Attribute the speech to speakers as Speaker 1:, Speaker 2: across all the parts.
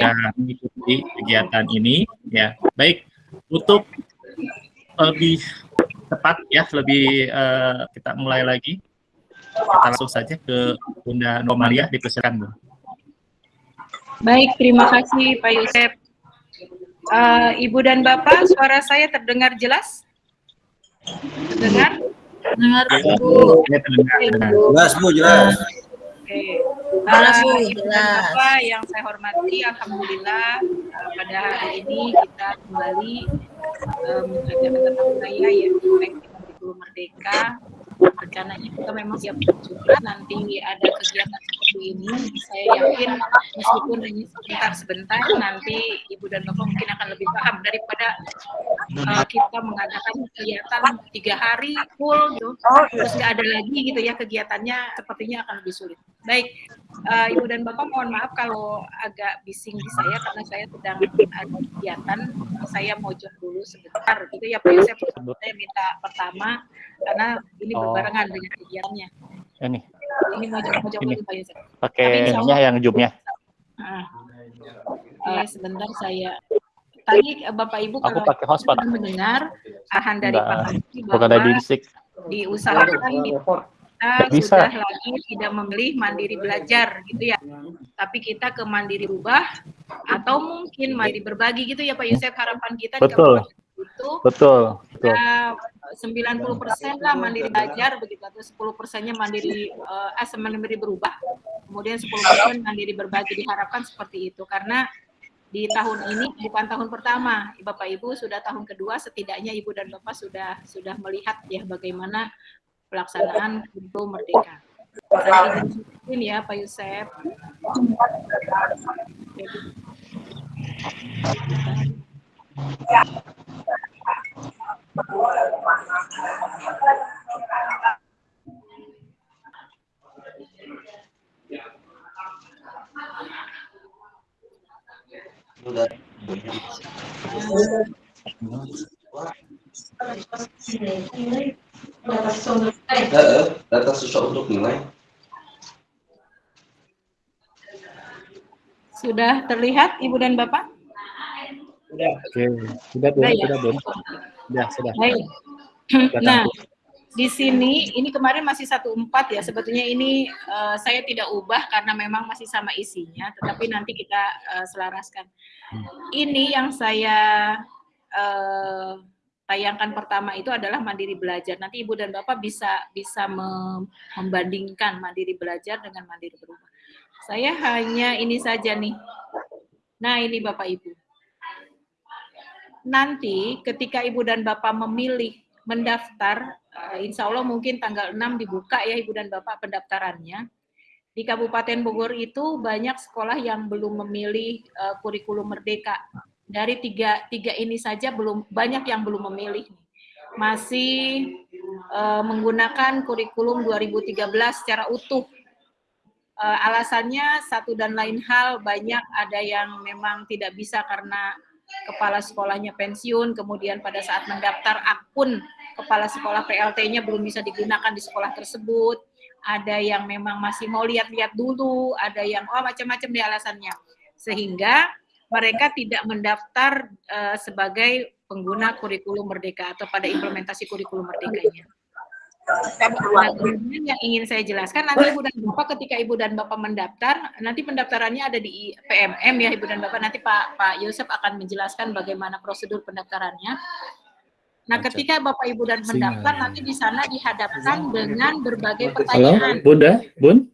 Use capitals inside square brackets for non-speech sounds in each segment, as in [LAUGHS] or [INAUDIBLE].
Speaker 1: yang mengikuti kegiatan ini ya. Baik, untuk lebih tepat ya, lebih uh, kita mulai lagi. Kita langsung saja ke Bunda Nomalia dipersilakan, Bu.
Speaker 2: Baik, terima kasih Pak Yusef. Uh, Ibu dan Bapak, suara saya terdengar jelas? Terdengar?
Speaker 3: Dengar, Bu.
Speaker 1: Ya, terdengar,
Speaker 4: Jelas, Bu, jelas.
Speaker 2: Oke. Jelas, Bapak yang saya hormati, Alhamdulillah uh, pada hari ini kita kembali um, mengadakan tetap budaya ya, Merdeka rencananya kita memang siap juga nanti ada kegiatan seperti ini saya yakin meskipun hanya sebentar sebentar nanti ibu dan bapak mungkin akan lebih paham daripada uh, kita mengadakan kegiatan tiga hari full gitu. Terus nggak ada lagi gitu ya kegiatannya sepertinya akan lebih sulit. Baik uh, ibu dan bapak mohon maaf kalau agak bising di saya karena saya sedang ada kegiatan. Saya mau dulu sebentar gitu ya pak. Yosef saya minta pertama karena ini oh. Berbarengan dengan kegiatannya.
Speaker 1: Ini.
Speaker 2: Ini mojok-mojok
Speaker 1: ini. Pak Yusuf. Pakai ininya yang jumnya.
Speaker 2: Nah, uh, sebentar saya tadi eh, Bapak Ibu
Speaker 1: Aku kalau pakai hotspot.
Speaker 2: mendengar arahan dari Pak Haji
Speaker 1: bahwa dari
Speaker 2: diusahakan di kita Bisa. sudah lagi tidak memilih mandiri belajar gitu ya. Tapi kita ke mandiri rubah atau mungkin mandiri berbagi gitu ya Pak Yusuf harapan kita
Speaker 1: Betul. di
Speaker 2: itu
Speaker 1: betul, betul.
Speaker 2: Ya, 90 persen lah mandiri belajar begitu atau 10 persennya mandiri uh, eh, mandiri berubah. Kemudian 10 persen mandiri berbagi diharapkan seperti itu. Karena di tahun ini bukan tahun pertama. Bapak ibu sudah tahun kedua setidaknya ibu dan bapak sudah sudah melihat ya bagaimana pelaksanaan untuk merdeka. Ini ya Pak Yusef Ya.
Speaker 4: data susah untuk nilai.
Speaker 2: Sudah terlihat Ibu dan Bapak?
Speaker 1: Sudah. Oke, sudah, sudah, sudah, Bun. Ya, sudah.
Speaker 2: Baik. Nah, di sini ini kemarin masih satu empat ya. Sebetulnya ini uh, saya tidak ubah karena memang masih sama isinya, tetapi nanti kita uh, selaraskan. Ini yang saya uh, tayangkan pertama itu adalah mandiri belajar. Nanti ibu dan bapak bisa bisa membandingkan mandiri belajar dengan mandiri berubah. Saya hanya ini saja nih. Nah ini bapak ibu nanti ketika Ibu dan Bapak memilih mendaftar, uh, insya Allah mungkin tanggal 6 dibuka ya Ibu dan Bapak pendaftarannya. Di Kabupaten Bogor itu banyak sekolah yang belum memilih uh, kurikulum merdeka. Dari tiga, tiga ini saja belum banyak yang belum memilih. Masih uh, menggunakan kurikulum 2013 secara utuh. Uh, alasannya satu dan lain hal banyak ada yang memang tidak bisa karena kepala sekolahnya pensiun, kemudian pada saat mendaftar akun kepala sekolah PLT-nya belum bisa digunakan di sekolah tersebut, ada yang memang masih mau lihat-lihat dulu, ada yang oh macam-macam di alasannya. Sehingga mereka tidak mendaftar uh, sebagai pengguna kurikulum merdeka atau pada implementasi kurikulum merdekanya. Nah, kemudian yang ingin saya jelaskan nanti Ibu dan Bapak ketika Ibu dan Bapak mendaftar, nanti pendaftarannya ada di PMM ya Ibu dan Bapak. Nanti Pak Pak Yosef akan menjelaskan bagaimana prosedur pendaftarannya. Nah, ketika Bapak Ibu dan mendaftar nanti di sana dihadapkan dengan berbagai pertanyaan.
Speaker 1: Halo, Bunda, Bun,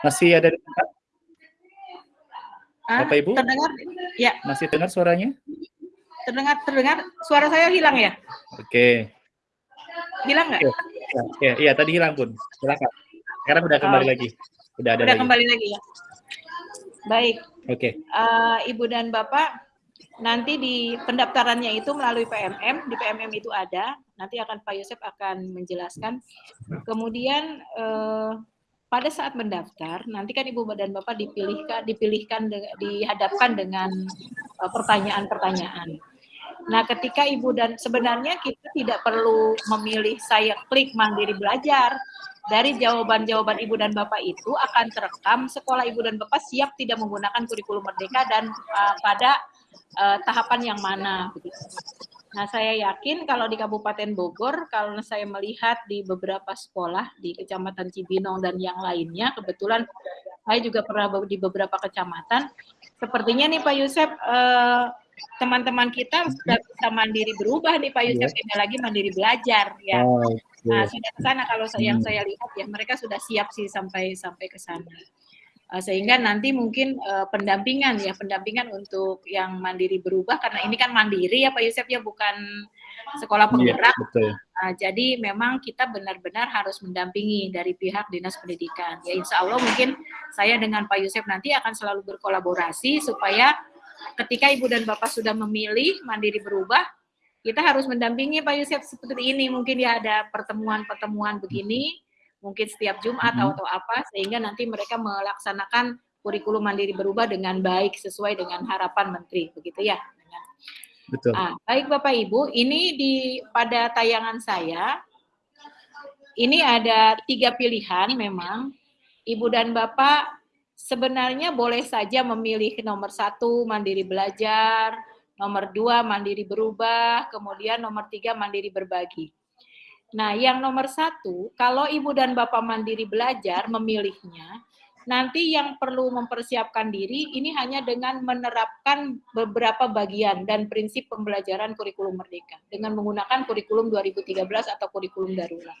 Speaker 1: masih ada di tempat? Bapak Ibu?
Speaker 2: Terdengar? Ya.
Speaker 1: Masih dengar suaranya?
Speaker 2: Terdengar, terdengar. Suara saya hilang ya?
Speaker 1: Oke.
Speaker 2: Hilang nggak?
Speaker 1: Ya, iya tadi hilang pun. Silakan. Sekarang udah kembali oh. lagi. Udah ada
Speaker 2: udah lagi. kembali lagi ya. Baik.
Speaker 1: Oke. Okay.
Speaker 2: Uh, Ibu dan Bapak, nanti di pendaftarannya itu melalui PMM, di PMM itu ada. Nanti akan Pak Yosep akan menjelaskan. Kemudian uh, pada saat mendaftar, nanti kan Ibu dan Bapak dipilihkan, dipilihkan, dihadapkan dengan eh, pertanyaan-pertanyaan. Nah, ketika ibu dan sebenarnya kita tidak perlu memilih saya klik mandiri belajar. dari jawaban-jawaban Ibu dan Bapak itu akan terekam sekolah Ibu dan Bapak siap tidak menggunakan kurikulum merdeka dan uh, pada uh, tahapan yang mana. Begitu. Nah, saya yakin kalau di Kabupaten Bogor, kalau saya melihat di beberapa sekolah di Kecamatan Cibinong dan yang lainnya, kebetulan saya juga pernah di beberapa kecamatan, sepertinya nih Pak Yusef, uh, teman-teman kita sudah bisa mandiri berubah nih Pak Yusef, yeah. lagi mandiri belajar ya. Oh, okay. Nah, sudah ke sana kalau saya, yang hmm. saya lihat ya mereka sudah siap sih sampai sampai ke sana. Uh, sehingga nanti mungkin uh, pendampingan ya, pendampingan untuk yang mandiri berubah karena ini kan mandiri ya Pak Yusef ya bukan sekolah iya, penggerak. Yeah, betul. Uh, jadi memang kita benar-benar harus mendampingi dari pihak dinas pendidikan. Ya insya Allah mungkin saya dengan Pak Yusef nanti akan selalu berkolaborasi supaya ketika ibu dan bapak sudah memilih mandiri berubah, kita harus mendampingi Pak Yusuf seperti ini. Mungkin ya ada pertemuan-pertemuan begini, mungkin setiap Jumat mm -hmm. atau apa, sehingga nanti mereka melaksanakan kurikulum mandiri berubah dengan baik sesuai dengan harapan Menteri, begitu ya. Betul. Ah, baik Bapak Ibu, ini di pada tayangan saya, ini ada tiga pilihan memang. Ibu dan Bapak sebenarnya boleh saja memilih nomor satu mandiri belajar, nomor dua mandiri berubah, kemudian nomor tiga mandiri berbagi. Nah, yang nomor satu, kalau ibu dan bapak mandiri belajar memilihnya, nanti yang perlu mempersiapkan diri ini hanya dengan menerapkan beberapa bagian dan prinsip pembelajaran kurikulum merdeka dengan menggunakan kurikulum 2013 atau kurikulum darurat.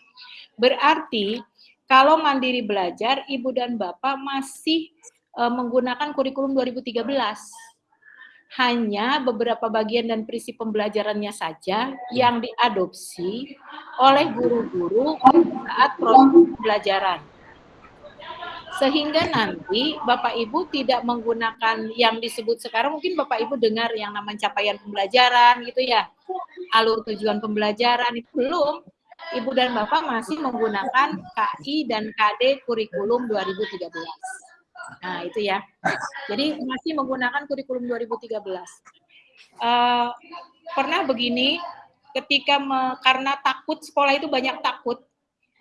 Speaker 2: Berarti kalau mandiri belajar, ibu dan bapak masih uh, menggunakan kurikulum 2013. Hanya beberapa bagian dan prinsip pembelajarannya saja yang diadopsi oleh guru-guru saat proses pembelajaran. Sehingga nanti Bapak Ibu tidak menggunakan yang disebut sekarang, mungkin Bapak Ibu dengar yang namanya capaian pembelajaran gitu ya, alur tujuan pembelajaran itu belum Ibu dan Bapak masih menggunakan KI dan KD kurikulum 2013. Nah, itu ya. Jadi masih menggunakan kurikulum 2013. Uh, eh, pernah begini, ketika me, karena takut sekolah itu banyak takut,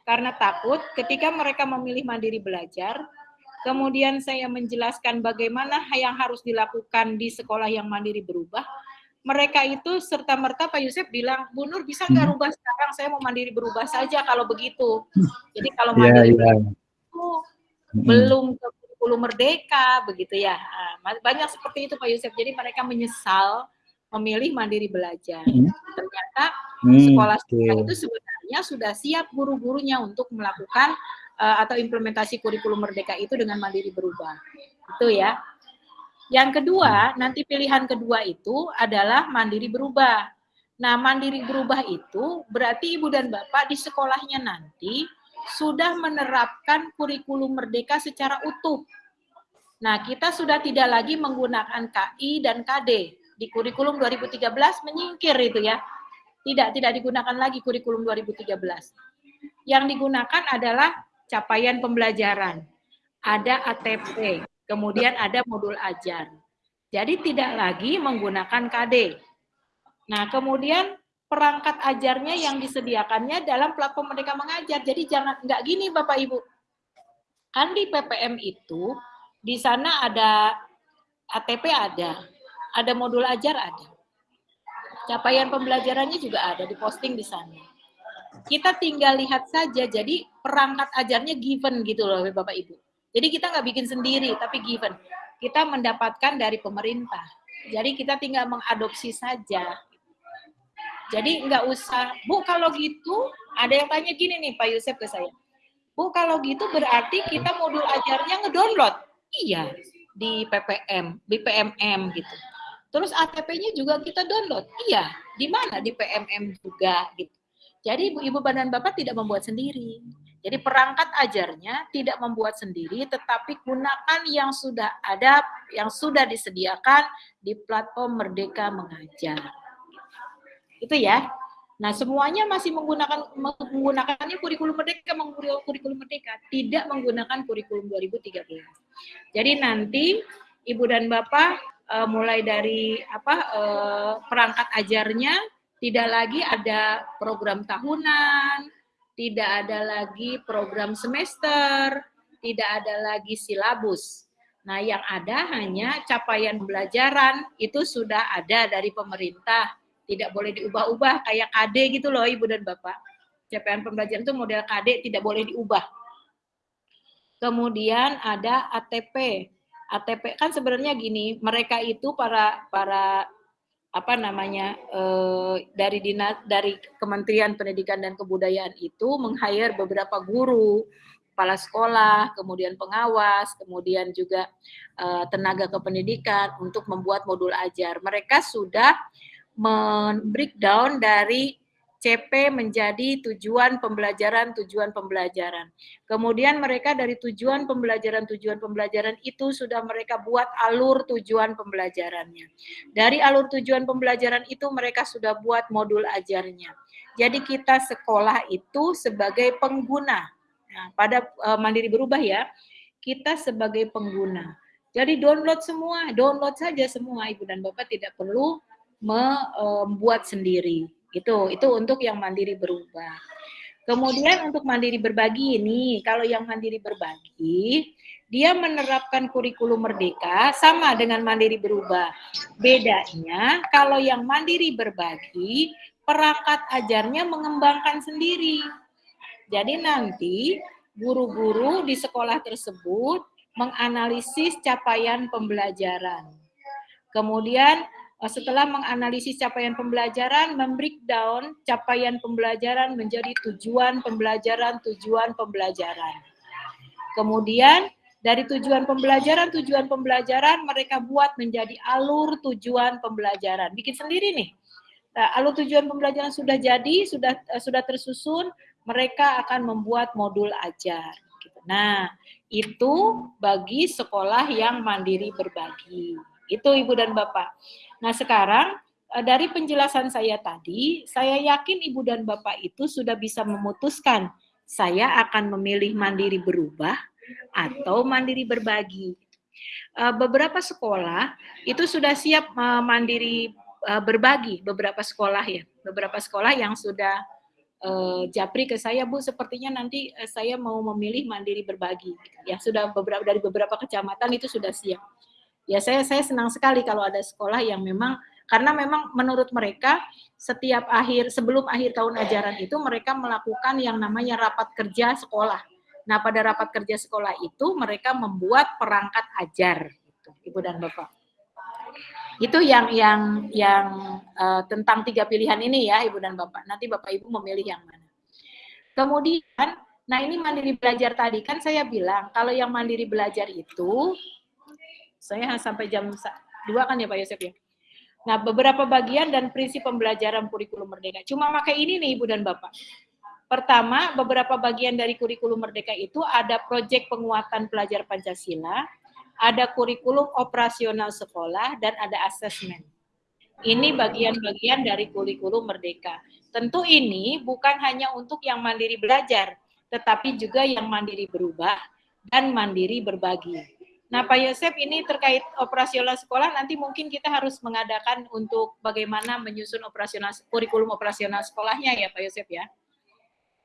Speaker 2: karena takut ketika mereka memilih mandiri belajar, kemudian saya menjelaskan bagaimana yang harus dilakukan di sekolah yang mandiri berubah, mereka itu serta merta Pak Yusuf bilang, Bu Nur bisa nggak hmm. rubah sekarang? Saya mau mandiri berubah saja kalau begitu. Jadi kalau iya, mandiri yeah, yeah. itu hmm. belum ke kurikulum merdeka begitu ya. Nah, banyak seperti itu Pak Yusuf. Jadi mereka menyesal memilih mandiri belajar. Hmm. Ternyata hmm, itu sebenarnya sudah siap guru-gurunya untuk melakukan uh, atau implementasi kurikulum merdeka itu dengan mandiri berubah. Itu ya. Yang kedua, nanti pilihan kedua itu adalah mandiri berubah. Nah, mandiri berubah itu berarti ibu dan bapak di sekolahnya nanti sudah menerapkan kurikulum merdeka secara utuh. Nah, kita sudah tidak lagi menggunakan KI dan KD. Di kurikulum 2013 menyingkir itu ya. Tidak, tidak digunakan lagi kurikulum 2013. Yang digunakan adalah capaian pembelajaran. Ada ATP, Kemudian ada modul ajar. Jadi tidak lagi menggunakan KD. Nah, kemudian perangkat ajarnya yang disediakannya dalam platform Merdeka Mengajar. Jadi jangan nggak gini Bapak Ibu. Kan di PPM itu di sana ada ATP ada, ada modul ajar ada. Capaian pembelajarannya juga ada diposting di sana. Kita tinggal lihat saja, jadi perangkat ajarnya given gitu loh Bapak Ibu. Jadi kita nggak bikin sendiri, tapi given. Kita mendapatkan dari pemerintah. Jadi kita tinggal mengadopsi saja. Jadi nggak usah, Bu kalau gitu, ada yang tanya gini nih Pak Yusuf ke saya. Bu kalau gitu berarti kita modul ajarnya ngedownload. Iya, di PPM, di PMM gitu. Terus ATP-nya juga kita download. Iya, di mana? Di PMM juga gitu. Jadi ibu-ibu dan bapak tidak membuat sendiri. Jadi perangkat ajarnya tidak membuat sendiri, tetapi gunakan yang sudah ada, yang sudah disediakan di platform Merdeka Mengajar. Itu ya. Nah, semuanya masih menggunakan menggunakannya kurikulum Merdeka, kurikulum Merdeka, tidak menggunakan kurikulum 2013. Jadi nanti Ibu dan Bapak uh, mulai dari apa uh, perangkat ajarnya tidak lagi ada program tahunan, tidak ada lagi program semester, tidak ada lagi silabus. Nah, yang ada hanya capaian pembelajaran itu sudah ada dari pemerintah, tidak boleh diubah-ubah kayak KD gitu loh Ibu dan Bapak. Capaian pembelajaran itu model KD tidak boleh diubah. Kemudian ada ATP. ATP kan sebenarnya gini, mereka itu para para apa namanya eh, dari dinas dari Kementerian Pendidikan dan Kebudayaan itu meng-hire beberapa guru, kepala sekolah, kemudian pengawas, kemudian juga eh, tenaga kependidikan untuk membuat modul ajar. Mereka sudah men-breakdown dari CP menjadi tujuan pembelajaran, tujuan pembelajaran. Kemudian mereka dari tujuan pembelajaran, tujuan pembelajaran itu sudah mereka buat alur tujuan pembelajarannya. Dari alur tujuan pembelajaran itu mereka sudah buat modul ajarnya. Jadi kita sekolah itu sebagai pengguna. Nah, pada uh, mandiri berubah ya, kita sebagai pengguna. Jadi download semua, download saja semua Ibu dan Bapak tidak perlu membuat sendiri. Itu itu untuk yang mandiri berubah. Kemudian untuk mandiri berbagi ini, kalau yang mandiri berbagi, dia menerapkan kurikulum merdeka sama dengan mandiri berubah. Bedanya kalau yang mandiri berbagi, perangkat ajarnya mengembangkan sendiri. Jadi nanti guru-guru di sekolah tersebut menganalisis capaian pembelajaran. Kemudian setelah menganalisis capaian pembelajaran, membreakdown capaian pembelajaran menjadi tujuan pembelajaran, tujuan pembelajaran. Kemudian dari tujuan pembelajaran, tujuan pembelajaran mereka buat menjadi alur tujuan pembelajaran. Bikin sendiri nih. Nah, alur tujuan pembelajaran sudah jadi, sudah uh, sudah tersusun, mereka akan membuat modul ajar. Gitu. Nah, itu bagi sekolah yang mandiri berbagi. Itu Ibu dan Bapak. Nah sekarang eh, dari penjelasan saya tadi, saya yakin Ibu dan Bapak itu sudah bisa memutuskan saya akan memilih mandiri berubah atau mandiri berbagi. Eh, beberapa sekolah itu sudah siap eh, mandiri berbagi, beberapa sekolah ya, beberapa sekolah yang sudah japri ke saya Bu sepertinya nanti saya mau memilih mandiri berbagi. Ya sudah beberapa dari beberapa kecamatan itu sudah siap ya saya saya senang sekali kalau ada sekolah yang memang karena memang menurut mereka setiap akhir sebelum akhir tahun ajaran itu mereka melakukan yang namanya rapat kerja sekolah. Nah, pada rapat kerja sekolah itu mereka membuat perangkat ajar gitu, Ibu dan Bapak. Itu yang yang yang uh, tentang tiga pilihan ini ya, Ibu dan Bapak. Nanti Bapak Ibu memilih yang mana. Kemudian, nah ini mandiri belajar tadi kan saya bilang kalau yang mandiri belajar itu saya sampai jam 2 kan ya Pak Yosef ya. Nah, beberapa bagian dan prinsip pembelajaran kurikulum merdeka. Cuma pakai ini nih Ibu dan Bapak. Pertama, beberapa bagian dari kurikulum merdeka itu ada proyek penguatan pelajar Pancasila, ada kurikulum operasional sekolah, dan ada asesmen. Ini bagian-bagian dari kurikulum merdeka. Tentu ini bukan hanya untuk yang mandiri belajar, tetapi juga yang mandiri berubah dan mandiri berbagi. Nah, Pak Yosef ini terkait operasional sekolah nanti mungkin kita harus mengadakan untuk bagaimana menyusun operasional kurikulum operasional sekolahnya ya Pak Yosef ya.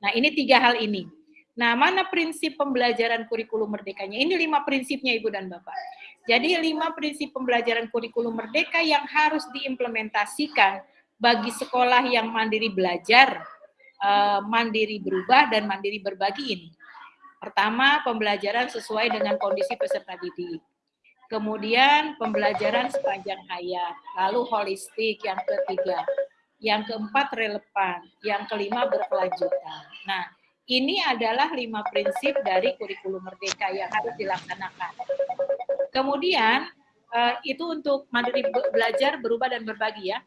Speaker 2: Nah, ini tiga hal ini. Nah, mana prinsip pembelajaran kurikulum merdekanya? Ini lima prinsipnya Ibu dan Bapak. Jadi lima prinsip pembelajaran kurikulum merdeka yang harus diimplementasikan bagi sekolah yang mandiri belajar, eh, mandiri berubah, dan mandiri berbagi ini. Pertama, pembelajaran sesuai dengan kondisi peserta didik. Kemudian pembelajaran sepanjang hayat, lalu holistik yang ketiga. Yang keempat relevan, yang kelima berkelanjutan. Nah, ini adalah lima prinsip dari kurikulum merdeka yang harus dilaksanakan. Kemudian uh, itu untuk mandiri belajar, berubah dan berbagi ya.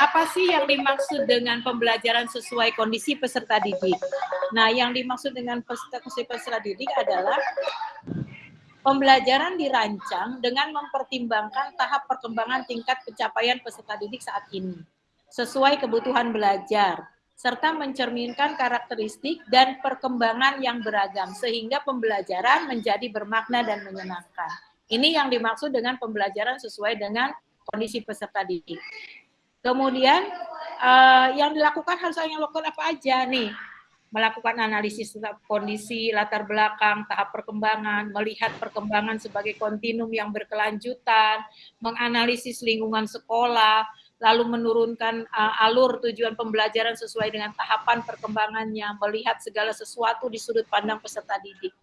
Speaker 2: Apa sih yang dimaksud dengan pembelajaran sesuai kondisi peserta didik? Nah, yang dimaksud dengan peserta peserta didik adalah pembelajaran dirancang dengan mempertimbangkan tahap perkembangan tingkat pencapaian peserta didik saat ini sesuai kebutuhan belajar serta mencerminkan karakteristik dan perkembangan yang beragam sehingga pembelajaran menjadi bermakna dan menyenangkan. Ini yang dimaksud dengan pembelajaran sesuai dengan kondisi peserta didik. Kemudian uh, yang dilakukan harus yang lakukan apa aja nih? melakukan analisis kondisi, latar belakang, tahap perkembangan, melihat perkembangan sebagai kontinum yang berkelanjutan, menganalisis lingkungan sekolah, lalu menurunkan uh, alur tujuan pembelajaran sesuai dengan tahapan perkembangannya, melihat segala sesuatu di sudut pandang peserta didik.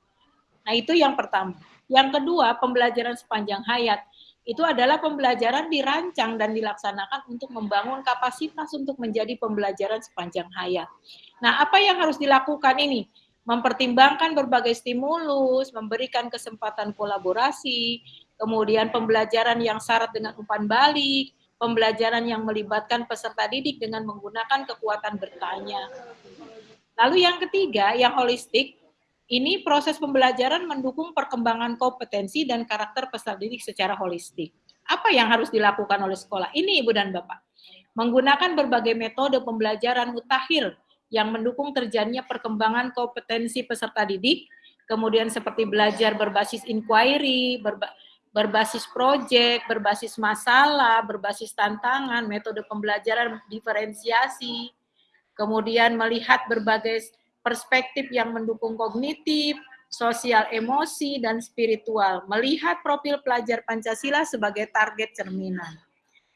Speaker 2: Nah, itu yang pertama. Yang kedua, pembelajaran sepanjang hayat itu adalah pembelajaran dirancang dan dilaksanakan untuk membangun kapasitas untuk menjadi pembelajaran sepanjang hayat. Nah, apa yang harus dilakukan ini? Mempertimbangkan berbagai stimulus, memberikan kesempatan kolaborasi, kemudian pembelajaran yang syarat dengan umpan balik, pembelajaran yang melibatkan peserta didik dengan menggunakan kekuatan bertanya. Lalu yang ketiga, yang holistik, ini proses pembelajaran mendukung perkembangan kompetensi dan karakter peserta didik secara holistik. Apa yang harus dilakukan oleh sekolah? Ini Ibu dan Bapak. Menggunakan berbagai metode pembelajaran mutakhir yang mendukung terjadinya perkembangan kompetensi peserta didik, kemudian seperti belajar berbasis inquiry, berba berbasis proyek, berbasis masalah, berbasis tantangan, metode pembelajaran diferensiasi, kemudian melihat berbagai perspektif yang mendukung kognitif, sosial emosi, dan spiritual, melihat profil pelajar Pancasila sebagai target cerminan.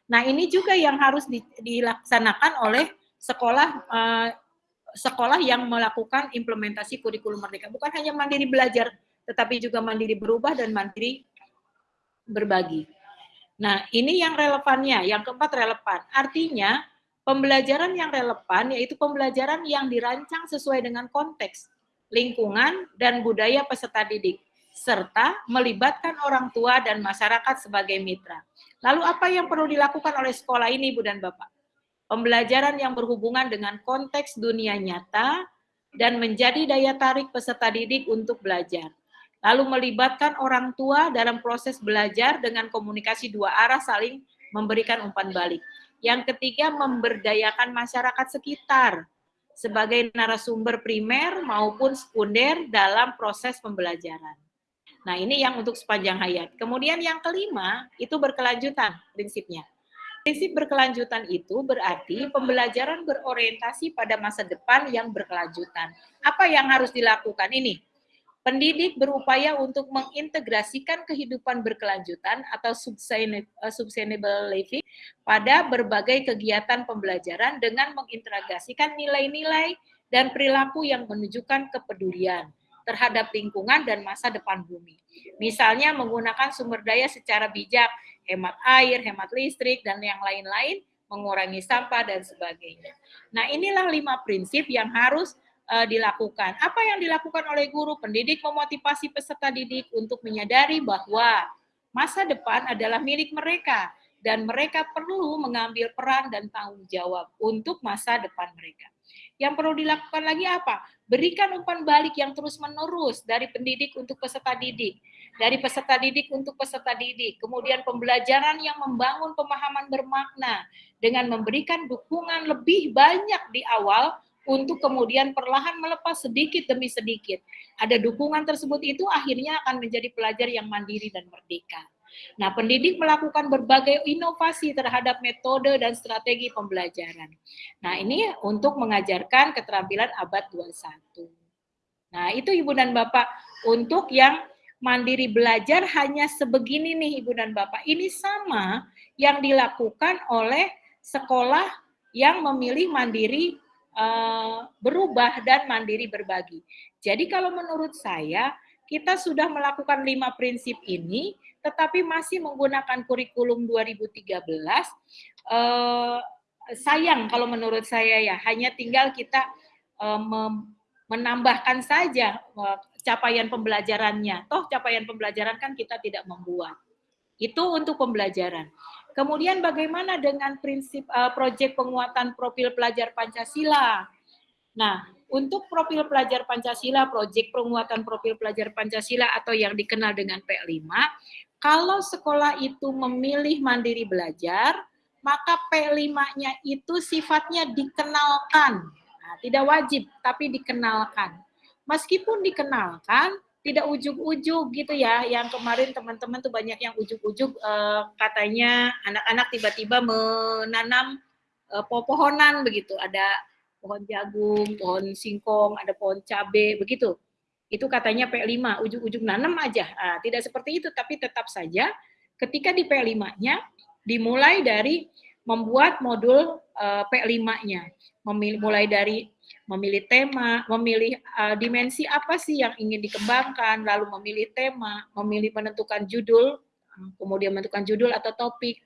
Speaker 2: Nah, ini juga yang harus di, dilaksanakan oleh sekolah uh, sekolah yang melakukan implementasi kurikulum merdeka. Bukan hanya mandiri belajar, tetapi juga mandiri berubah dan mandiri berbagi. Nah, ini yang relevannya. Yang keempat relevan. Artinya, Pembelajaran yang relevan yaitu pembelajaran yang dirancang sesuai dengan konteks, lingkungan, dan budaya peserta didik, serta melibatkan orang tua dan masyarakat sebagai mitra. Lalu apa yang perlu dilakukan oleh sekolah ini, Bu dan Bapak? Pembelajaran yang berhubungan dengan konteks dunia nyata dan menjadi daya tarik peserta didik untuk belajar. Lalu melibatkan orang tua dalam proses belajar dengan komunikasi dua arah saling memberikan umpan balik. Yang ketiga, memberdayakan masyarakat sekitar sebagai narasumber primer maupun sekunder dalam proses pembelajaran. Nah, ini yang untuk sepanjang hayat. Kemudian yang kelima, itu berkelanjutan prinsipnya. Prinsip berkelanjutan itu berarti pembelajaran berorientasi pada masa depan yang berkelanjutan. Apa yang harus dilakukan ini? Pendidik berupaya untuk mengintegrasikan kehidupan berkelanjutan atau uh, sustainable living pada berbagai kegiatan pembelajaran dengan mengintegrasikan nilai-nilai dan perilaku yang menunjukkan kepedulian terhadap lingkungan dan masa depan bumi. Misalnya menggunakan sumber daya secara bijak, hemat air, hemat listrik, dan yang lain-lain, mengurangi sampah, dan sebagainya. Nah inilah lima prinsip yang harus uh, dilakukan. Apa yang dilakukan oleh guru pendidik memotivasi peserta didik untuk menyadari bahwa masa depan adalah milik mereka dan mereka perlu mengambil peran dan tanggung jawab untuk masa depan mereka. Yang perlu dilakukan lagi apa? Berikan umpan balik yang terus-menerus dari pendidik untuk peserta didik, dari peserta didik untuk peserta didik, kemudian pembelajaran yang membangun pemahaman bermakna dengan memberikan dukungan lebih banyak di awal untuk kemudian perlahan melepas sedikit demi sedikit. Ada dukungan tersebut itu akhirnya akan menjadi pelajar yang mandiri dan merdeka. Nah, pendidik melakukan berbagai inovasi terhadap metode dan strategi pembelajaran. Nah, ini untuk mengajarkan keterampilan abad 21. Nah, itu Ibu dan Bapak untuk yang mandiri belajar hanya sebegini nih Ibu dan Bapak. Ini sama yang dilakukan oleh sekolah yang memilih mandiri uh, berubah dan mandiri berbagi. Jadi kalau menurut saya, kita sudah melakukan lima prinsip ini, tetapi masih menggunakan kurikulum 2013. Uh, sayang kalau menurut saya ya, hanya tinggal kita uh, menambahkan saja capaian pembelajarannya. Toh capaian pembelajaran kan kita tidak membuat. Itu untuk pembelajaran. Kemudian bagaimana dengan prinsip uh, proyek penguatan profil pelajar Pancasila? Nah, untuk profil pelajar Pancasila, proyek penguatan profil pelajar Pancasila atau yang dikenal dengan P5, kalau sekolah itu memilih mandiri belajar, maka P5-nya itu sifatnya dikenalkan. Nah, tidak wajib, tapi dikenalkan. Meskipun dikenalkan, tidak ujuk-ujuk gitu ya. Yang kemarin teman-teman tuh banyak yang ujuk-ujuk uh, katanya anak-anak tiba-tiba menanam uh, pohonan begitu. Ada pohon jagung, pohon singkong, ada pohon cabe, begitu. Itu katanya P5, ujung-ujung nanam aja. Nah, tidak seperti itu, tapi tetap saja ketika di P5-nya dimulai dari membuat modul uh, P5-nya. Memilih mulai dari memilih tema, memilih uh, dimensi apa sih yang ingin dikembangkan, lalu memilih tema, memilih menentukan judul, kemudian menentukan judul atau topik,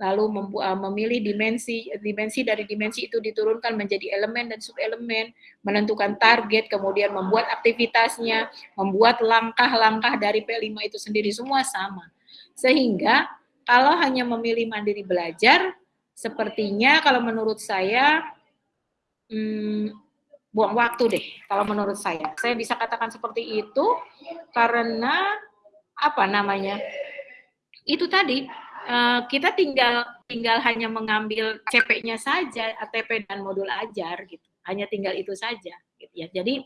Speaker 2: lalu uh, memilih dimensi, dimensi dari dimensi itu diturunkan menjadi elemen dan subelemen, menentukan target, kemudian membuat aktivitasnya, membuat langkah-langkah dari P5 itu sendiri semua sama. Sehingga kalau hanya memilih mandiri belajar, sepertinya kalau menurut saya hmm, buang waktu deh kalau menurut saya. Saya bisa katakan seperti itu karena apa namanya? Itu tadi eh, kita tinggal tinggal hanya mengambil CP-nya saja, ATP dan modul ajar gitu. Hanya tinggal itu saja gitu ya. Jadi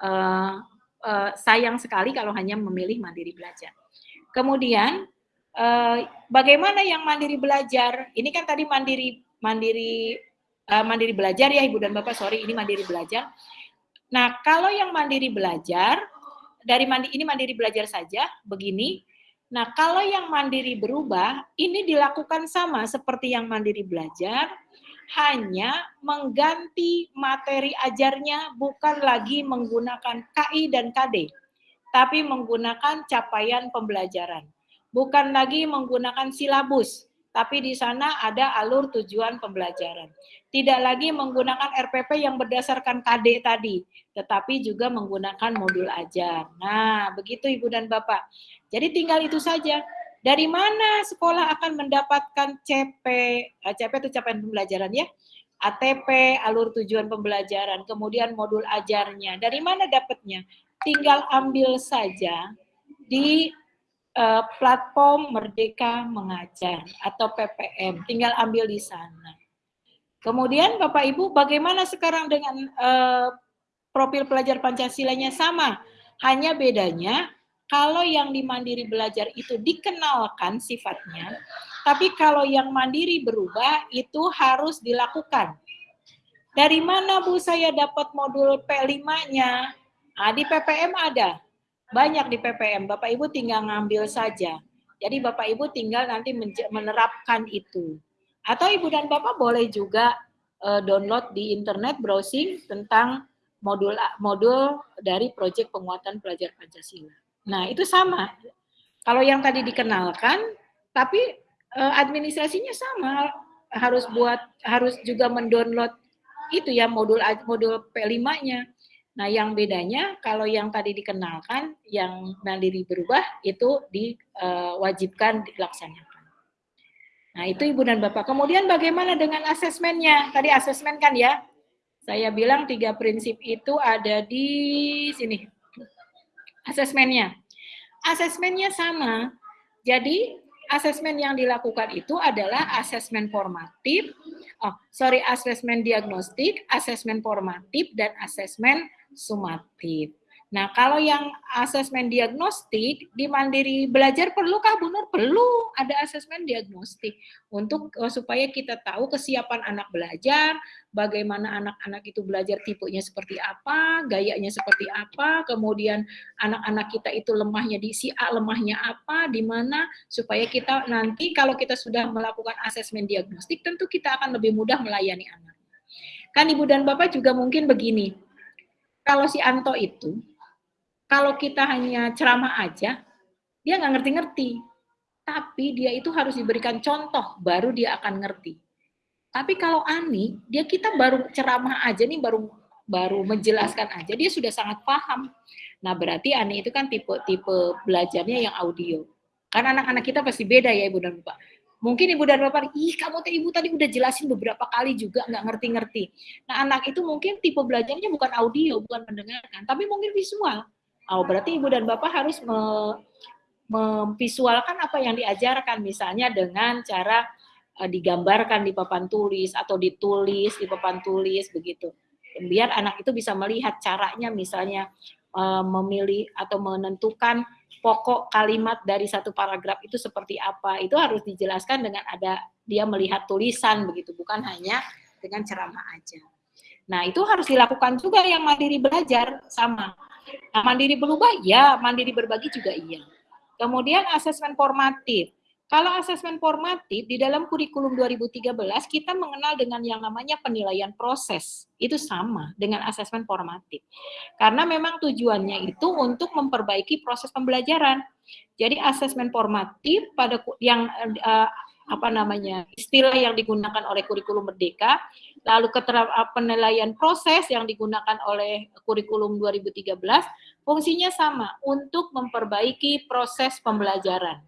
Speaker 2: uh, uh, sayang sekali kalau hanya memilih mandiri belajar. Kemudian bagaimana yang mandiri belajar? Ini kan tadi mandiri mandiri uh, mandiri belajar ya Ibu dan Bapak, sorry ini mandiri belajar. Nah, kalau yang mandiri belajar dari mandi ini mandiri belajar saja begini. Nah, kalau yang mandiri berubah, ini dilakukan sama seperti yang mandiri belajar, hanya mengganti materi ajarnya bukan lagi menggunakan KI dan KD, tapi menggunakan capaian pembelajaran. Bukan lagi menggunakan silabus, tapi di sana ada alur tujuan pembelajaran. Tidak lagi menggunakan RPP yang berdasarkan KD tadi, tetapi juga menggunakan modul ajar. Nah, begitu Ibu dan Bapak. Jadi tinggal itu saja. Dari mana sekolah akan mendapatkan CP, eh, CP itu capaian pembelajaran ya, ATP, alur tujuan pembelajaran, kemudian modul ajarnya. Dari mana dapatnya? Tinggal ambil saja di uh, platform Merdeka Mengajar atau PPM. Tinggal ambil di sana. Kemudian Bapak Ibu, bagaimana sekarang dengan uh, profil pelajar Pancasilanya sama? Hanya bedanya kalau yang di mandiri belajar itu dikenalkan sifatnya, tapi kalau yang mandiri berubah itu harus dilakukan. Dari mana Bu saya dapat modul P5-nya? Nah, di PPM ada. Banyak di PPM, Bapak Ibu tinggal ngambil saja. Jadi Bapak Ibu tinggal nanti menerapkan itu. Atau Ibu dan Bapak boleh juga uh, download di internet browsing tentang modul modul dari proyek penguatan pelajar Pancasila. Nah, itu sama. Kalau yang tadi dikenalkan, tapi uh, administrasinya sama, harus buat harus juga mendownload itu ya modul modul P5-nya. Nah, yang bedanya kalau yang tadi dikenalkan, yang mandiri berubah itu diwajibkan dilaksanakan. Nah, itu Ibu dan Bapak. Kemudian bagaimana dengan asesmennya? Tadi asesmen kan ya, saya bilang tiga prinsip itu ada di sini. Asesmennya. Asesmennya sama. Jadi, asesmen yang dilakukan itu adalah asesmen formatif, oh sorry, asesmen diagnostik, asesmen formatif, dan asesmen sumatif. Nah, kalau yang asesmen diagnostik di Mandiri Belajar perlukah Bu Nur? Perlu ada asesmen diagnostik untuk uh, supaya kita tahu kesiapan anak belajar, bagaimana anak-anak itu belajar tipenya seperti apa, gayanya seperti apa, kemudian anak-anak kita itu lemahnya di si A, lemahnya apa, di mana supaya kita nanti kalau kita sudah melakukan asesmen diagnostik tentu kita akan lebih mudah melayani anak. Kan Ibu dan Bapak juga mungkin begini, kalau si Anto itu, kalau kita hanya ceramah aja, dia nggak ngerti-ngerti. Tapi dia itu harus diberikan contoh, baru dia akan ngerti. Tapi kalau Ani, dia kita baru ceramah aja nih, baru baru menjelaskan aja, dia sudah sangat paham. Nah berarti Ani itu kan tipe-tipe belajarnya yang audio. Karena anak-anak kita pasti beda ya Ibu dan Bapak. Mungkin ibu dan bapak, ih kamu tuh ibu tadi udah jelasin beberapa kali juga nggak ngerti-ngerti. Nah anak itu mungkin tipe belajarnya bukan audio, bukan mendengarkan, tapi mungkin visual. Oh, berarti ibu dan bapak harus me, memvisualkan apa yang diajarkan, misalnya dengan cara uh, digambarkan di papan tulis atau ditulis di papan tulis begitu. Biar anak itu bisa melihat caranya, misalnya uh, memilih atau menentukan pokok kalimat dari satu paragraf itu seperti apa. Itu harus dijelaskan dengan ada dia melihat tulisan begitu. Bukan hanya dengan ceramah aja Nah, itu harus dilakukan juga yang mandiri belajar sama. Nah, mandiri berubah, ya. Mandiri berbagi juga iya. Kemudian asesmen formatif. Kalau asesmen formatif di dalam kurikulum 2013 kita mengenal dengan yang namanya penilaian proses. Itu sama dengan asesmen formatif. Karena memang tujuannya itu untuk memperbaiki proses pembelajaran. Jadi asesmen formatif pada yang uh, apa namanya istilah yang digunakan oleh kurikulum merdeka, lalu keterangan penilaian proses yang digunakan oleh kurikulum 2013, fungsinya sama untuk memperbaiki proses pembelajaran.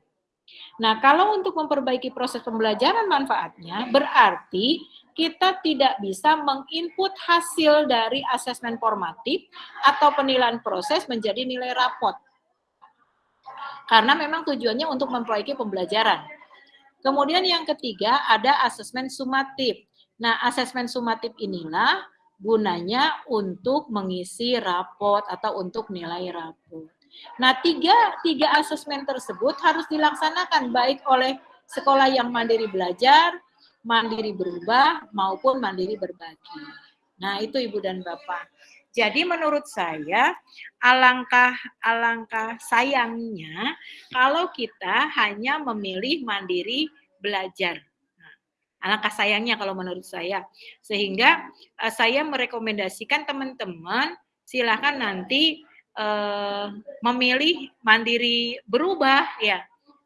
Speaker 2: Nah, kalau untuk memperbaiki proses pembelajaran manfaatnya, berarti kita tidak bisa menginput hasil dari asesmen formatif atau penilaian proses menjadi nilai rapot. Karena memang tujuannya untuk memperbaiki pembelajaran. Kemudian yang ketiga ada asesmen sumatif. Nah, asesmen sumatif inilah gunanya untuk mengisi raport atau untuk nilai raport. Nah, tiga, tiga asesmen tersebut harus dilaksanakan baik oleh sekolah yang mandiri belajar, mandiri berubah, maupun mandiri berbagi. Nah, itu Ibu dan Bapak. Jadi menurut saya alangkah alangkah sayangnya kalau kita hanya memilih mandiri belajar. Alangkah sayangnya kalau menurut saya. Sehingga uh, saya merekomendasikan teman-teman silakan nanti uh, memilih mandiri berubah ya.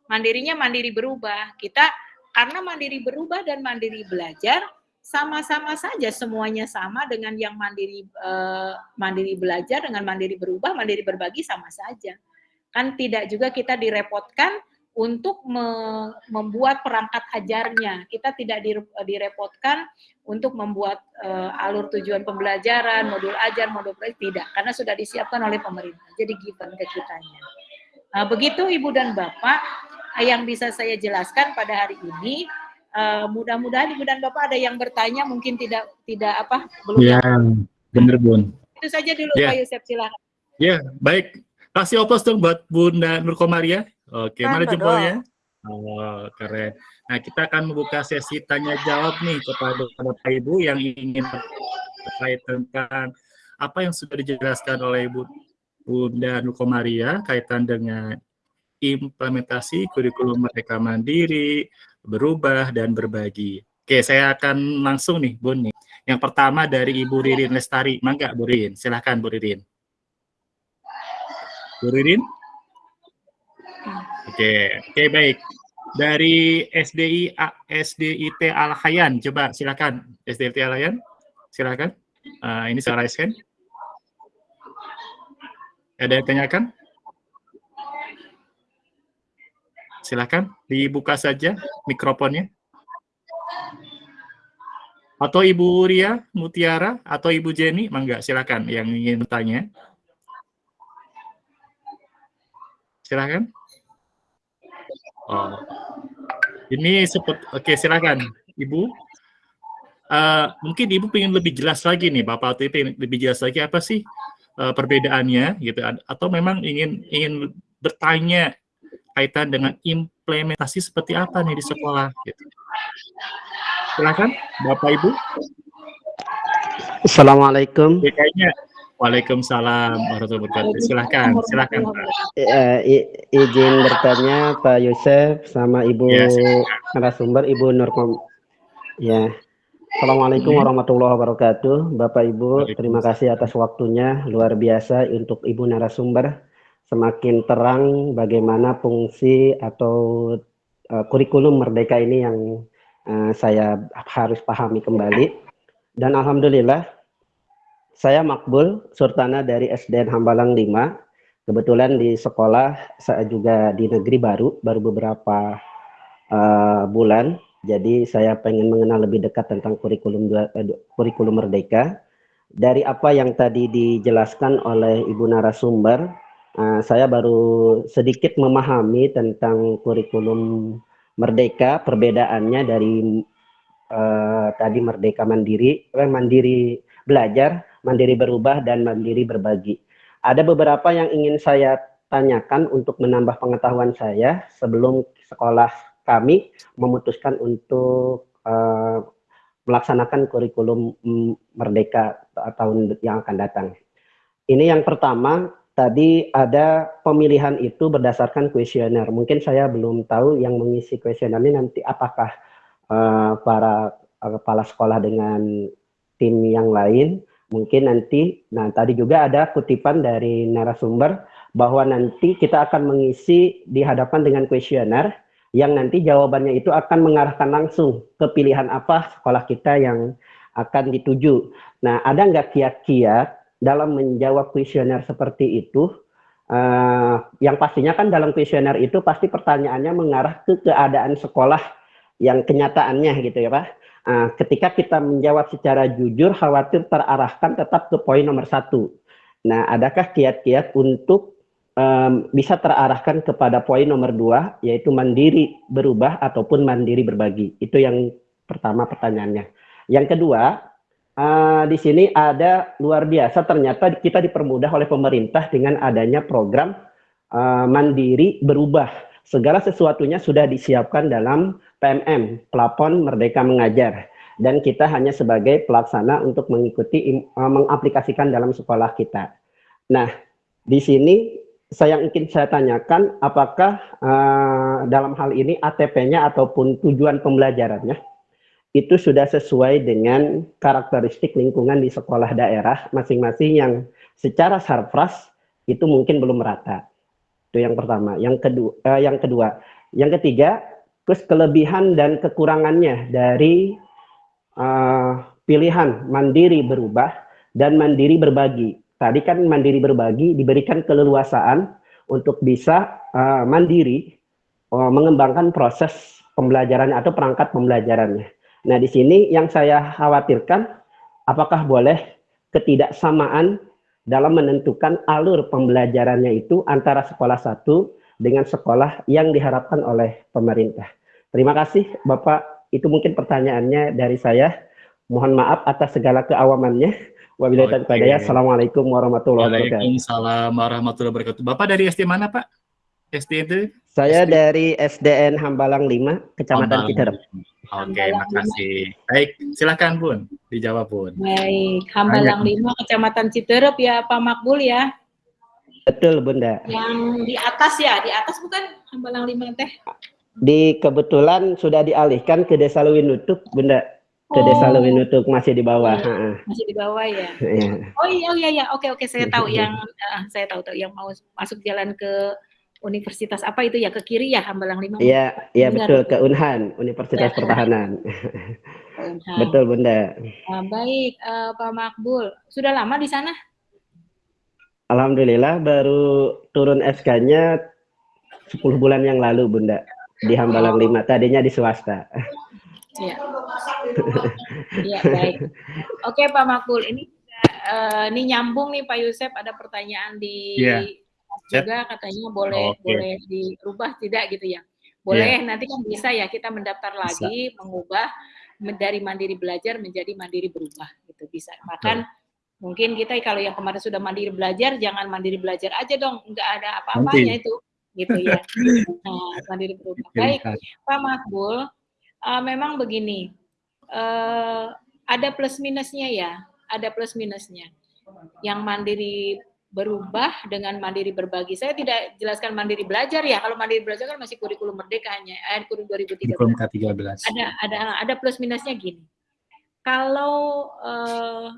Speaker 2: Mandirinya mandiri berubah. Kita karena mandiri berubah dan mandiri belajar sama-sama saja semuanya sama dengan yang mandiri uh, mandiri belajar dengan mandiri berubah mandiri berbagi sama saja kan tidak juga kita direpotkan untuk me membuat perangkat ajarnya. Kita tidak direpotkan untuk membuat uh, alur tujuan pembelajaran modul ajar modul belajar tidak. Karena sudah disiapkan oleh pemerintah. Jadi given ke kitanya. Nah, begitu ibu dan bapak yang bisa saya jelaskan pada hari ini uh, mudah-mudahan ibu dan bapak ada yang bertanya mungkin tidak tidak apa belum
Speaker 5: ya benar bun.
Speaker 2: Itu saja dulu ya. pak Yusuf silakan.
Speaker 5: Ya baik. Kasih oplos dong buat bunda Nurkomaria oke mana jempolnya Oh, keren. Nah, kita akan membuka sesi tanya jawab nih kepada Bapak Ibu yang ingin terkait tentang apa yang sudah dijelaskan oleh Ibu Bunda Nukomaria kaitan dengan implementasi kurikulum Merdeka Mandiri, berubah dan berbagi. Oke, saya akan langsung nih, Bun nih. Yang pertama dari Ibu Ririn Lestari. Mangga, Bu Ririn. Silahkan, Bu Ririn. Bu Ririn? Oke, oke baik. Dari SDI SDIT Al Hayan, coba silakan SDIT Al Hayan, silakan. Uh, ini saya raise hand. Ada yang tanyakan? Silahkan dibuka saja mikrofonnya. Atau Ibu Ria Mutiara atau Ibu Jenny, mangga silakan yang ingin bertanya. Silakan. Oh. Ini seperti oke okay, silakan Ibu. Uh, mungkin Ibu ingin lebih jelas lagi nih Bapak TP lebih jelas lagi apa sih uh, perbedaannya gitu atau memang ingin ingin bertanya kaitan dengan implementasi seperti apa nih di sekolah gitu. Silakan Bapak Ibu.
Speaker 6: Assalamualaikum.
Speaker 5: Ya, kayaknya Waalaikumsalam warahmatullahi wabarakatuh. Silahkan, silahkan
Speaker 6: Uh, izin bertanya Pak Yusuf sama Ibu ya, narasumber Ibu Nurkom. Ya. Assalamualaikum hmm. warahmatullahi wabarakatuh. Bapak Ibu, terima kasih atas waktunya luar biasa untuk Ibu narasumber semakin terang bagaimana fungsi atau uh, kurikulum merdeka ini yang uh, saya harus pahami kembali. Dan alhamdulillah saya Makbul Surtana dari SDN Hambalang 5. Kebetulan di sekolah saya juga di negeri baru baru beberapa uh, bulan. Jadi saya pengen mengenal lebih dekat tentang kurikulum kurikulum merdeka. Dari apa yang tadi dijelaskan oleh Ibu narasumber, Uh, saya baru sedikit memahami tentang kurikulum merdeka, perbedaannya dari uh, tadi merdeka mandiri, eh, mandiri belajar, mandiri berubah, dan mandiri berbagi. Ada beberapa yang ingin saya tanyakan untuk menambah pengetahuan saya sebelum sekolah kami memutuskan untuk uh, melaksanakan kurikulum merdeka tahun yang akan datang. Ini yang pertama, tadi ada pemilihan itu berdasarkan kuesioner. Mungkin saya belum tahu yang mengisi kuesioner ini nanti apakah uh, para uh, kepala sekolah dengan tim yang lain. Mungkin nanti, nah tadi juga ada kutipan dari narasumber bahwa nanti kita akan mengisi di hadapan dengan kuesioner yang nanti jawabannya itu akan mengarahkan langsung ke pilihan apa sekolah kita yang akan dituju. Nah, ada nggak kiat-kiat dalam menjawab kuesioner seperti itu? Uh, yang pastinya kan dalam kuesioner itu pasti pertanyaannya mengarah ke keadaan sekolah yang kenyataannya gitu ya Pak. Uh, ketika kita menjawab secara jujur, khawatir terarahkan tetap ke poin nomor satu. Nah, adakah kiat-kiat untuk um, bisa terarahkan kepada poin nomor dua, yaitu mandiri berubah ataupun mandiri berbagi? Itu yang pertama pertanyaannya. Yang kedua, uh, di sini ada luar biasa ternyata kita dipermudah oleh pemerintah dengan adanya program uh, mandiri berubah. Segala sesuatunya sudah disiapkan dalam PMM, Pelapon Merdeka Mengajar. Dan kita hanya sebagai pelaksana untuk mengikuti, uh, mengaplikasikan dalam sekolah kita. Nah, di sini saya ingin saya tanyakan apakah uh, dalam hal ini ATP-nya ataupun tujuan pembelajarannya itu sudah sesuai dengan karakteristik lingkungan di sekolah daerah masing-masing yang secara sarpras itu mungkin belum merata. Itu yang pertama. Yang kedua, uh, yang kedua, yang ketiga, terus kelebihan dan kekurangannya dari uh, pilihan mandiri berubah dan mandiri berbagi. Tadi kan mandiri berbagi diberikan keleluasaan untuk bisa uh, mandiri uh, mengembangkan proses pembelajarannya atau perangkat pembelajarannya. Nah, di sini yang saya khawatirkan, apakah boleh ketidaksamaan dalam menentukan alur pembelajarannya itu antara sekolah satu dengan sekolah yang diharapkan oleh pemerintah. Terima kasih Bapak, itu mungkin pertanyaannya dari saya. Mohon maaf atas segala keawamannya. Wabillahi okay. Assalamualaikum warahmatullahi wabarakatuh.
Speaker 1: Waalaikumsalam warahmatullahi wabarakatuh. Bapak dari SD mana, Pak? SD itu?
Speaker 6: Saya SD. dari SDN Hambalang 5, Kecamatan Citerep.
Speaker 1: Oke, okay, makasih. Baik, silakan Bun, dijawab Bun.
Speaker 2: Baik, Hambalang Banyak. 5, Kecamatan Citerep ya Pak Makbul ya?
Speaker 6: Betul Bunda.
Speaker 2: Yang di atas ya, di atas bukan Hambalang 5 teh?
Speaker 6: Di kebetulan sudah dialihkan ke Desa Lewinutuk Bunda. Ke oh. Desa Lewinutuk masih di bawah.
Speaker 2: Iya, masih di bawah ya. Iya. Oh iya, iya, iya. Oke, oke, saya tahu yang, uh, saya tahu tuh yang mau masuk jalan ke universitas apa itu ya ke kiri ya Hambalang Lima?
Speaker 6: Iya, iya betul ke Unhan, Universitas ya. Pertahanan. Unhan. betul Bunda.
Speaker 2: Uh, baik uh, Pak Makbul, sudah lama di sana?
Speaker 6: Alhamdulillah baru turun SK-nya 10 bulan yang lalu Bunda di Hambalang oh. 5, tadinya di swasta.
Speaker 2: Iya. Iya, baik. Oke Pak Makbul, ini uh, ini nyambung nih Pak Yusef ada pertanyaan di yeah juga katanya boleh okay. boleh dirubah tidak gitu ya. Boleh yeah. nanti kan bisa ya kita mendaftar lagi bisa. mengubah dari mandiri belajar menjadi mandiri berubah gitu bisa. Bahkan yeah. Mungkin kita kalau yang kemarin sudah mandiri belajar jangan mandiri belajar aja dong, nggak ada apa-apanya itu gitu ya. [LAUGHS] Nah, mandiri berubah. Baik, Pak Makbul, uh, memang begini. Uh, ada plus minusnya ya, ada plus minusnya. Yang mandiri berubah dengan mandiri berbagi. Saya tidak jelaskan mandiri belajar ya. Kalau mandiri belajar kan masih kurikulum merdeka hanya eh kurikulum 2013. Kurikulum K13. Ada ada ada plus minusnya gini. Kalau eh,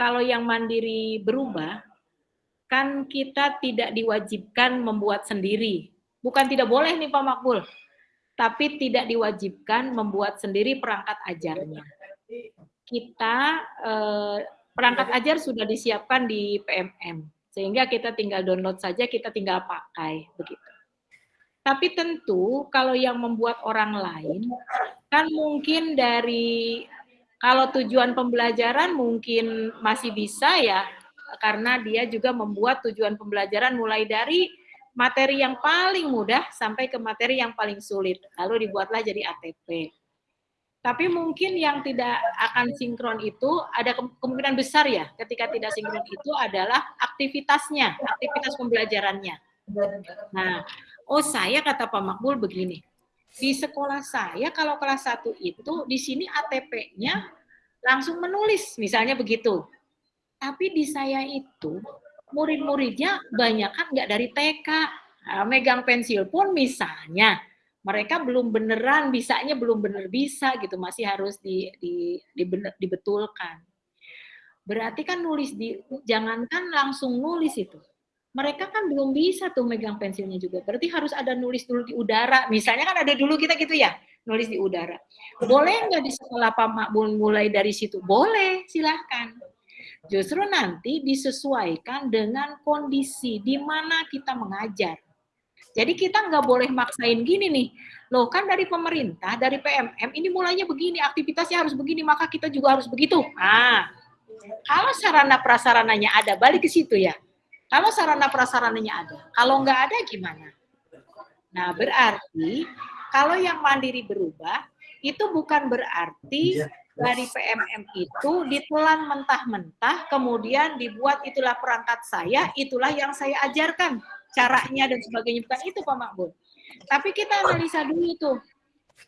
Speaker 2: kalau yang mandiri berubah kan kita tidak diwajibkan membuat sendiri. Bukan tidak boleh nih Pak Makbul. Tapi tidak diwajibkan membuat sendiri perangkat ajarnya. Kita eh, perangkat ajar sudah disiapkan di PMM sehingga kita tinggal download saja, kita tinggal pakai begitu. Tapi tentu kalau yang membuat orang lain kan mungkin dari kalau tujuan pembelajaran mungkin masih bisa ya karena dia juga membuat tujuan pembelajaran mulai dari materi yang paling mudah sampai ke materi yang paling sulit. Lalu dibuatlah jadi ATP. Tapi mungkin yang tidak akan sinkron itu ada kemungkinan besar ya ketika tidak sinkron itu adalah aktivitasnya, aktivitas pembelajarannya. Nah, oh saya kata Pak Makbul begini, di sekolah saya kalau kelas 1 itu di sini ATP-nya langsung menulis, misalnya begitu. Tapi di saya itu, murid-muridnya banyak kan nggak dari TK. Nah, megang pensil pun misalnya, mereka belum beneran bisanya belum bener bisa gitu masih harus di, di, di dibetulkan berarti kan nulis di jangankan langsung nulis itu mereka kan belum bisa tuh megang pensilnya juga. Berarti harus ada nulis dulu di udara. Misalnya kan ada dulu kita gitu ya nulis di udara. Boleh nggak di sekolah Pak Makbul mulai dari situ? Boleh silahkan. Justru nanti disesuaikan dengan kondisi di mana kita mengajar. Jadi kita nggak boleh maksain gini nih, loh kan dari pemerintah, dari PMM ini mulainya begini, aktivitasnya harus begini, maka kita juga harus begitu. Ah, kalau sarana prasarananya ada, balik ke situ ya. Kalau sarana prasarananya ada, kalau nggak ada gimana? Nah berarti kalau yang mandiri berubah, itu bukan berarti dari PMM itu ditelan mentah-mentah, kemudian dibuat itulah perangkat saya, itulah yang saya ajarkan caranya dan sebagainya bukan itu Pak Makbul. Tapi kita analisa dulu tuh,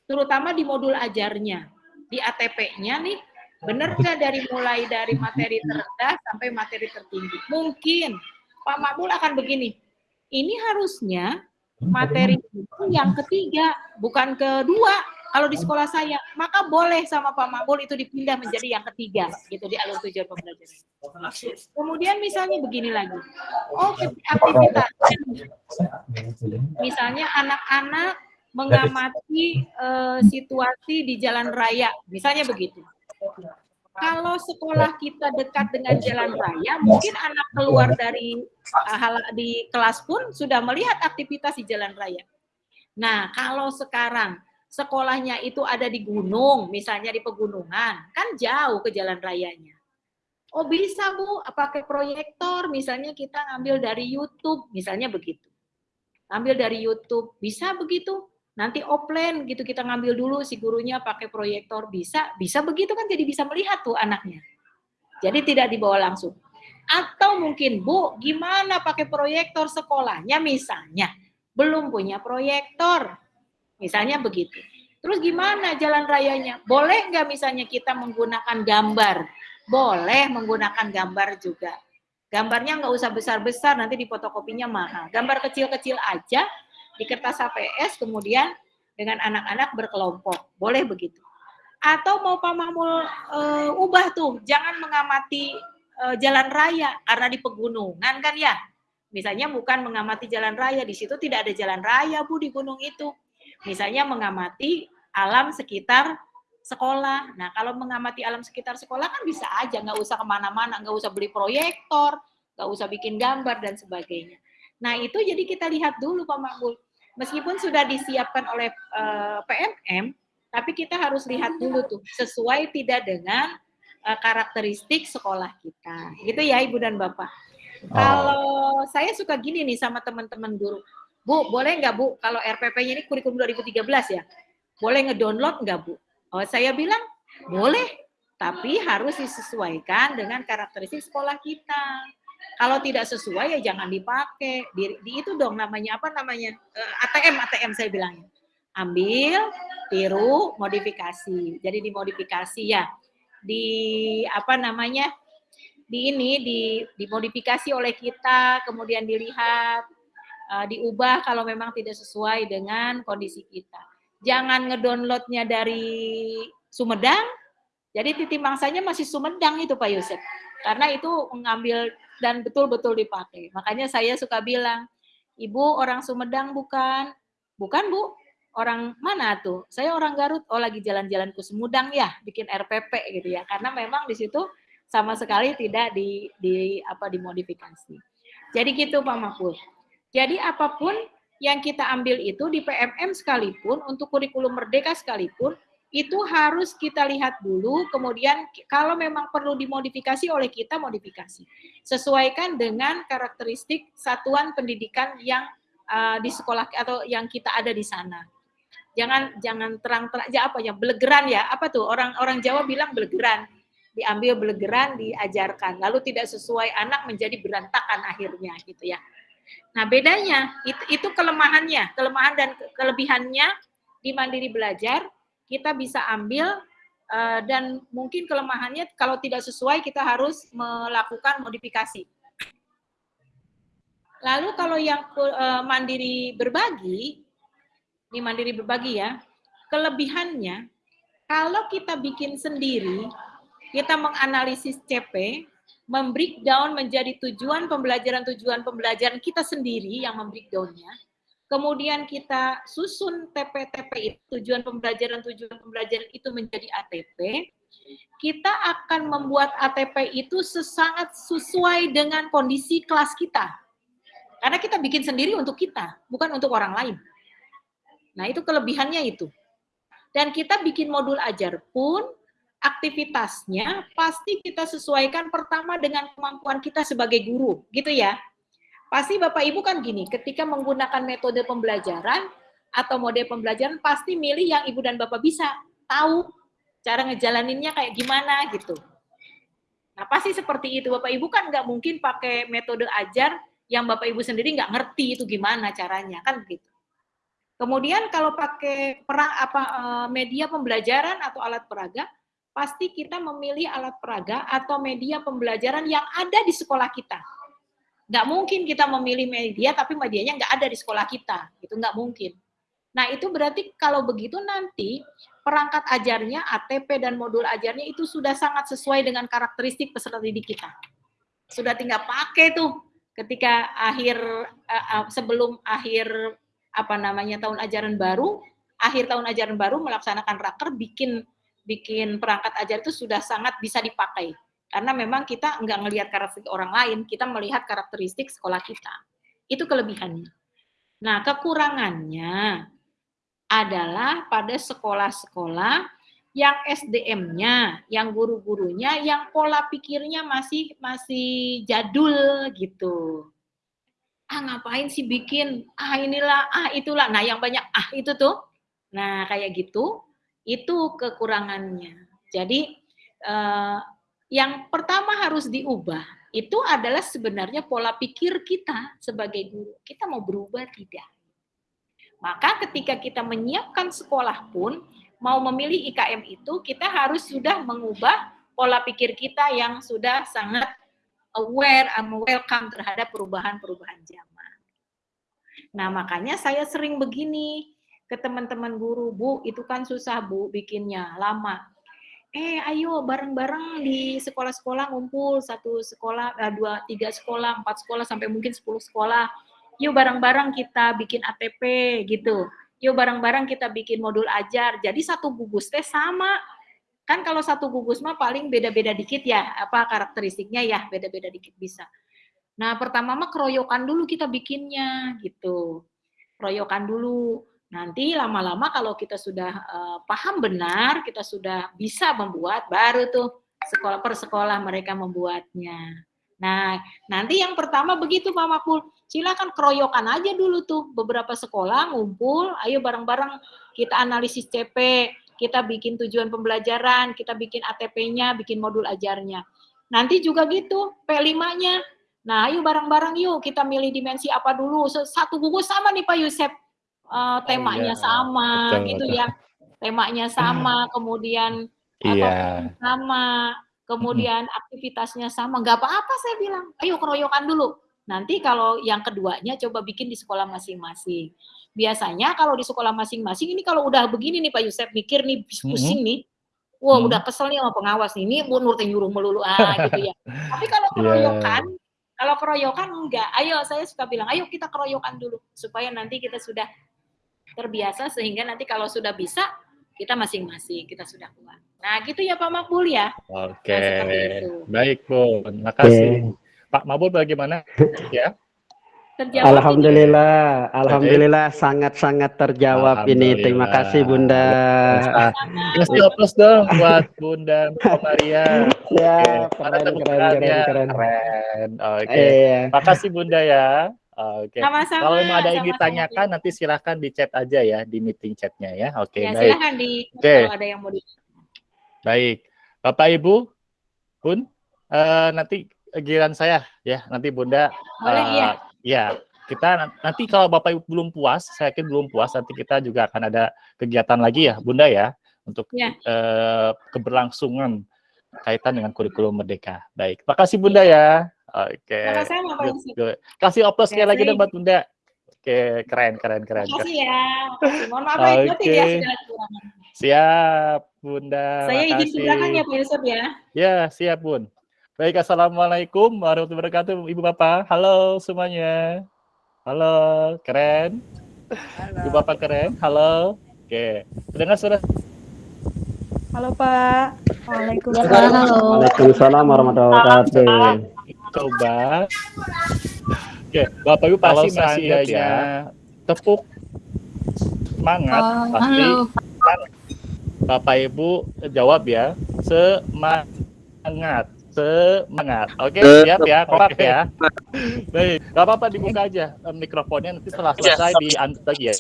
Speaker 2: terutama di modul ajarnya, di ATP-nya nih, benar nggak dari mulai dari materi terendah sampai materi tertinggi? Mungkin Pak Makbul akan begini, ini harusnya materi itu yang ketiga, bukan kedua, kalau di sekolah saya, maka boleh sama Pak Makbul itu dipindah menjadi yang ketiga gitu di alur tujuan pembelajaran. Kemudian misalnya begini lagi. Oh, aktivitas. Misalnya anak-anak mengamati uh, situasi di jalan raya, misalnya begitu. Kalau sekolah kita dekat dengan jalan raya, mungkin anak keluar dari uh, hal di kelas pun sudah melihat aktivitas di jalan raya. Nah, kalau sekarang sekolahnya itu ada di gunung, misalnya di pegunungan, kan jauh ke jalan rayanya. Oh bisa Bu, pakai proyektor, misalnya kita ngambil dari YouTube, misalnya begitu. Ambil dari YouTube, bisa begitu? Nanti offline gitu kita ngambil dulu si gurunya pakai proyektor, bisa? Bisa begitu kan jadi bisa melihat tuh anaknya. Jadi tidak dibawa langsung. Atau mungkin Bu, gimana pakai proyektor sekolahnya misalnya? Belum punya proyektor, Misalnya begitu. Terus gimana jalan rayanya? Boleh nggak misalnya kita menggunakan gambar? Boleh menggunakan gambar juga. Gambarnya nggak usah besar-besar, nanti di fotokopinya mahal. Gambar kecil-kecil aja di kertas HPS, kemudian dengan anak-anak berkelompok. Boleh begitu. Atau mau Pak Mahmul e, ubah tuh, jangan mengamati e, jalan raya, karena di pegunungan kan ya. Misalnya bukan mengamati jalan raya, di situ tidak ada jalan raya Bu di gunung itu Misalnya mengamati alam sekitar sekolah. Nah, kalau mengamati alam sekitar sekolah kan bisa aja, nggak usah ke mana-mana, nggak usah beli proyektor, nggak usah bikin gambar dan sebagainya. Nah, itu jadi kita lihat dulu Pak Makbul. Meskipun sudah disiapkan oleh uh, eh, PMM, tapi kita harus lihat dulu tuh, sesuai tidak dengan uh, karakteristik sekolah kita. Gitu ya Ibu dan Bapak. Oh. Kalau saya suka gini nih sama teman-teman guru, Bu, boleh nggak Bu, kalau RPP-nya ini kurikulum 2013 ya, boleh ngedownload nggak Bu? Oh, saya bilang, boleh, tapi harus disesuaikan dengan karakteristik sekolah kita. Kalau tidak sesuai ya jangan dipakai. Di, di itu dong namanya apa namanya? Uh, ATM, ATM saya bilangnya. Ambil, tiru, modifikasi. Jadi dimodifikasi ya. Di apa namanya? Di ini di dimodifikasi oleh kita, kemudian dilihat uh, diubah kalau memang tidak sesuai dengan kondisi kita. Jangan ngedownloadnya dari Sumedang, jadi titik mangsanya masih Sumedang itu Pak Yusuf. Karena itu mengambil dan betul-betul dipakai. Makanya saya suka bilang, Ibu orang Sumedang bukan? Bukan Bu, orang mana tuh? Saya orang Garut, oh lagi jalan-jalan ke Sumedang ya, bikin RPP gitu ya. Karena memang di situ sama sekali tidak di, di apa dimodifikasi. Jadi gitu Pak Mahfud. Jadi apa pun yang kita ambil itu di PMM sekalipun, untuk kurikulum merdeka sekalipun, itu harus kita lihat dulu, kemudian kalau memang perlu dimodifikasi oleh kita, modifikasi. Sesuaikan dengan karakteristik satuan pendidikan yang uh, di sekolah atau yang kita ada di sana. Jangan jangan terang-terang ya apa ya belegeran ya apa tuh orang orang Jawa bilang belegeran diambil belegeran diajarkan lalu tidak sesuai anak menjadi berantakan akhirnya gitu ya Nah, bedanya itu, itu kelemahannya, kelemahan dan kelebihannya di mandiri belajar kita bisa ambil eh, dan mungkin kelemahannya kalau tidak sesuai kita harus melakukan modifikasi. Lalu kalau yang eh, mandiri berbagi, ini mandiri berbagi ya, kelebihannya kalau kita bikin sendiri, kita menganalisis CP, membreakdown menjadi tujuan pembelajaran tujuan pembelajaran kita sendiri yang membreakdownnya, kemudian kita susun TP-TP itu, tujuan pembelajaran tujuan pembelajaran itu menjadi ATP, kita akan membuat ATP itu sesangat sesuai dengan kondisi kelas kita. Karena kita bikin sendiri untuk kita, bukan untuk orang lain. Nah, itu kelebihannya itu. Dan kita bikin modul ajar pun, aktivitasnya pasti kita sesuaikan pertama dengan kemampuan kita sebagai guru, gitu ya. Pasti Bapak Ibu kan gini, ketika menggunakan metode pembelajaran atau mode pembelajaran, pasti milih yang Ibu dan Bapak bisa, tahu cara ngejalaninnya kayak gimana gitu. Nah, pasti seperti itu. Bapak Ibu kan nggak mungkin pakai metode ajar yang Bapak Ibu sendiri nggak ngerti itu gimana caranya, kan begitu. Kemudian kalau pakai perang apa eh, media pembelajaran atau alat peraga, pasti kita memilih alat peraga atau media pembelajaran yang ada di sekolah kita. Nggak mungkin kita memilih media tapi medianya nggak ada di sekolah kita, itu nggak mungkin. Nah itu berarti kalau begitu nanti perangkat ajarnya, ATP dan modul ajarnya itu sudah sangat sesuai dengan karakteristik peserta didik kita. Sudah tinggal pakai tuh ketika akhir uh, sebelum akhir apa namanya tahun ajaran baru, akhir tahun ajaran baru melaksanakan raker bikin bikin perangkat ajar itu sudah sangat bisa dipakai. Karena memang kita nggak ngelihat karakteristik orang lain, kita melihat karakteristik sekolah kita. Itu kelebihannya. Nah, kekurangannya adalah pada sekolah-sekolah yang SDM-nya, yang guru-gurunya, yang pola pikirnya masih masih jadul gitu. Ah ngapain sih bikin? Ah inilah, ah itulah. Nah yang banyak ah itu tuh. Nah kayak gitu, itu kekurangannya. Jadi eh, yang pertama harus diubah itu adalah sebenarnya pola pikir kita sebagai guru. Kita mau berubah tidak? Maka ketika kita menyiapkan sekolah pun mau memilih IKM itu, kita harus sudah mengubah pola pikir kita yang sudah sangat aware, and welcome terhadap perubahan-perubahan zaman. Nah, makanya saya sering begini ke teman-teman guru, Bu, itu kan susah, Bu, bikinnya, lama. Eh, ayo bareng-bareng di sekolah-sekolah ngumpul, satu sekolah, eh, dua, tiga sekolah, empat sekolah, sampai mungkin sepuluh sekolah. Yuk bareng-bareng kita bikin ATP, gitu yuk bareng-bareng kita bikin modul ajar. Jadi satu gugus teh sama. Kan kalau satu gugus mah paling beda-beda dikit ya, apa karakteristiknya ya, beda-beda dikit bisa. Nah, pertama mah keroyokan dulu kita bikinnya gitu. Keroyokan dulu. Nanti lama-lama kalau kita sudah uh, paham benar, kita sudah bisa membuat, baru tuh sekolah per sekolah mereka membuatnya. Nah, nanti yang pertama begitu Pak Makul, silakan keroyokan aja dulu tuh beberapa sekolah ngumpul, ayo bareng-bareng kita analisis CP, kita bikin tujuan pembelajaran, kita bikin ATP-nya, bikin modul ajarnya. Nanti juga gitu, P5-nya. Nah, ayo bareng-bareng yuk kita milih dimensi apa dulu. Satu gugus sama nih Pak Yusef. Uh, temanya oh, iya. sama betul, gitu betul. ya. Temanya sama, kemudian iya. sama kemudian aktivitasnya sama, nggak apa-apa saya bilang, ayo keroyokan dulu. Nanti kalau yang keduanya coba bikin di sekolah masing-masing. Biasanya kalau di sekolah masing-masing ini kalau udah begini nih Pak Yusef mikir nih pusing nih, wah wow, udah kesel nih sama pengawas ini Bu Nur nyuruh melulu ah [LAUGHS] gitu ya. Tapi kalau iya. keroyokan, yeah. kalau keroyokan enggak. Ayo saya suka bilang, ayo kita keroyokan dulu supaya nanti kita sudah terbiasa sehingga nanti kalau sudah bisa kita masing-masing kita sudah kuat. Nah, gitu ya Pak Makbul ya.
Speaker 5: Oke. Nah, Baik, Bu. Terima kasih. Okay. Pak Makbul bagaimana? [LAUGHS] ya.
Speaker 6: Terjawab alhamdulillah, ini. alhamdulillah sangat-sangat terjawab ini. Terima kasih Bunda.
Speaker 5: Kasih oplos dong buat Bunda Maria. [LAUGHS]
Speaker 6: Ya, keren, keren, keren, keren,
Speaker 5: keren. Oke. Okay. Iya. Terima kasih Bunda ya. Oke. Okay. Kalau mau ada yang ditanyakan nanti silahkan di chat aja ya di meeting chatnya ya. Oke. Okay, ya, baik.
Speaker 2: silahkan di okay. kalau ada yang mau di
Speaker 5: Baik, Bapak Ibu, Bun, uh, nanti giliran saya ya, nanti Bunda.
Speaker 2: Boleh uh, ya.
Speaker 5: Ya, kita nanti kalau Bapak Ibu belum puas, saya yakin belum puas, nanti kita juga akan ada kegiatan lagi ya, Bunda ya, untuk ya. uh, keberlangsungan kaitan dengan kurikulum merdeka. Baik, terima kasih Bunda ya. Oke. Okay. Kasih oplos sekali lagi dong buat Bunda. Oke, keren, keren, keren.
Speaker 2: Terima kasih ya. Mohon maaf okay. ya
Speaker 5: Siap, Bunda.
Speaker 2: Saya izin keterangan ya Pak Yusuf ya.
Speaker 5: Ya, siap Bun. Baik, Assalamualaikum warahmatullahi wabarakatuh, Ibu Bapak. Halo semuanya. Halo, keren. Halo. Ibu Bapak keren. Halo. Oke, dengar sudah
Speaker 3: Halo Pak.
Speaker 6: Waalaikumsalam. Waalaikumsalam warahmatullahi wabarakatuh.
Speaker 5: Coba. Oke, Bapak Ibu pasti masih ya tepuk semangat oh, pasti. Halo. Bapak Ibu jawab ya. Semangat. Semangat. Oke, siap ya, kompak ya. Baik, gak apa-apa dibuka aja mikrofonnya nanti setelah selesai di lagi ya.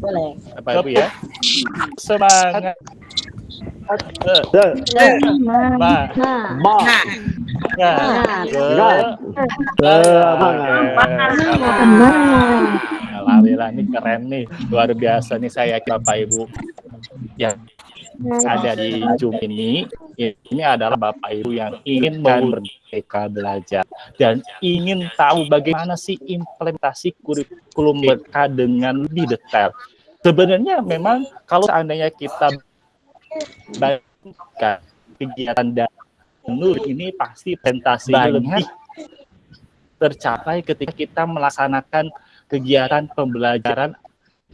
Speaker 5: Boleh. Bapak Ibu ya. Semangat. Alhamdulillah ini keren nih, luar biasa nih saya Bapak Ibu yang ada di Zoom ini, ini adalah Bapak Ibu yang ingin merdeka belajar dan ingin tahu bagaimana sih implementasi kurikulum mereka dengan lebih detail. Sebenarnya memang kalau seandainya kita Bahkan kegiatan dan nur ini pasti pentasinya lebih tercapai ketika kita melaksanakan kegiatan pembelajaran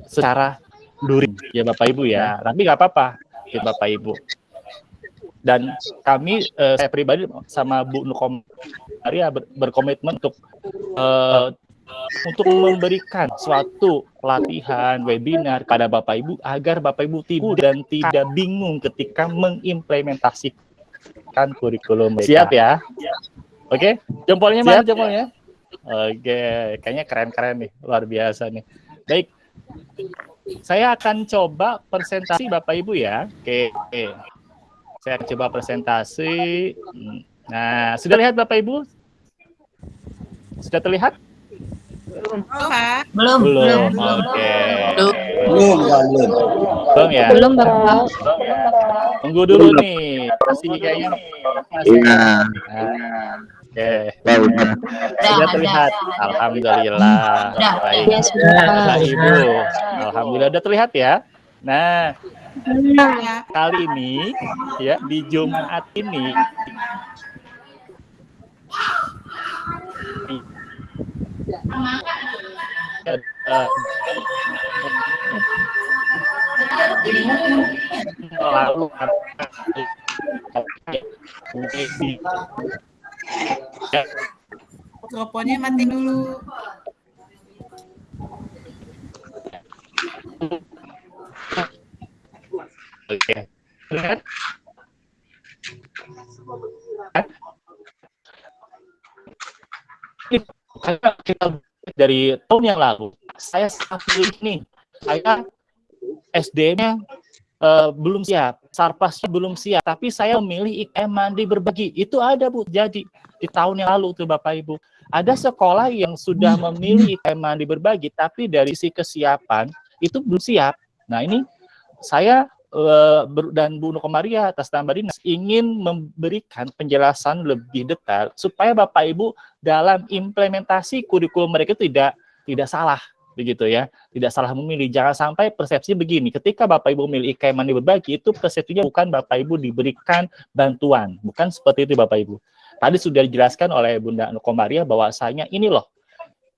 Speaker 5: secara luring ya Bapak Ibu ya. Tapi nggak apa-apa ya Bapak Ibu. Dan kami eh, saya pribadi sama Bu Nukom Maria ber, berkomitmen untuk eh, untuk memberikan suatu pelatihan, webinar kepada Bapak Ibu agar Bapak Ibu tidak dan tidak bingung ketika mengimplementasikan kurikulum mereka. Siap ya? Oke, jempolnya mana jempolnya? Oke, kayaknya keren-keren nih, luar biasa nih. Baik, saya akan coba presentasi Bapak Ibu ya. Oke, saya akan coba presentasi. Nah, sudah lihat Bapak Ibu? Sudah terlihat?
Speaker 3: Belum. Pak.
Speaker 5: Belum. Belum. Oke. Okay. Belum.
Speaker 4: Belum, belum.
Speaker 5: Belum ya?
Speaker 3: Belum, Bapak.
Speaker 5: Tunggu dulu nih. Masih kayaknya masih. Iya. Oke. Okay. Sudah terlihat. Alhamdulillah. Baik. Bapak Ibu. Alhamdulillah sudah terlihat ya. Nah, kali ini ya di Jumat ini lalu
Speaker 3: mikrofonnya mati dulu.
Speaker 5: Oke. Lihat karena kita dari tahun yang lalu saya sangat pilih nih saya SD-nya uh, eh, belum siap, Sarpasnya belum siap, tapi saya memilih IKM mandi berbagi. Itu ada Bu, jadi di tahun yang lalu tuh Bapak Ibu. Ada sekolah yang sudah memilih IKM mandi berbagi, tapi dari si kesiapan itu belum siap. Nah ini saya dan Bu Nukomaria atas nama dinas ingin memberikan penjelasan lebih detail supaya Bapak Ibu dalam implementasi kurikulum mereka tidak tidak salah begitu ya. Tidak salah memilih. Jangan sampai persepsi begini. Ketika Bapak Ibu memilih IKM mandi berbagi itu persepsinya bukan Bapak Ibu diberikan bantuan. Bukan seperti itu Bapak Ibu. Tadi sudah dijelaskan oleh Bunda Nukomaria bahwasanya ini loh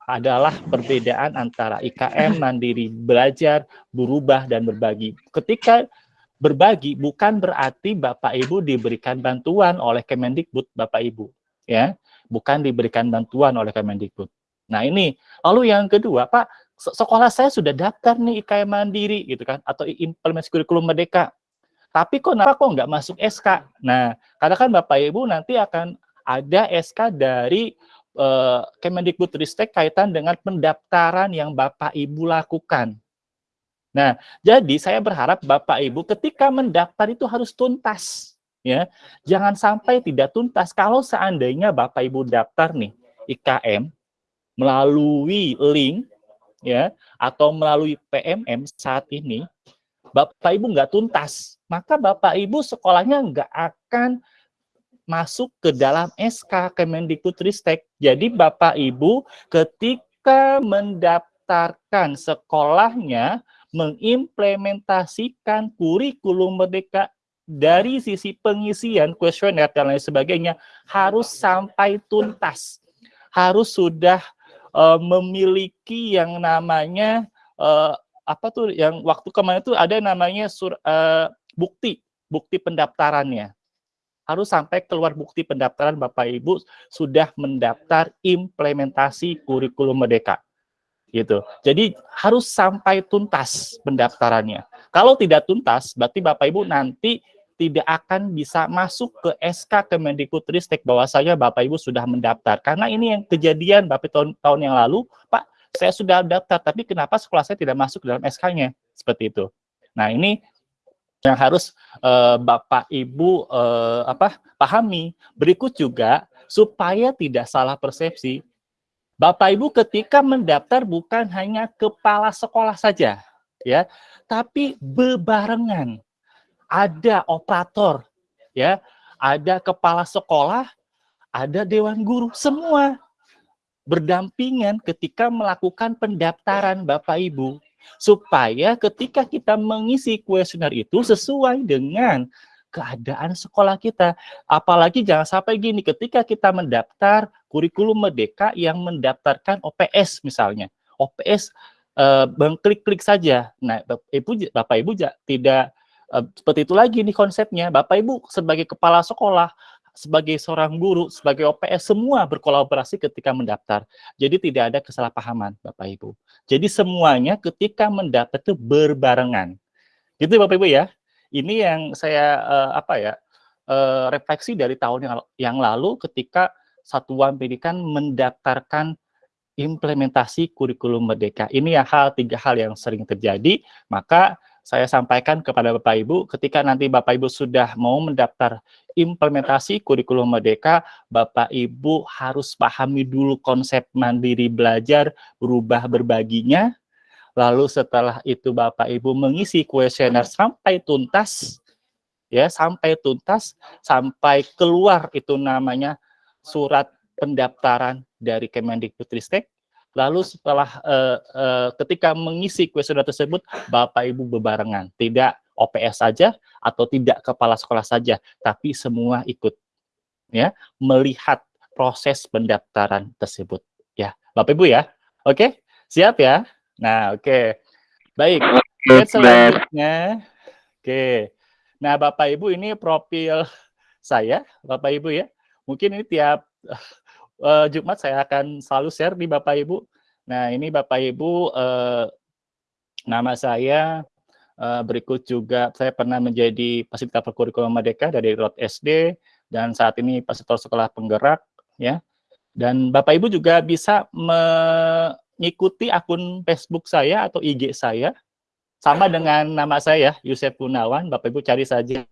Speaker 5: adalah perbedaan antara IKM mandiri belajar berubah dan berbagi. Ketika berbagi bukan berarti Bapak Ibu diberikan bantuan oleh Kemendikbud Bapak Ibu ya. Bukan diberikan bantuan oleh Kemendikbud. Nah ini. Lalu yang kedua Pak sekolah saya sudah daftar nih IKM mandiri gitu kan atau implementasi kurikulum merdeka. Tapi kok kenapa kok nggak masuk SK nah karena kan Bapak Ibu nanti akan ada SK dari uh, Kemendikbud Ristek kaitan dengan pendaftaran yang Bapak Ibu lakukan Nah, jadi saya berharap Bapak Ibu ketika mendaftar itu harus tuntas ya. Jangan sampai tidak tuntas kalau seandainya Bapak Ibu daftar nih IKM melalui link ya atau melalui PMM saat ini Bapak Ibu nggak tuntas, maka Bapak Ibu sekolahnya nggak akan masuk ke dalam SK Kemendikbudristek. Jadi Bapak Ibu ketika mendaftarkan sekolahnya mengimplementasikan kurikulum merdeka dari sisi pengisian kuesioner dan lain sebagainya harus sampai tuntas. Harus sudah uh, memiliki yang namanya uh, apa tuh yang waktu kemarin itu ada namanya sur, uh, bukti bukti pendaftarannya harus sampai keluar bukti pendaftaran Bapak Ibu sudah mendaftar implementasi kurikulum merdeka gitu. Jadi harus sampai tuntas pendaftarannya. Kalau tidak tuntas, berarti Bapak Ibu nanti tidak akan bisa masuk ke SK Kemendikbudristek bahwasanya Bapak Ibu sudah mendaftar. Karena ini yang kejadian Bapak tahun, tahun yang lalu, Pak, saya sudah daftar, tapi kenapa sekolah saya tidak masuk dalam SK-nya? Seperti itu. Nah, ini yang harus uh, Bapak Ibu uh, apa pahami. Berikut juga supaya tidak salah persepsi, Bapak Ibu ketika mendaftar bukan hanya kepala sekolah saja, ya, tapi bebarengan. Ada operator, ya, ada kepala sekolah, ada dewan guru, semua berdampingan ketika melakukan pendaftaran Bapak Ibu supaya ketika kita mengisi kuesioner itu sesuai dengan keadaan sekolah kita. Apalagi jangan sampai gini, ketika kita mendaftar kurikulum merdeka yang mendaftarkan OPS misalnya. OPS uh, klik-klik saja. Nah, Ibu, Bapak Ibu tidak uh, seperti itu lagi nih konsepnya. Bapak Ibu sebagai kepala sekolah, sebagai seorang guru, sebagai OPS, semua berkolaborasi ketika mendaftar. Jadi tidak ada kesalahpahaman, Bapak Ibu. Jadi semuanya ketika mendaftar itu berbarengan. Gitu Bapak Ibu ya ini yang saya uh, apa ya uh, refleksi dari tahun yang, yang lalu ketika satuan pendidikan mendaftarkan implementasi kurikulum merdeka. Ini ya hal tiga hal yang sering terjadi, maka saya sampaikan kepada Bapak Ibu ketika nanti Bapak Ibu sudah mau mendaftar implementasi kurikulum merdeka, Bapak Ibu harus pahami dulu konsep mandiri belajar, berubah berbaginya, Lalu setelah itu Bapak Ibu mengisi kuesioner sampai tuntas, ya sampai tuntas, sampai keluar itu namanya surat pendaftaran dari Kemendikbudristek. Lalu setelah uh, uh, ketika mengisi kuesioner tersebut, Bapak Ibu bebarengan, tidak OPS saja atau tidak kepala sekolah saja, tapi semua ikut ya melihat proses pendaftaran tersebut ya. Bapak Ibu ya. Oke, siap ya? Nah, oke. Okay. Baik. Oke, selanjutnya. Oke. Okay. Nah, Bapak Ibu ini profil saya, Bapak Ibu ya. Mungkin ini tiap uh, [LAUGHS] Jumat saya akan selalu share di Bapak Ibu. Nah, ini Bapak Ibu uh, nama saya uh, berikut juga saya pernah menjadi fasilitator kurikulum Merdeka dari Rot SD dan saat ini fasilitator sekolah penggerak ya. Dan Bapak Ibu juga bisa me ngikuti akun Facebook saya atau IG saya sama dengan nama saya Yusef Gunawan. Bapak Ibu cari saja.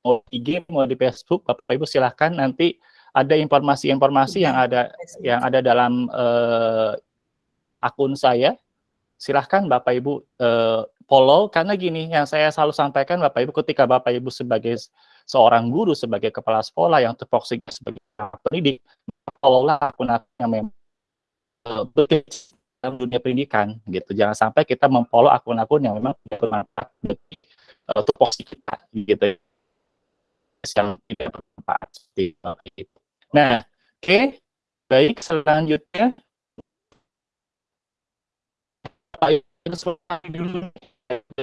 Speaker 5: Mau IG mau di Facebook Bapak Ibu silahkan. Nanti ada informasi-informasi yang ada yang ada dalam uh, akun saya. Silahkan Bapak Ibu uh, follow. Karena gini yang saya selalu sampaikan Bapak Ibu ketika Bapak Ibu sebagai seorang guru sebagai kepala sekolah yang terfokus sebagai pendidik follow lah akun-akun yang memang uh, dalam dunia pendidikan gitu. Jangan sampai kita memfollow akun-akun yang memang tidak bermanfaat uh, untuk posisi kita gitu. Yang tidak bermanfaat seperti itu. Nah, oke, okay. baik selanjutnya dulu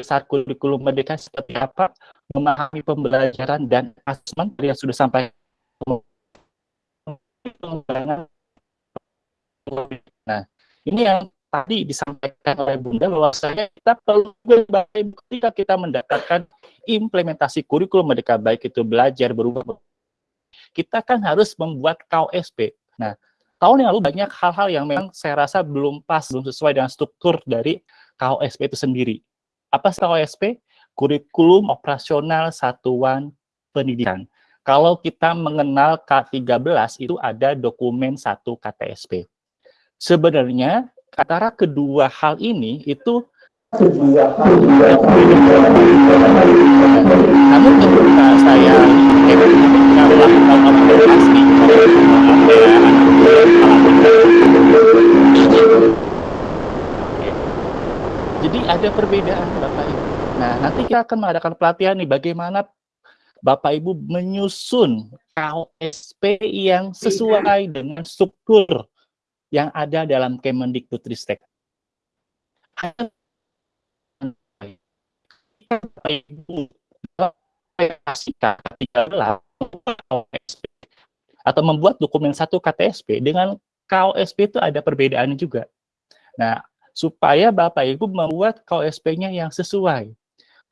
Speaker 5: saat kurikulum merdeka seperti apa memahami pembelajaran dan asesmen yang sudah sampai nah ini yang tadi disampaikan oleh Bunda bahwa saya kita perlu ketika kita mendapatkan implementasi kurikulum merdeka baik itu belajar berubah kita kan harus membuat KOSP. Nah, tahun yang lalu banyak hal-hal yang memang saya rasa belum pas, belum sesuai dengan struktur dari KOSP itu sendiri. Apa KOSP? Kurikulum Operasional Satuan Pendidikan. Kalau kita mengenal K13 itu ada dokumen satu KTSP sebenarnya antara kedua hal ini itu Namun ketika saya melakukan Oke. Jadi ada perbedaan Bapak Ibu. Nah, nanti kita akan mengadakan pelatihan nih bagaimana Bapak Ibu menyusun KOSP yang sesuai dengan struktur yang ada dalam Kemendikbudristek. Atau membuat dokumen satu KTSP dengan KOSP itu ada perbedaan juga. Nah, supaya Bapak Ibu membuat KOSP-nya yang sesuai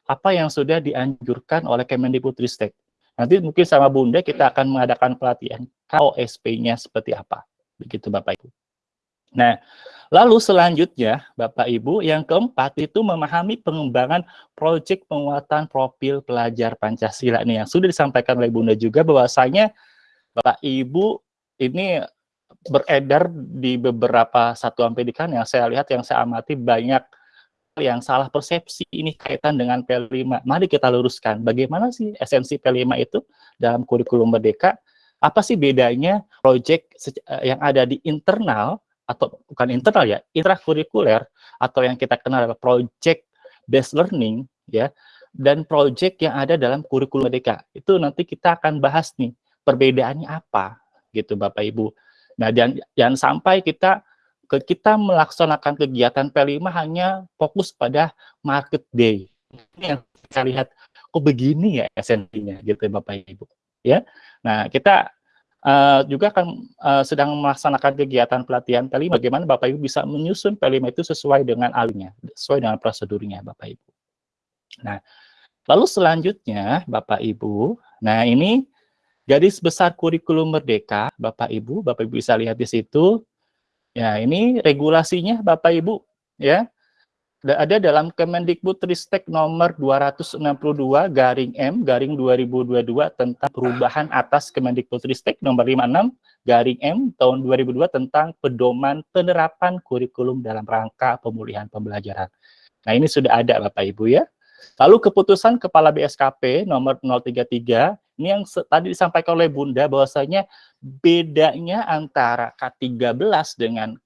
Speaker 5: apa yang sudah dianjurkan oleh Kemendikbudristek. Nanti mungkin sama Bunda kita akan mengadakan pelatihan KOSP-nya seperti apa. Begitu Bapak Ibu. Nah, lalu selanjutnya Bapak Ibu yang keempat itu memahami pengembangan proyek penguatan profil pelajar Pancasila ini yang sudah disampaikan oleh Bunda juga bahwasanya Bapak Ibu ini beredar di beberapa satuan pendidikan yang saya lihat yang saya amati banyak yang salah persepsi ini kaitan dengan P5. Mari kita luruskan bagaimana sih esensi P5 itu dalam kurikulum merdeka? Apa sih bedanya proyek yang ada di internal atau bukan internal ya, intrakurikuler atau yang kita kenal adalah project based learning ya dan project yang ada dalam kurikulum merdeka. Itu nanti kita akan bahas nih perbedaannya apa gitu Bapak Ibu. Nah, dan jangan sampai kita kita melaksanakan kegiatan P5 hanya fokus pada market day. Ini yang kita lihat kok begini ya esensinya gitu Bapak Ibu. Ya. Nah, kita uh, juga akan uh, sedang melaksanakan kegiatan pelatihan P5 bagaimana Bapak Ibu bisa menyusun P5 itu sesuai dengan alurnya, sesuai dengan prosedurnya Bapak Ibu. Nah, lalu selanjutnya Bapak Ibu, nah ini garis besar kurikulum merdeka, Bapak Ibu, Bapak Ibu bisa lihat di situ. Ya, ini regulasinya Bapak Ibu, ya. Ada dalam Kemendikbud Ristek nomor 262 garing M garing 2022 tentang perubahan atas Kemendikbud Ristek nomor 56 garing M tahun 2002 tentang pedoman penerapan kurikulum dalam rangka pemulihan pembelajaran. Nah, ini sudah ada Bapak Ibu ya. Lalu keputusan Kepala BSKP nomor 033 ini yang tadi disampaikan oleh Bunda bahwasanya bedanya antara K13 dengan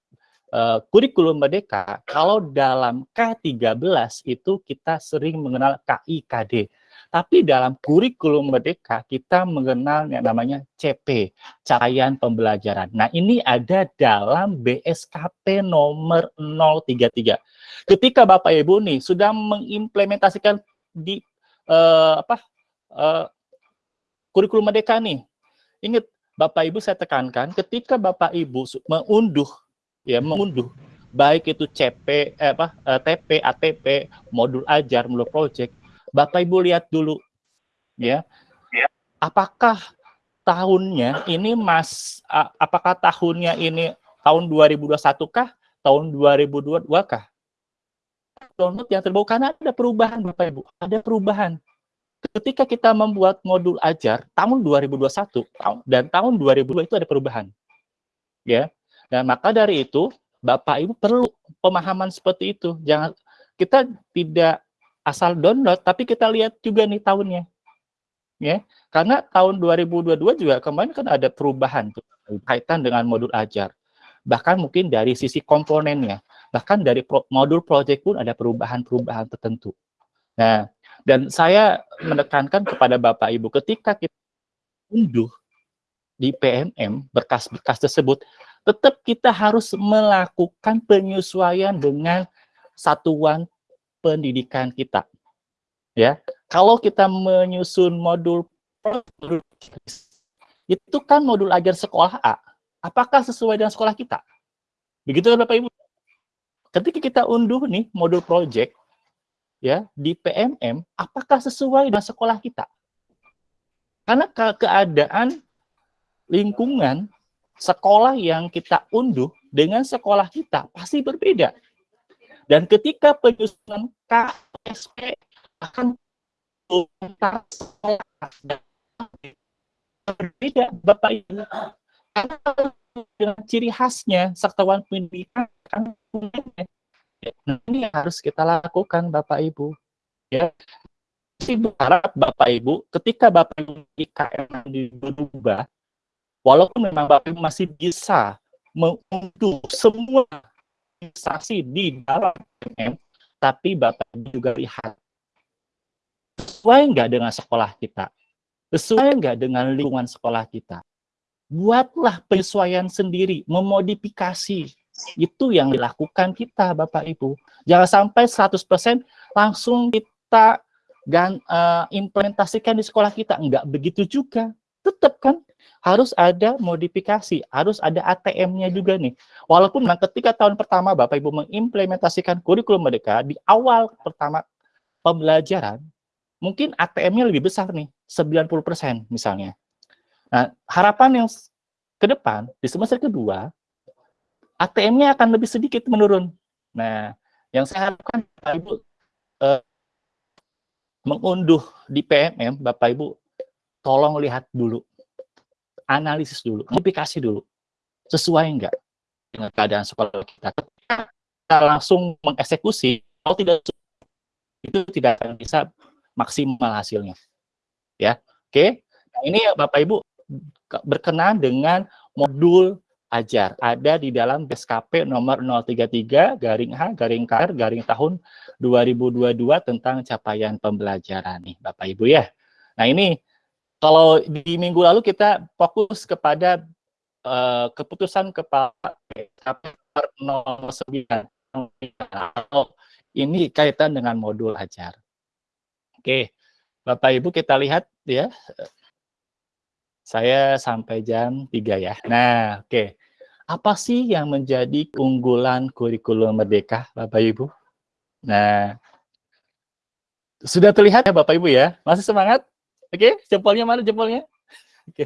Speaker 5: uh, kurikulum merdeka kalau dalam K13 itu kita sering mengenal KIKD. Tapi dalam kurikulum merdeka kita mengenal yang namanya CP, capaian pembelajaran. Nah, ini ada dalam BSKP nomor 033. Ketika Bapak Ibu nih sudah mengimplementasikan di uh, apa uh, kurikulum merdeka nih. Ingat Bapak Ibu saya tekankan ketika Bapak Ibu mengunduh ya mengunduh baik itu CP eh, apa eh, TP, ATP, modul ajar, modul project, Bapak Ibu lihat dulu ya. Apakah tahunnya ini Mas apakah tahunnya ini tahun 2021 kah? Tahun 2022 kah? Download yang terbaru karena ada perubahan Bapak Ibu, ada perubahan ketika kita membuat modul ajar tahun 2021 dan tahun 2002 itu ada perubahan. Ya. Dan maka dari itu Bapak Ibu perlu pemahaman seperti itu. Jangan kita tidak asal download tapi kita lihat juga nih tahunnya. Ya. Karena tahun 2022 juga kemarin kan ada perubahan kaitan dengan modul ajar. Bahkan mungkin dari sisi komponennya, bahkan dari pro, modul project pun ada perubahan-perubahan tertentu. Nah, dan saya menekankan kepada Bapak Ibu ketika kita unduh di PMM berkas-berkas tersebut, tetap kita harus melakukan penyesuaian dengan satuan pendidikan kita. Ya, kalau kita menyusun modul itu kan modul ajar sekolah A, apakah sesuai dengan sekolah kita? Begitu kan Bapak Ibu? Ketika kita unduh nih modul project, ya di PMM apakah sesuai dengan sekolah kita? Karena ke keadaan lingkungan sekolah yang kita unduh dengan sekolah kita pasti berbeda. Dan ketika penyusunan KSP akan berbeda Bapak Ibu. Dengan ciri khasnya satuan pendidikan Nah, ini yang harus kita lakukan Bapak Ibu. Ya. Saya berharap Bapak Ibu ketika Bapak Ibu IKM dirubah, walaupun memang Bapak Ibu masih bisa mengunduh semua instansi di dalam IKM, tapi Bapak juga lihat sesuai nggak dengan sekolah kita, sesuai nggak dengan lingkungan sekolah kita. Buatlah penyesuaian sendiri, memodifikasi. Itu yang dilakukan kita, Bapak Ibu. Jangan sampai 100% langsung kita gan, uh, implementasikan di sekolah kita. Enggak begitu juga. Tetap kan harus ada modifikasi, harus ada ATM-nya juga nih. Walaupun memang ketika tahun pertama Bapak Ibu mengimplementasikan kurikulum mereka di awal pertama pembelajaran, mungkin ATM-nya lebih besar nih, 90% misalnya. Nah, harapan yang ke depan, di semester kedua, ATM-nya akan lebih sedikit menurun. Nah, yang saya harapkan Bapak Ibu eh, mengunduh di PMM, Bapak Ibu tolong lihat dulu, analisis dulu, modifikasi dulu, sesuai enggak dengan keadaan sekolah kita. Kita langsung mengeksekusi, kalau tidak itu tidak akan bisa maksimal hasilnya. Ya, oke. Nah, ini ya Bapak Ibu berkenan dengan modul ajar ada di dalam BSKP nomor 033 garing H garing KR garing tahun 2022 tentang capaian pembelajaran nih Bapak Ibu ya. Nah ini kalau di minggu lalu kita fokus kepada uh, keputusan kepala BSKP nomor 9 ini kaitan dengan modul ajar. Oke, Bapak Ibu kita lihat ya. Saya sampai jam 3 ya. Nah, oke. Apa sih yang menjadi keunggulan kurikulum Merdeka, Bapak Ibu? Nah, sudah terlihat ya Bapak Ibu ya? Masih semangat? Oke, jempolnya mana jempolnya? Oke.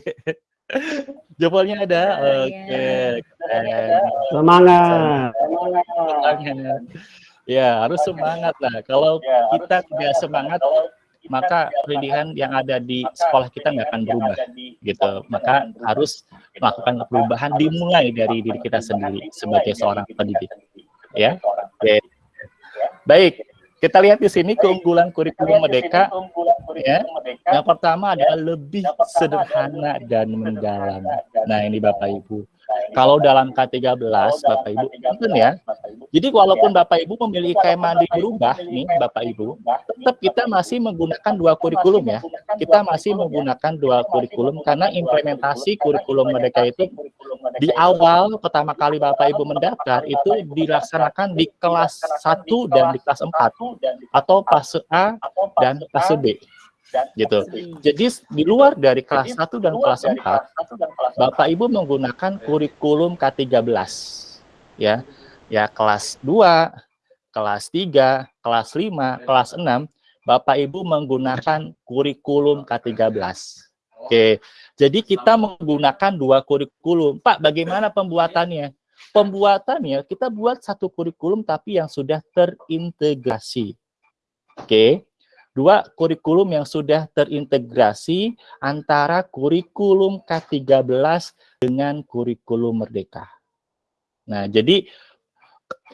Speaker 5: Jempolnya ada. Oke.
Speaker 6: Semangat.
Speaker 5: Semangat. Ya, harus semangat lah. Kalau kita tidak semangat, maka pendidikan yang ada di sekolah kita nggak akan berubah gitu maka harus melakukan perubahan dimulai dari diri kita sendiri sebagai seorang pendidik ya Oke. baik kita lihat di sini keunggulan kurikulum merdeka ya. Yang pertama adalah lebih sederhana dan mendalam. nah ini bapak ibu. Kalau dalam K13 Bapak Ibu mungkin ya. Jadi walaupun Bapak Ibu memilih IKM mandiri berubah nih Bapak Ibu, tetap kita masih menggunakan dua kurikulum ya. Kita masih menggunakan dua kurikulum karena implementasi kurikulum mereka itu di awal pertama kali Bapak Ibu mendaftar itu dilaksanakan di kelas 1 dan di kelas 4 atau fase A dan fase B gitu. Jadi di luar dari kelas 1 dan kelas 4, Bapak Ibu menggunakan kurikulum K13. Ya. Ya kelas 2, kelas 3, kelas 5, kelas 6, Bapak Ibu menggunakan kurikulum K13. Oke. Jadi kita menggunakan dua kurikulum. Pak, bagaimana pembuatannya? Pembuatannya kita buat satu kurikulum tapi yang sudah terintegrasi. Oke. Dua, kurikulum yang sudah terintegrasi antara kurikulum K13 dengan kurikulum Merdeka. Nah, jadi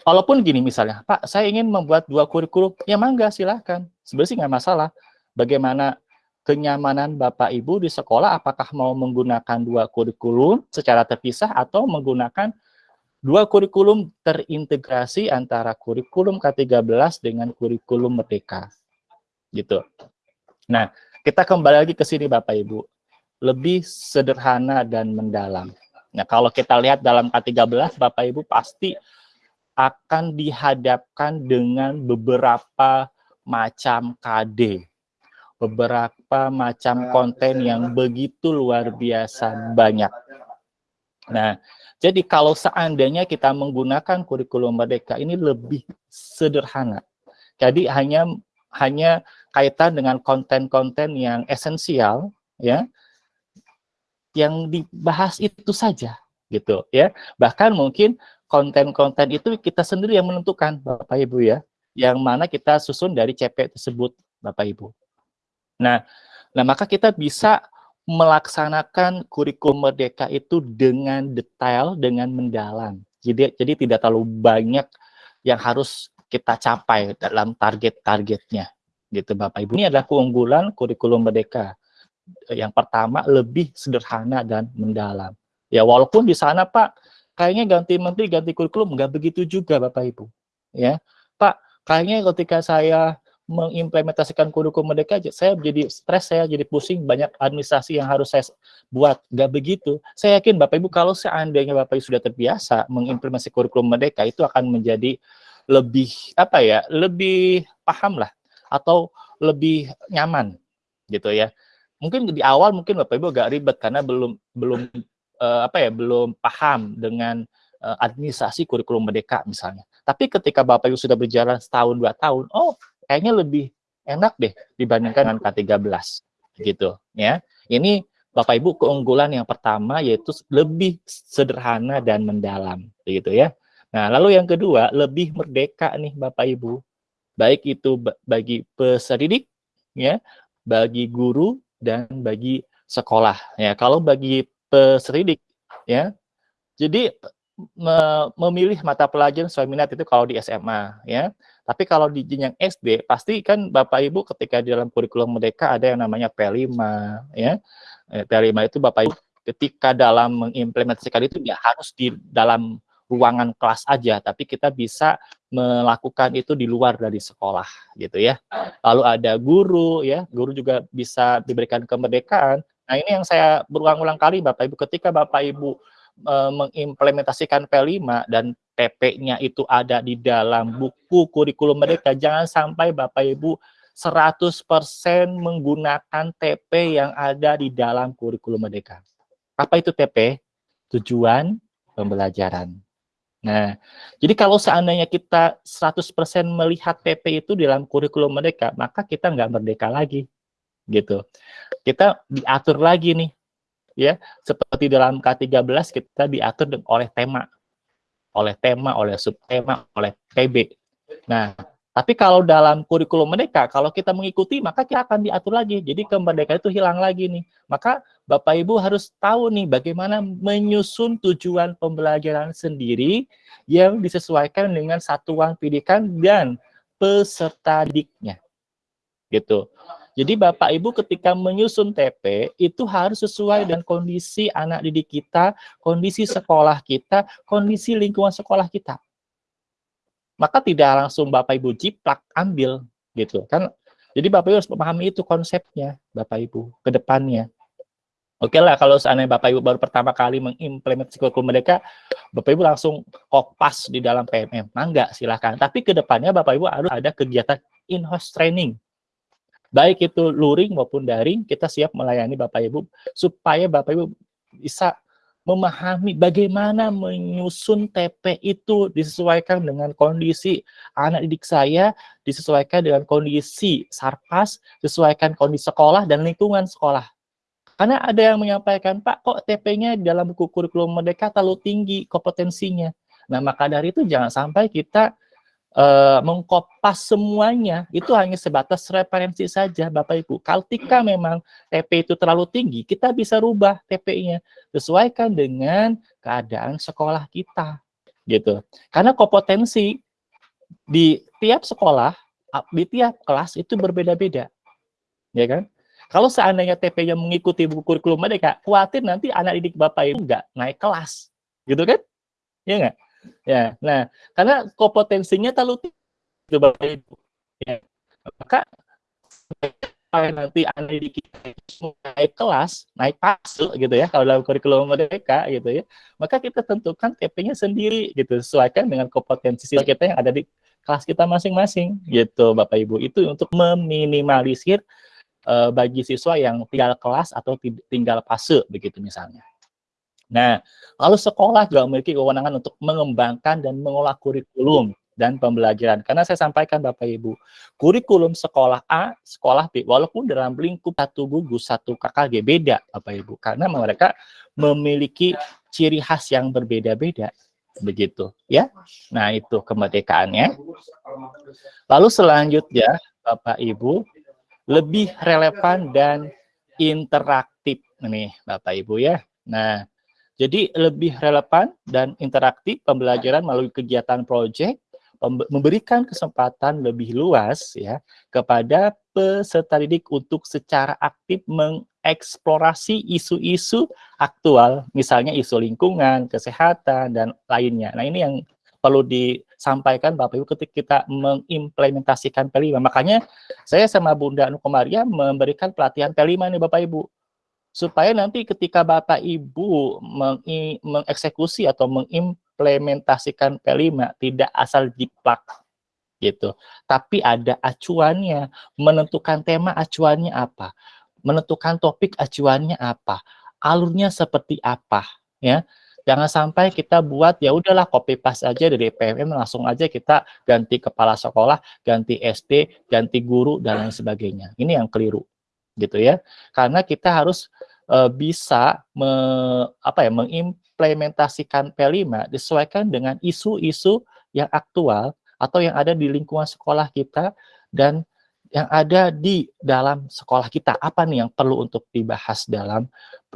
Speaker 5: walaupun gini misalnya, Pak, saya ingin membuat dua kurikulum, ya mangga silahkan. Sebenarnya nggak masalah. Bagaimana kenyamanan Bapak Ibu di sekolah, apakah mau menggunakan dua kurikulum secara terpisah atau menggunakan dua kurikulum terintegrasi antara kurikulum K13 dengan kurikulum Merdeka gitu. Nah, kita kembali lagi ke sini Bapak Ibu. Lebih sederhana dan mendalam. Nah, kalau kita lihat dalam K13 Bapak Ibu pasti akan dihadapkan dengan beberapa macam KD. Beberapa macam konten yang begitu luar biasa banyak. Nah, jadi kalau seandainya kita menggunakan kurikulum merdeka ini lebih sederhana. Jadi hanya hanya kaitan dengan konten-konten yang esensial ya yang dibahas itu saja gitu ya. Bahkan mungkin konten-konten itu kita sendiri yang menentukan Bapak Ibu ya yang mana kita susun dari CP tersebut Bapak Ibu. Nah nah maka kita bisa melaksanakan kurikulum merdeka itu dengan detail dengan mendalam. Jadi jadi tidak terlalu banyak yang harus kita capai dalam target-targetnya gitu Bapak Ibu. Ini adalah keunggulan kurikulum Merdeka. Yang pertama lebih sederhana dan mendalam. Ya walaupun di sana Pak kayaknya ganti menteri ganti kurikulum nggak begitu juga Bapak Ibu. Ya Pak kayaknya ketika saya mengimplementasikan kurikulum merdeka saya jadi stres saya jadi pusing banyak administrasi yang harus saya buat nggak begitu saya yakin bapak ibu kalau seandainya bapak ibu sudah terbiasa mengimplementasi kurikulum merdeka itu akan menjadi lebih apa ya lebih paham lah atau lebih nyaman gitu ya mungkin di awal mungkin bapak ibu agak ribet karena belum belum uh, apa ya belum paham dengan uh, administrasi kurikulum merdeka misalnya tapi ketika bapak ibu sudah berjalan setahun dua tahun oh kayaknya lebih enak deh dibandingkan dengan K13 gitu ya. Ini Bapak Ibu keunggulan yang pertama yaitu lebih sederhana dan mendalam gitu ya. Nah, lalu yang kedua lebih merdeka nih Bapak Ibu. Baik itu bagi peserta didik ya, bagi guru dan bagi sekolah ya. Kalau bagi peserta didik ya. Jadi memilih mata pelajaran sesuai minat itu kalau di SMA ya. Tapi kalau di jenjang SD, pasti kan Bapak Ibu ketika di dalam kurikulum Merdeka ada yang namanya P5, ya. Eh, P5 itu Bapak Ibu ketika dalam mengimplementasikan itu ya harus di dalam ruangan kelas aja, tapi kita bisa melakukan itu di luar dari sekolah, gitu ya. Lalu ada guru, ya, guru juga bisa diberikan kemerdekaan. Nah ini yang saya berulang-ulang kali Bapak Ibu, ketika Bapak Ibu e, mengimplementasikan P5 dan TP-nya itu ada di dalam buku kurikulum mereka. Jangan sampai Bapak Ibu 100% menggunakan TP yang ada di dalam kurikulum mereka. Apa itu TP? Tujuan pembelajaran. Nah, jadi kalau seandainya kita 100% melihat TP itu dalam kurikulum mereka, maka kita nggak merdeka lagi. gitu. Kita diatur lagi nih, ya seperti dalam K13 kita diatur oleh tema oleh tema, oleh subtema, oleh PB. Nah, tapi kalau dalam kurikulum mereka, kalau kita mengikuti, maka kita akan diatur lagi. Jadi kemerdekaan itu hilang lagi nih. Maka Bapak Ibu harus tahu nih bagaimana menyusun tujuan pembelajaran sendiri yang disesuaikan dengan satuan pendidikan dan peserta didiknya. Gitu. Jadi Bapak Ibu ketika menyusun TP itu harus sesuai dengan kondisi anak didik kita, kondisi sekolah kita, kondisi lingkungan sekolah kita. Maka tidak langsung Bapak Ibu jiplak ambil gitu kan. Jadi Bapak Ibu harus memahami itu konsepnya Bapak Ibu ke depannya. Oke lah kalau seandainya Bapak Ibu baru pertama kali mengimplementasi kurikulum mereka, Bapak Ibu langsung kopas di dalam PMM. Nah, enggak, silahkan. Tapi ke depannya Bapak Ibu harus ada kegiatan in-house training baik itu luring maupun daring, kita siap melayani Bapak Ibu supaya Bapak Ibu bisa memahami bagaimana menyusun TP itu disesuaikan dengan kondisi anak didik saya, disesuaikan dengan kondisi sarpas, disesuaikan kondisi sekolah dan lingkungan sekolah. Karena ada yang menyampaikan, Pak, kok TP-nya dalam buku kurikulum merdeka terlalu tinggi kompetensinya. Nah, maka dari itu jangan sampai kita uh, mengkopas semuanya itu hanya sebatas referensi saja Bapak Ibu. Ketika memang TP itu terlalu tinggi, kita bisa rubah TP-nya sesuaikan dengan keadaan sekolah kita gitu. Karena kompetensi di tiap sekolah, di tiap kelas itu berbeda-beda. Ya kan? Kalau seandainya TP-nya mengikuti buku kurikulum mereka, khawatir nanti anak didik Bapak Ibu enggak naik kelas. Gitu kan? Ya enggak? Ya, nah karena kompetensinya terlalu tinggi Bapak Ibu. Ya. Maka nanti anak kita naik kelas, naik fase gitu ya, kalau dalam kurikulum mereka gitu ya, maka kita tentukan TP-nya sendiri gitu, sesuaikan dengan kompetensi kita yang ada di kelas kita masing-masing gitu Bapak Ibu. Itu untuk meminimalisir uh, bagi siswa yang tinggal kelas atau tinggal fase begitu misalnya. Nah, lalu sekolah juga memiliki kewenangan untuk mengembangkan dan mengolah kurikulum dan pembelajaran. Karena saya sampaikan Bapak Ibu, kurikulum sekolah A, sekolah B, walaupun dalam lingkup satu gugus, satu KKG beda Bapak Ibu. Karena mereka memiliki ciri khas yang berbeda-beda. Begitu ya. Nah itu kemerdekaannya. Lalu selanjutnya Bapak Ibu, lebih relevan dan interaktif nih Bapak Ibu ya. Nah, jadi lebih relevan dan interaktif pembelajaran melalui kegiatan proyek, memberikan kesempatan lebih luas ya kepada peserta didik untuk secara aktif mengeksplorasi isu-isu aktual, misalnya isu lingkungan, kesehatan dan lainnya. Nah, ini yang perlu disampaikan Bapak Ibu ketika kita mengimplementasikan P5. Makanya saya sama Bunda Nukomaria memberikan pelatihan P5 nih Bapak Ibu. Supaya nanti ketika Bapak Ibu mengeksekusi atau mengimplementasikan P5 tidak asal jiplak gitu. Tapi ada acuannya, menentukan tema acuannya apa, menentukan topik acuannya apa, alurnya seperti apa, ya. Jangan sampai kita buat ya udahlah copy paste aja dari PMM langsung aja kita ganti kepala sekolah, ganti SD, ganti guru dan lain sebagainya. Ini yang keliru gitu ya. Karena kita harus uh, bisa me, apa ya mengimplementasikan P5 disesuaikan dengan isu-isu yang aktual atau yang ada di lingkungan sekolah kita dan yang ada di dalam sekolah kita. Apa nih yang perlu untuk dibahas dalam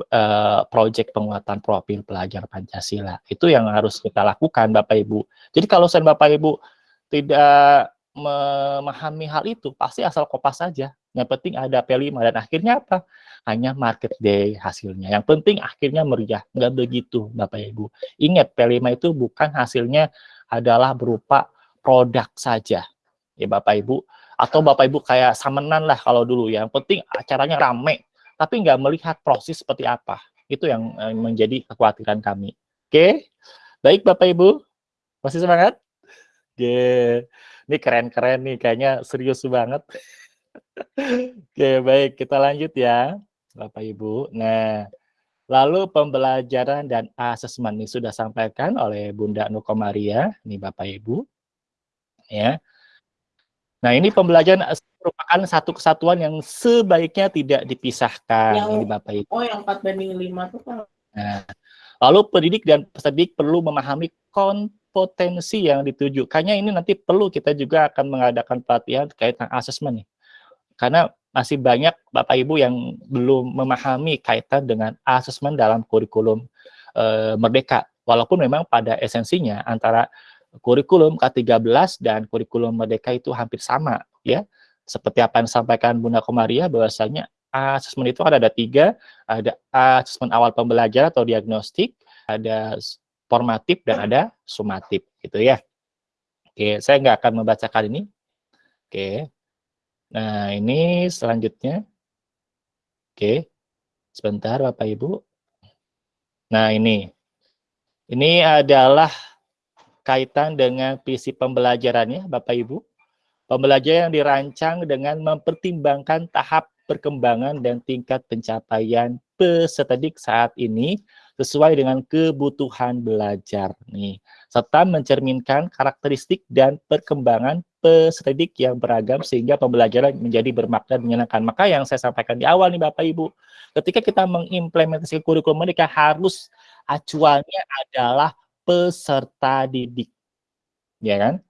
Speaker 5: uh, proyek penguatan profil pelajar Pancasila. Itu yang harus kita lakukan Bapak Ibu. Jadi kalau saya Bapak Ibu tidak memahami hal itu, pasti asal kopas saja. Yang penting ada P5 dan akhirnya apa? Hanya market day hasilnya. Yang penting akhirnya meriah. Enggak begitu Bapak Ibu. Ingat P5 itu bukan hasilnya adalah berupa produk saja. Ya Bapak Ibu, atau Bapak Ibu kayak samenan lah kalau dulu ya. Yang penting acaranya rame, tapi nggak melihat proses seperti apa. Itu yang eh, menjadi kekhawatiran kami. Oke, baik Bapak Ibu, masih semangat? Oke, ini keren-keren nih, kayaknya serius banget. Oke, baik, kita lanjut ya, Bapak Ibu. Nah, lalu pembelajaran dan asesmen ini sudah sampaikan oleh Bunda Nukomaria, nih Bapak Ibu. Ya, Nah, ini pembelajaran merupakan satu kesatuan yang sebaiknya tidak dipisahkan
Speaker 3: yang,
Speaker 5: ini Bapak Ibu.
Speaker 3: Oh, yang 4 banding 5 itu kan.
Speaker 5: Nah, lalu pendidik dan peserta didik perlu memahami kompetensi yang ditujukannya ini nanti perlu kita juga akan mengadakan pelatihan terkait dengan asesmen nih. Karena masih banyak Bapak Ibu yang belum memahami kaitan dengan asesmen dalam kurikulum e, Merdeka. Walaupun memang pada esensinya antara kurikulum K13 dan kurikulum Merdeka itu hampir sama ya. Seperti apa yang disampaikan Bunda Komaria bahwasanya asesmen itu ada, ada tiga, ada asesmen awal pembelajaran atau diagnostik, ada formatif dan ada sumatif gitu ya. Oke, saya nggak akan membacakan ini. Oke. Nah, ini selanjutnya. Oke. Sebentar Bapak Ibu. Nah, ini. Ini adalah kaitan dengan visi pembelajarannya, Bapak Ibu. Pembelajaran yang dirancang dengan mempertimbangkan tahap perkembangan dan tingkat pencapaian peserta didik saat ini sesuai dengan kebutuhan belajar nih serta mencerminkan karakteristik dan perkembangan peserta didik yang beragam sehingga pembelajaran menjadi bermakna menyenangkan. Maka yang saya sampaikan di awal nih Bapak Ibu, ketika kita mengimplementasi kurikulum mereka harus acuannya adalah peserta didik. Ya kan?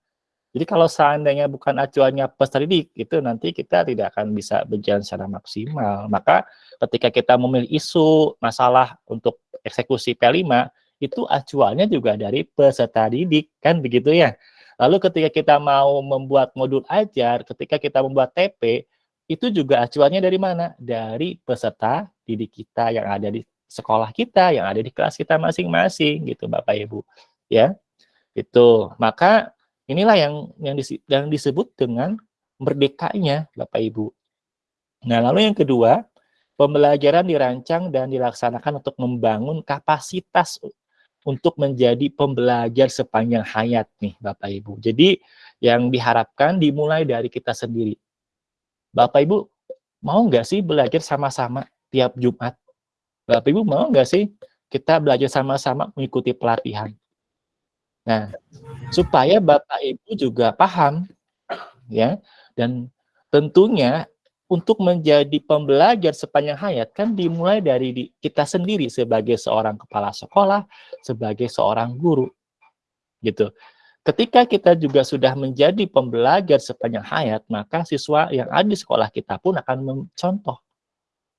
Speaker 5: Jadi kalau seandainya bukan acuannya peserta didik, itu nanti kita tidak akan bisa berjalan secara maksimal. Maka ketika kita memilih isu masalah untuk eksekusi P5, itu acuannya juga dari peserta didik, kan begitu ya. Lalu ketika kita mau membuat modul ajar, ketika kita membuat TP, itu juga acuannya dari mana? Dari peserta didik kita yang ada di sekolah kita, yang ada di kelas kita masing-masing gitu Bapak Ibu. Ya. Itu. Maka inilah yang yang, disebut dengan merdekanya Bapak Ibu. Nah, lalu yang kedua, pembelajaran dirancang dan dilaksanakan untuk membangun kapasitas untuk menjadi pembelajar sepanjang hayat nih Bapak Ibu. Jadi yang diharapkan dimulai dari kita sendiri. Bapak Ibu mau nggak sih belajar sama-sama tiap Jumat? Bapak Ibu mau nggak sih kita belajar sama-sama mengikuti pelatihan? Nah, supaya Bapak Ibu juga paham, ya, dan tentunya untuk menjadi pembelajar sepanjang hayat kan dimulai dari kita sendiri sebagai seorang kepala sekolah, sebagai seorang guru, gitu. Ketika kita juga sudah menjadi pembelajar sepanjang hayat, maka siswa yang ada di sekolah kita pun akan mencontoh,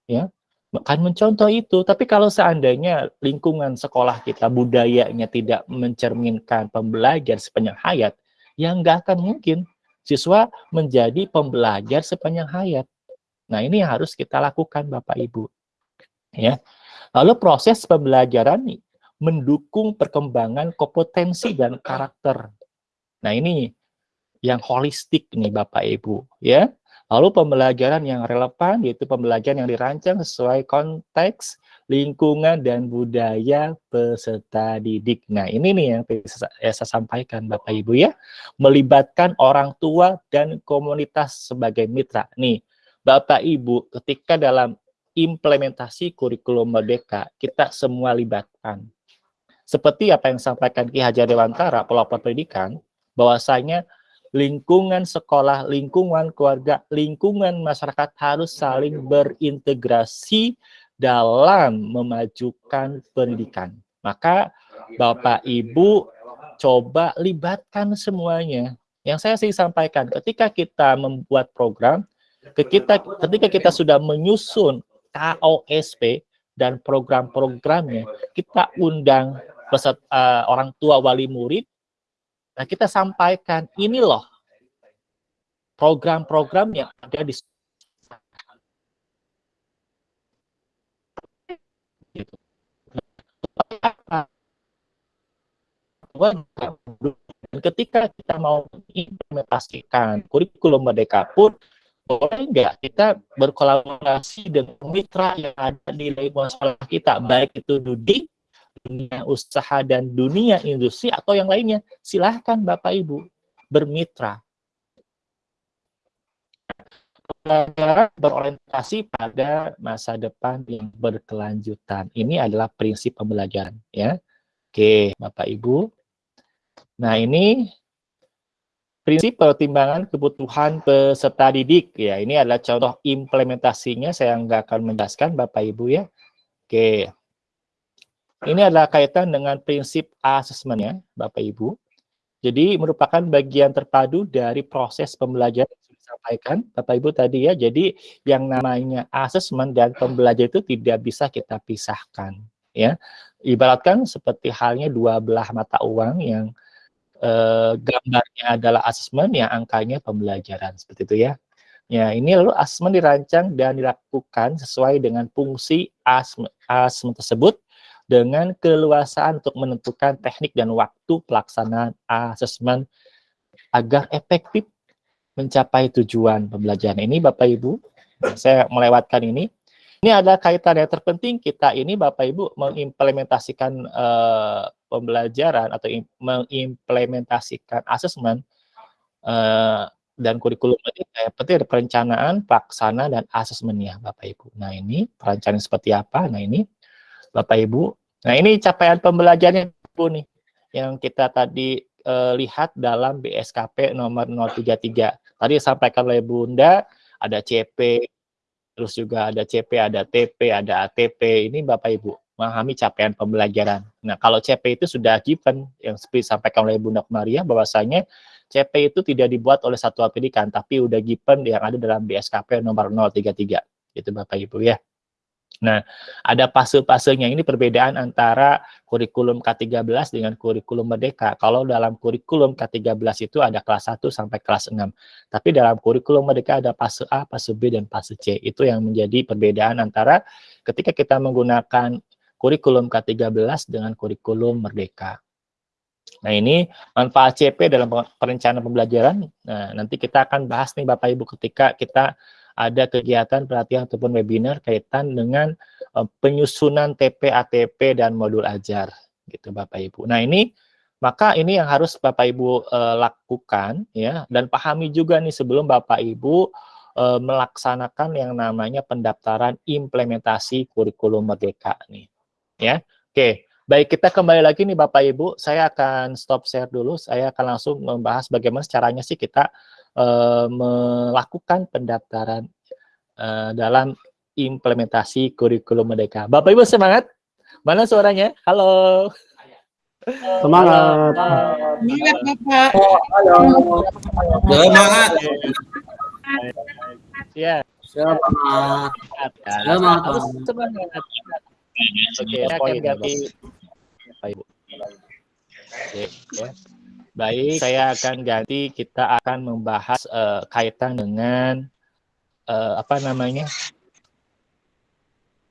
Speaker 5: ya, akan mencontoh itu. Tapi kalau seandainya lingkungan sekolah kita budayanya tidak mencerminkan pembelajar sepanjang hayat, yang nggak akan mungkin siswa menjadi pembelajar sepanjang hayat. Nah, ini yang harus kita lakukan Bapak Ibu. Ya. Lalu proses pembelajaran mendukung perkembangan kompetensi dan karakter. Nah, ini yang holistik nih Bapak Ibu, ya. Lalu pembelajaran yang relevan yaitu pembelajaran yang dirancang sesuai konteks, lingkungan, dan budaya peserta didik. Nah ini nih yang saya sampaikan Bapak Ibu ya. Melibatkan orang tua dan komunitas sebagai mitra. Nih Bapak Ibu ketika dalam implementasi kurikulum merdeka kita semua libatkan. Seperti apa yang disampaikan Ki Hajar Dewantara, pelopor pendidikan, bahwasanya lingkungan sekolah, lingkungan keluarga, lingkungan masyarakat harus saling berintegrasi dalam memajukan pendidikan. Maka Bapak Ibu coba libatkan semuanya. Yang saya sih sampaikan, ketika kita membuat program, ketika, ketika kita sudah menyusun KOSP dan program-programnya, kita undang peserta, uh, orang tua wali murid, Nah, kita sampaikan ini loh program-program yang ada di ketika kita mau mengimplementasikan kurikulum merdeka pun boleh nggak kita berkolaborasi dengan mitra yang ada di lingkungan sekolah kita, baik itu Dudi, dunia usaha dan dunia industri atau yang lainnya, silahkan Bapak Ibu bermitra. Berorientasi pada masa depan yang berkelanjutan. Ini adalah prinsip pembelajaran. ya. Oke, Bapak Ibu. Nah, ini prinsip pertimbangan kebutuhan peserta didik. ya. Ini adalah contoh implementasinya. Saya nggak akan menjelaskan, Bapak Ibu ya. Oke, ini adalah kaitan dengan prinsip asesmennya, Bapak Ibu. Jadi merupakan bagian terpadu dari proses pembelajaran yang disampaikan, Bapak Ibu tadi ya. Jadi yang namanya asesmen dan pembelajaran itu tidak bisa kita pisahkan, ya. Ibaratkan seperti halnya dua belah mata uang yang eh, gambarnya adalah asesmen, yang angkanya pembelajaran, seperti itu ya. Ya, ini lalu asesmen dirancang dan dilakukan sesuai dengan fungsi asesmen, tersebut dengan keleluasaan untuk menentukan teknik dan waktu pelaksanaan asesmen agar efektif mencapai tujuan pembelajaran ini Bapak Ibu. Saya melewatkan ini. Ini ada kaitan yang terpenting kita ini Bapak Ibu mengimplementasikan uh, pembelajaran atau mengimplementasikan asesmen uh, dan kurikulum ini kayak penting ada perencanaan, pelaksana dan asesmennya Bapak Ibu. Nah, ini perencanaan seperti apa? Nah, ini Bapak Ibu. Nah, ini capaian pembelajarannya Bu nih yang kita tadi uh, lihat dalam BSKP nomor 033. Tadi disampaikan oleh Bunda ada CP, terus juga ada CP, ada TP, ada ATP. Ini Bapak Ibu memahami capaian pembelajaran. Nah, kalau CP itu sudah given yang seperti disampaikan oleh Bunda Maria bahwasanya CP itu tidak dibuat oleh satuan pendidikan tapi udah given yang ada dalam BSKP nomor 033. Itu Bapak Ibu ya. Nah, ada fase-fasenya ini perbedaan antara kurikulum K13 dengan kurikulum Merdeka. Kalau dalam kurikulum K13 itu ada kelas 1 sampai kelas 6. Tapi dalam kurikulum Merdeka ada fase A, fase B, dan fase C. Itu yang menjadi perbedaan antara ketika kita menggunakan kurikulum K13 dengan kurikulum Merdeka. Nah, ini manfaat CP dalam perencanaan pembelajaran. Nah, nanti kita akan bahas nih Bapak Ibu ketika kita ada kegiatan pelatihan ataupun webinar kaitan dengan uh, penyusunan TP, ATP, dan modul ajar, gitu Bapak Ibu. Nah ini maka ini yang harus Bapak Ibu uh, lakukan ya dan pahami juga nih sebelum Bapak Ibu uh, melaksanakan yang namanya pendaftaran implementasi kurikulum merdeka nih ya. Oke, baik kita kembali lagi nih Bapak Ibu, saya akan stop share dulu, saya akan langsung membahas bagaimana caranya sih kita uh, melakukan pendaftaran uh, dalam implementasi kurikulum Merdeka. Bapak Ibu semangat? Mana suaranya? Halo.
Speaker 6: Semangat.
Speaker 2: Semangat Bapak.
Speaker 4: Semangat.
Speaker 5: Ya.
Speaker 3: Semangat.
Speaker 5: Semangat. Semangat. Oke, saya akan ganti Bapak Ibu. Oke, ya. Baik, saya akan ganti. Kita akan membahas uh, kaitan dengan uh, apa namanya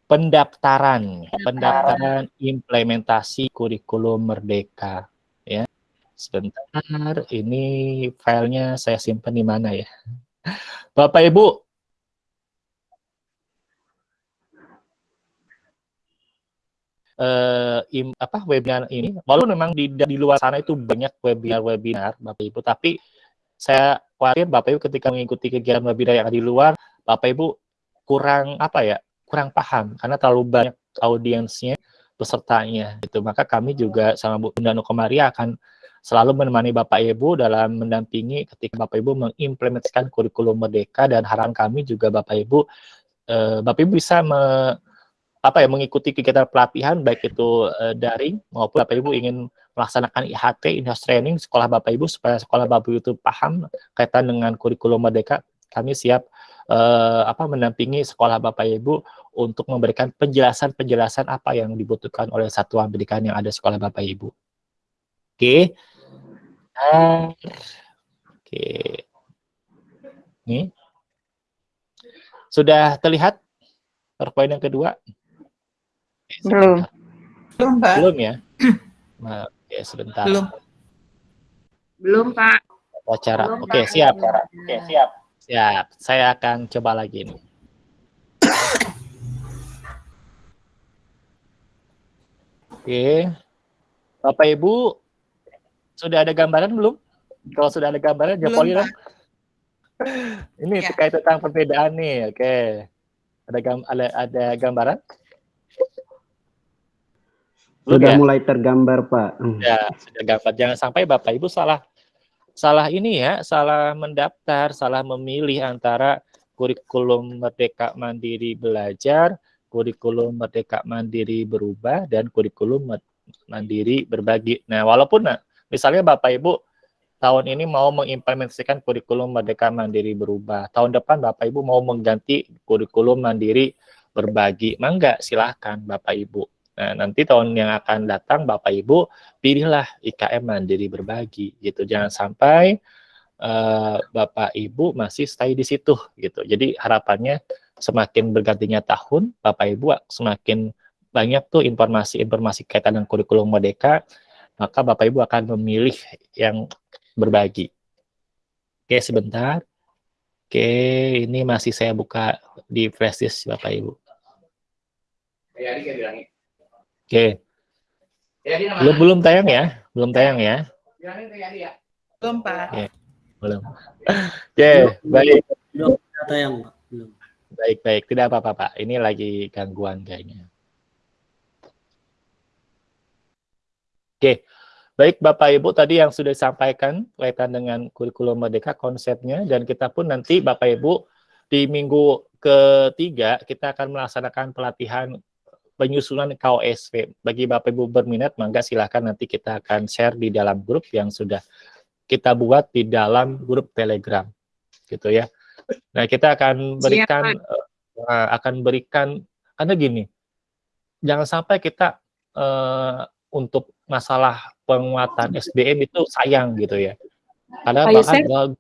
Speaker 5: pendaftaran, pendaftaran implementasi kurikulum merdeka. Ya, sebentar. Ini filenya saya simpan di mana ya? Bapak Ibu, uh, im, apa webinar ini. Walaupun memang di di luar sana itu banyak webinar-webinar Bapak Ibu tapi saya khawatir Bapak Ibu ketika mengikuti kegiatan webinar yang ada di luar Bapak Ibu kurang apa ya kurang paham karena terlalu banyak audiensnya pesertanya itu maka kami juga sama Bu Bunda Nukomaria akan selalu menemani Bapak Ibu dalam mendampingi ketika Bapak Ibu mengimplementasikan kurikulum merdeka dan harapan kami juga Bapak Ibu eh, Bapak Ibu bisa apa ya mengikuti kegiatan pelatihan baik itu uh, daring maupun Bapak Ibu ingin melaksanakan IHT Inhouse Training sekolah Bapak Ibu supaya sekolah Bapak Ibu itu paham kaitan dengan kurikulum merdeka kami siap uh, apa mendampingi sekolah Bapak Ibu untuk memberikan penjelasan-penjelasan apa yang dibutuhkan oleh satuan pendidikan yang ada sekolah Bapak Ibu. Oke. Okay. Oke. Okay. Nih. Sudah terlihat PowerPoint yang kedua?
Speaker 7: Belum.
Speaker 2: Belum, Pak.
Speaker 5: Belum ya? [CLEARS THROAT] Nah, oke, sebentar.
Speaker 2: Belum. Belum, Pak.
Speaker 5: Wawancara.
Speaker 2: Belum,
Speaker 5: Oke,
Speaker 2: Pak.
Speaker 5: siap. Oke, siap. Siap. Saya akan coba lagi nih. Oke. Bapak Ibu, sudah ada gambaran belum? Kalau sudah ada gambaran,
Speaker 2: Belum,
Speaker 5: jawab dong. Ini
Speaker 2: Ya.
Speaker 5: terkait tentang perbedaan nih. Oke. Ada gam ada, ada gambaran?
Speaker 6: Sudah
Speaker 5: ya?
Speaker 6: mulai tergambar, Pak. Hmm.
Speaker 5: Ya, sudah gambar. Jangan sampai Bapak Ibu salah salah ini ya, salah mendaftar, salah memilih antara kurikulum Merdeka Mandiri Belajar, kurikulum Merdeka Mandiri Berubah, dan kurikulum Mandiri Berbagi. Nah, walaupun nah, misalnya Bapak Ibu tahun ini mau mengimplementasikan kurikulum Merdeka Mandiri Berubah, tahun depan Bapak Ibu mau mengganti kurikulum Mandiri Berbagi, mangga silahkan Bapak Ibu. Nah, nanti tahun yang akan datang Bapak Ibu pilihlah IKM Mandiri Berbagi gitu. Jangan sampai eh, Bapak Ibu masih stay di situ gitu. Jadi harapannya semakin bergantinya tahun, Bapak Ibu semakin banyak tuh informasi-informasi kaitan dengan kurikulum merdeka, maka Bapak Ibu akan memilih yang berbagi. Oke, sebentar. Oke, ini masih saya buka di flash disk Bapak Ibu. Oke. Belum belum tayang ya? Belum tayang ya?
Speaker 2: Belum, Pak.
Speaker 5: Belum. Oke, baik.
Speaker 3: Kata yang Pak. Belum.
Speaker 5: Baik, baik. Tidak apa-apa, Pak. Ini lagi gangguan kayaknya. Oke. Baik, Bapak Ibu tadi yang sudah disampaikan kaitan dengan kurikulum merdeka konsepnya dan kita pun nanti Bapak Ibu di minggu ketiga kita akan melaksanakan pelatihan penyusunan KOSP. Bagi Bapak Ibu berminat, mangga silakan nanti kita akan share di dalam grup yang sudah kita buat di dalam grup Telegram. Gitu ya. Nah, kita akan berikan eh, akan berikan karena gini. Jangan sampai kita eh, untuk masalah penguatan SDM itu sayang gitu ya. Karena
Speaker 2: Pak
Speaker 5: bahkan
Speaker 2: Yosef?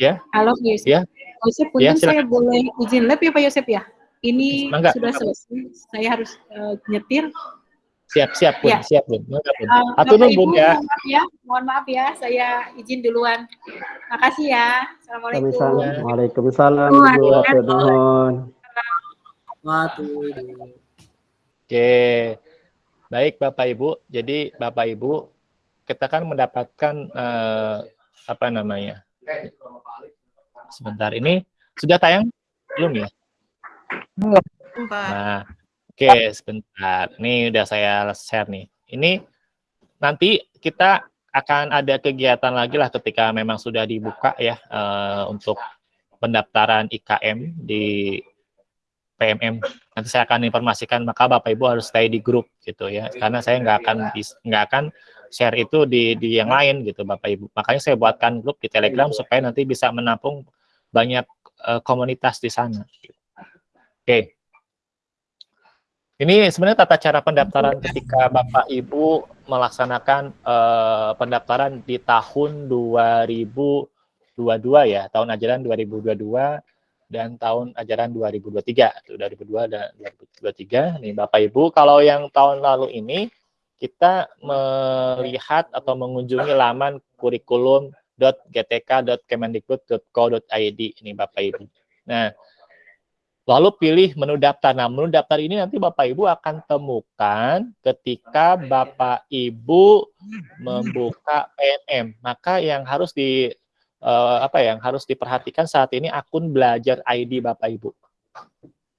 Speaker 5: ya,
Speaker 2: Halo, Pak Yosef.
Speaker 5: Ya.
Speaker 2: Pak Yosef, punten
Speaker 5: Ya,
Speaker 2: saya boleh izin lab ya, Pak Yosef ya? Ini
Speaker 5: Mangga,
Speaker 2: sudah selesai. Saya harus eh, nyetir.
Speaker 5: siap-siap pun,
Speaker 2: Ya.
Speaker 5: siap pun. Mangga, Bun.
Speaker 2: Eh,
Speaker 5: Atur
Speaker 2: Ibu,
Speaker 5: Bun, ya.
Speaker 2: mohon maaf ya. Mohon maaf ya, saya izin duluan. Makasih ya. Assalamualaikum.
Speaker 6: Waalaikumsalam.
Speaker 3: Waduh.
Speaker 5: Oke. Baik Bapak Ibu. Jadi Bapak Ibu kita kan mendapatkan eh, apa namanya? Sebentar ini sudah tayang belum ya? Nah, oke sebentar. Ini udah saya share nih. Ini nanti kita akan ada kegiatan lagi lah ketika memang sudah dibuka ya eh, untuk pendaftaran IKM di PMM. Nanti saya akan informasikan maka Bapak Ibu harus stay di grup gitu ya. Karena saya nggak akan nggak akan share itu di di yang lain gitu Bapak Ibu. Makanya saya buatkan grup di Telegram supaya nanti bisa menampung banyak eh, komunitas di sana. Oke. Ini sebenarnya tata cara pendaftaran ketika Bapak Ibu melaksanakan eh, pendaftaran di tahun 2022 ya, tahun ajaran 2022 dan tahun ajaran 2023. Itu 2002 dan 2023. Nih Bapak Ibu, kalau yang tahun lalu ini kita melihat atau mengunjungi laman kurikulum.gtk.kemendikbud.co.id ini Bapak Ibu. Nah, lalu pilih menu daftar. Nah, menu daftar ini nanti Bapak Ibu akan temukan ketika Bapak Ibu membuka PNM. Maka yang harus di uh, apa ya, yang harus diperhatikan saat ini akun belajar ID Bapak Ibu.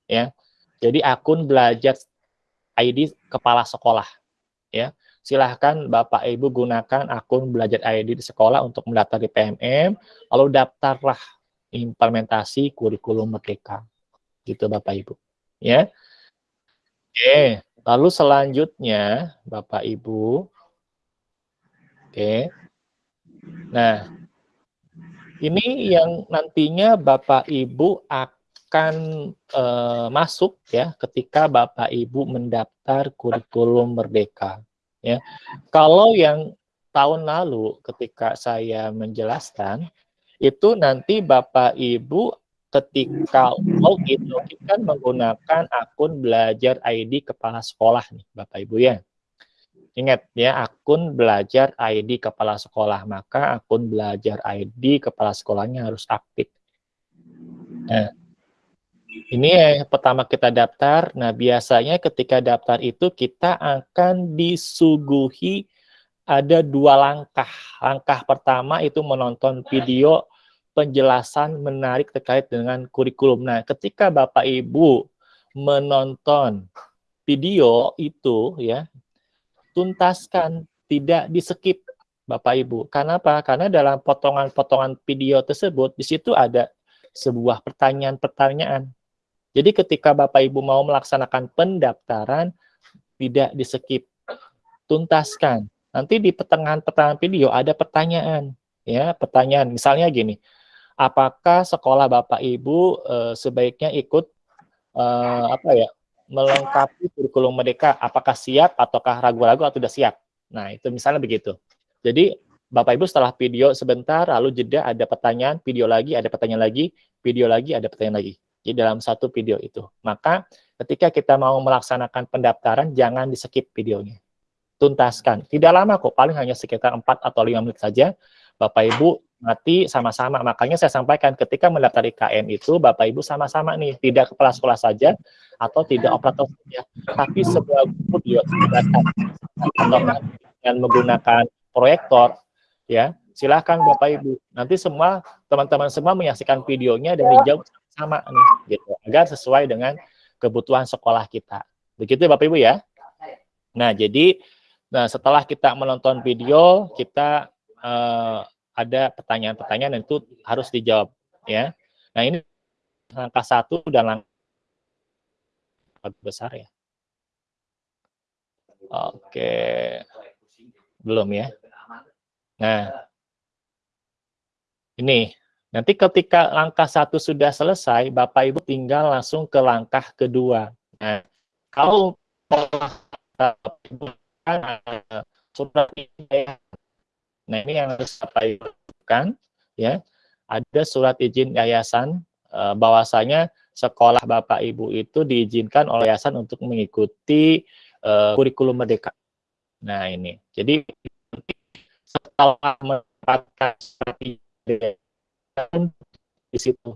Speaker 5: Ya. Jadi akun belajar ID kepala sekolah ya. Silahkan Bapak Ibu gunakan akun belajar ID di sekolah untuk mendaftar di PMM, lalu daftarlah implementasi kurikulum merdeka. Gitu Bapak Ibu. Ya. Oke, lalu selanjutnya Bapak Ibu. Oke. Nah, ini yang nantinya Bapak Ibu akan uh, masuk ya ketika Bapak Ibu mendaftar kurikulum merdeka ya. Kalau yang tahun lalu ketika saya menjelaskan itu nanti Bapak Ibu ketika login login kan menggunakan akun belajar ID kepala sekolah nih Bapak Ibu ya. Ingat ya, akun belajar ID kepala sekolah, maka akun belajar ID kepala sekolahnya harus aktif. Nah, ini yang pertama kita daftar. Nah, biasanya ketika daftar itu kita akan disuguhi ada dua langkah. Langkah pertama itu menonton video penjelasan menarik terkait dengan kurikulum. Nah, ketika Bapak Ibu menonton video itu ya, tuntaskan, tidak di-skip Bapak Ibu. Karena apa? Karena dalam potongan-potongan video tersebut di situ ada sebuah pertanyaan-pertanyaan jadi ketika Bapak Ibu mau melaksanakan pendaftaran, tidak di-skip, tuntaskan. Nanti di pertengahan-pertengahan video ada pertanyaan, ya pertanyaan. Misalnya gini, apakah sekolah Bapak Ibu e, sebaiknya ikut e, apa ya melengkapi kurikulum mereka? Apakah siap ataukah ragu-ragu atau sudah siap? Nah itu misalnya begitu. Jadi Bapak Ibu setelah video sebentar, lalu jeda ada pertanyaan, video lagi, ada pertanyaan lagi, video lagi, ada pertanyaan lagi di dalam satu video itu. Maka ketika kita mau melaksanakan pendaftaran, jangan di-skip videonya. Tuntaskan. Tidak lama kok, paling hanya sekitar 4 atau 5 menit saja. Bapak Ibu mati sama-sama. Makanya saya sampaikan ketika mendaftar IKM itu, Bapak Ibu sama-sama nih, tidak kepala sekolah saja, atau tidak operator saja, tapi sebuah video atau dengan menggunakan proyektor, ya silahkan Bapak Ibu. Nanti semua teman-teman semua menyaksikan videonya dan dijawab sama nih gitu agar sesuai dengan kebutuhan sekolah kita. Begitu ya Bapak Ibu ya. Nah, jadi nah setelah kita menonton video, kita uh, ada pertanyaan-pertanyaan itu harus dijawab ya. Nah, ini langkah satu dan langkah besar ya. Oke. Belum ya. Nah, ini Nanti ketika langkah satu sudah selesai, Bapak Ibu tinggal langsung ke langkah kedua. Nah, kalau surat Nah, ini yang harus Ibu lakukan ya. Ada surat izin yayasan eh, bahwasanya sekolah Bapak Ibu itu diizinkan oleh yayasan untuk mengikuti uh, kurikulum merdeka. Nah, ini. Jadi setelah mendapatkan surat izin di situ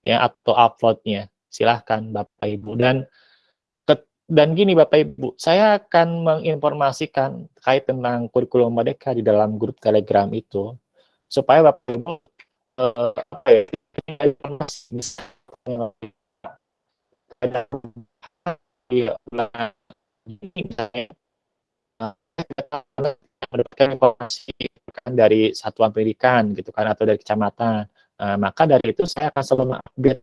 Speaker 5: ya atau uploadnya silahkan Bapak Ibu dan dan gini Bapak Ibu saya akan menginformasikan terkait tentang kurikulum Merdeka di dalam grup Telegram itu supaya Bapak Ibu apa ya, informasi mendapatkan informasi kan dari satuan pendidikan gitu kan atau dari kecamatan. Uh, maka dari itu saya akan selalu update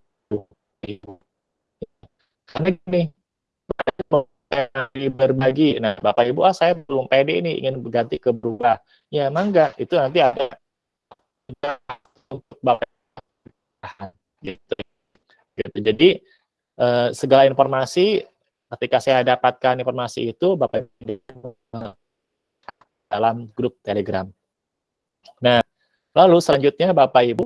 Speaker 5: karena gini berbagi. Nah, Bapak Ibu, ah saya belum pede ini ingin berganti ke berubah. Ya, mangga itu nanti ada untuk Bapak gitu. gitu. Jadi uh, segala informasi ketika saya dapatkan informasi itu, Bapak Ibu dalam grup Telegram. Nah, lalu selanjutnya Bapak Ibu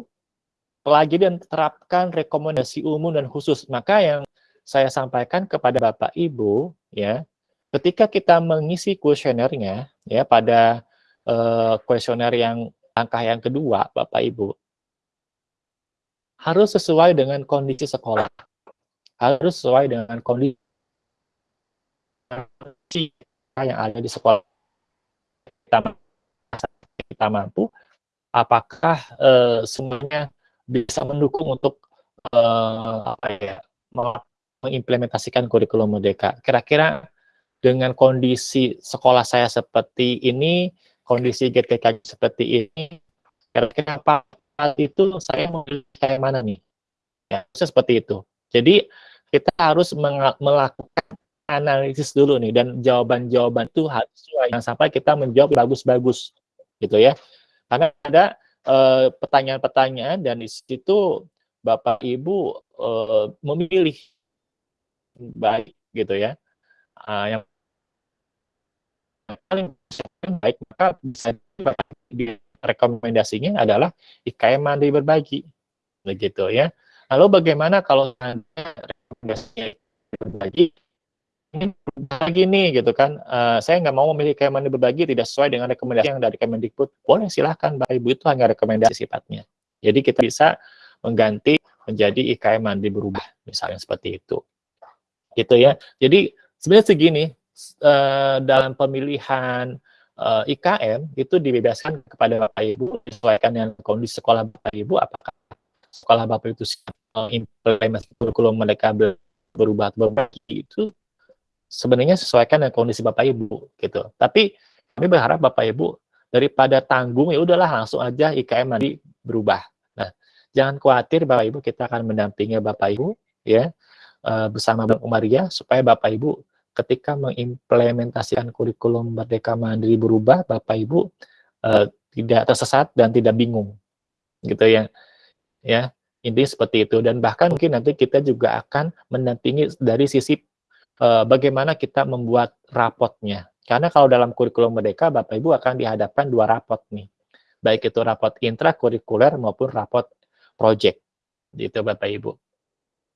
Speaker 5: lagi dan terapkan rekomendasi umum dan khusus. Maka yang saya sampaikan kepada Bapak Ibu ya, ketika kita mengisi kuesionernya ya pada uh, kuesioner yang langkah yang kedua Bapak Ibu harus sesuai dengan kondisi sekolah. Harus sesuai dengan kondisi yang ada di sekolah kita, kita mampu apakah uh, semuanya bisa mendukung untuk uh, apa ya mengimplementasikan kurikulum merdeka. Kira-kira dengan kondisi sekolah saya seperti ini, kondisi GTK seperti ini, kira-kira apa itu saya mau kayak mana nih? Ya, seperti itu. Jadi kita harus melakukan analisis dulu nih dan jawaban-jawaban itu harus. Jangan sampai kita menjawab bagus-bagus gitu ya. Karena ada Eh, pertanyaan-pertanyaan dan di situ Bapak Ibu uh, memilih baik gitu ya. Uh, yang paling baik maka bisa di rekomendasinya adalah IKM mandiri berbagi. Begitu ya. Lalu bagaimana kalau rekomendasinya berbagi? Ini berbagi nih gitu kan. Uh, saya nggak mau memilih Kemendikbud berbagi tidak sesuai dengan rekomendasi yang dari Kemendikbud. Boleh silahkan Bapak Ibu. Itu hanya rekomendasi sifatnya. Jadi kita bisa mengganti menjadi IKM mandi berubah misalnya seperti itu gitu ya jadi sebenarnya segini uh, dalam pemilihan uh, eh, IKM itu dibebaskan kepada Bapak Ibu disesuaikan dengan kondisi sekolah Bapak Ibu apakah sekolah Bapak itu implementasi kurikulum mereka berubah berbagi itu sebenarnya sesuaikan dengan kondisi Bapak Ibu gitu. Tapi kami berharap Bapak Ibu daripada tanggung ya udahlah langsung aja IKM nanti berubah. Nah, jangan khawatir Bapak Ibu kita akan mendampingi Bapak Ibu ya uh, bersama Bang Umaria supaya Bapak Ibu ketika mengimplementasikan kurikulum Merdeka Mandiri berubah Bapak Ibu uh, tidak tersesat dan tidak bingung gitu ya. Ya, intinya seperti itu dan bahkan mungkin nanti kita juga akan mendampingi dari sisi uh, bagaimana kita membuat rapotnya. Karena kalau dalam kurikulum merdeka, Bapak Ibu akan dihadapkan dua rapot nih. Baik itu rapot intrakurikuler maupun rapot project. Gitu Bapak Ibu.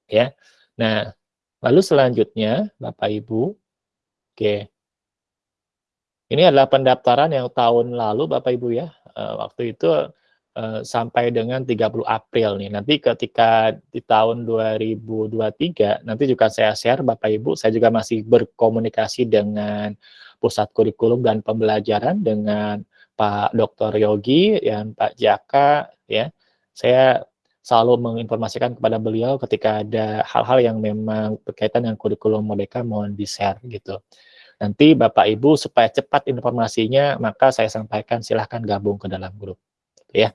Speaker 5: Ya. Nah, lalu selanjutnya Bapak Ibu, oke. Ini adalah pendaftaran yang tahun lalu Bapak Ibu ya. Uh, waktu itu uh, sampai dengan 30 April nih. Nanti ketika di tahun 2023 nanti juga saya share Bapak Ibu, saya juga masih berkomunikasi dengan pusat kurikulum dan pembelajaran dengan Pak Dr. Yogi dan Pak Jaka ya. Saya selalu menginformasikan kepada beliau ketika ada hal-hal yang memang berkaitan dengan kurikulum mereka mohon di-share gitu. Nanti Bapak Ibu supaya cepat informasinya maka saya sampaikan silahkan gabung ke dalam grup ya.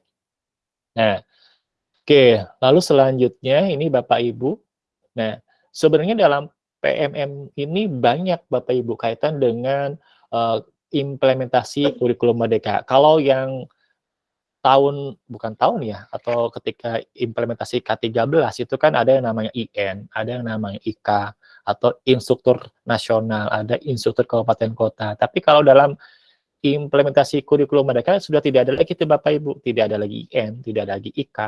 Speaker 5: Nah, oke, lalu selanjutnya ini Bapak Ibu. Nah, sebenarnya dalam PMM ini banyak Bapak Ibu kaitan dengan uh, implementasi kurikulum merdeka. Kalau yang tahun bukan tahun ya atau ketika implementasi K13 itu kan ada yang namanya IN, ada yang namanya IK atau instruktur nasional, ada instruktur kabupaten kota. Tapi kalau dalam implementasi kurikulum mereka sudah tidak ada lagi itu Bapak Ibu, tidak ada lagi IN, tidak ada lagi IK.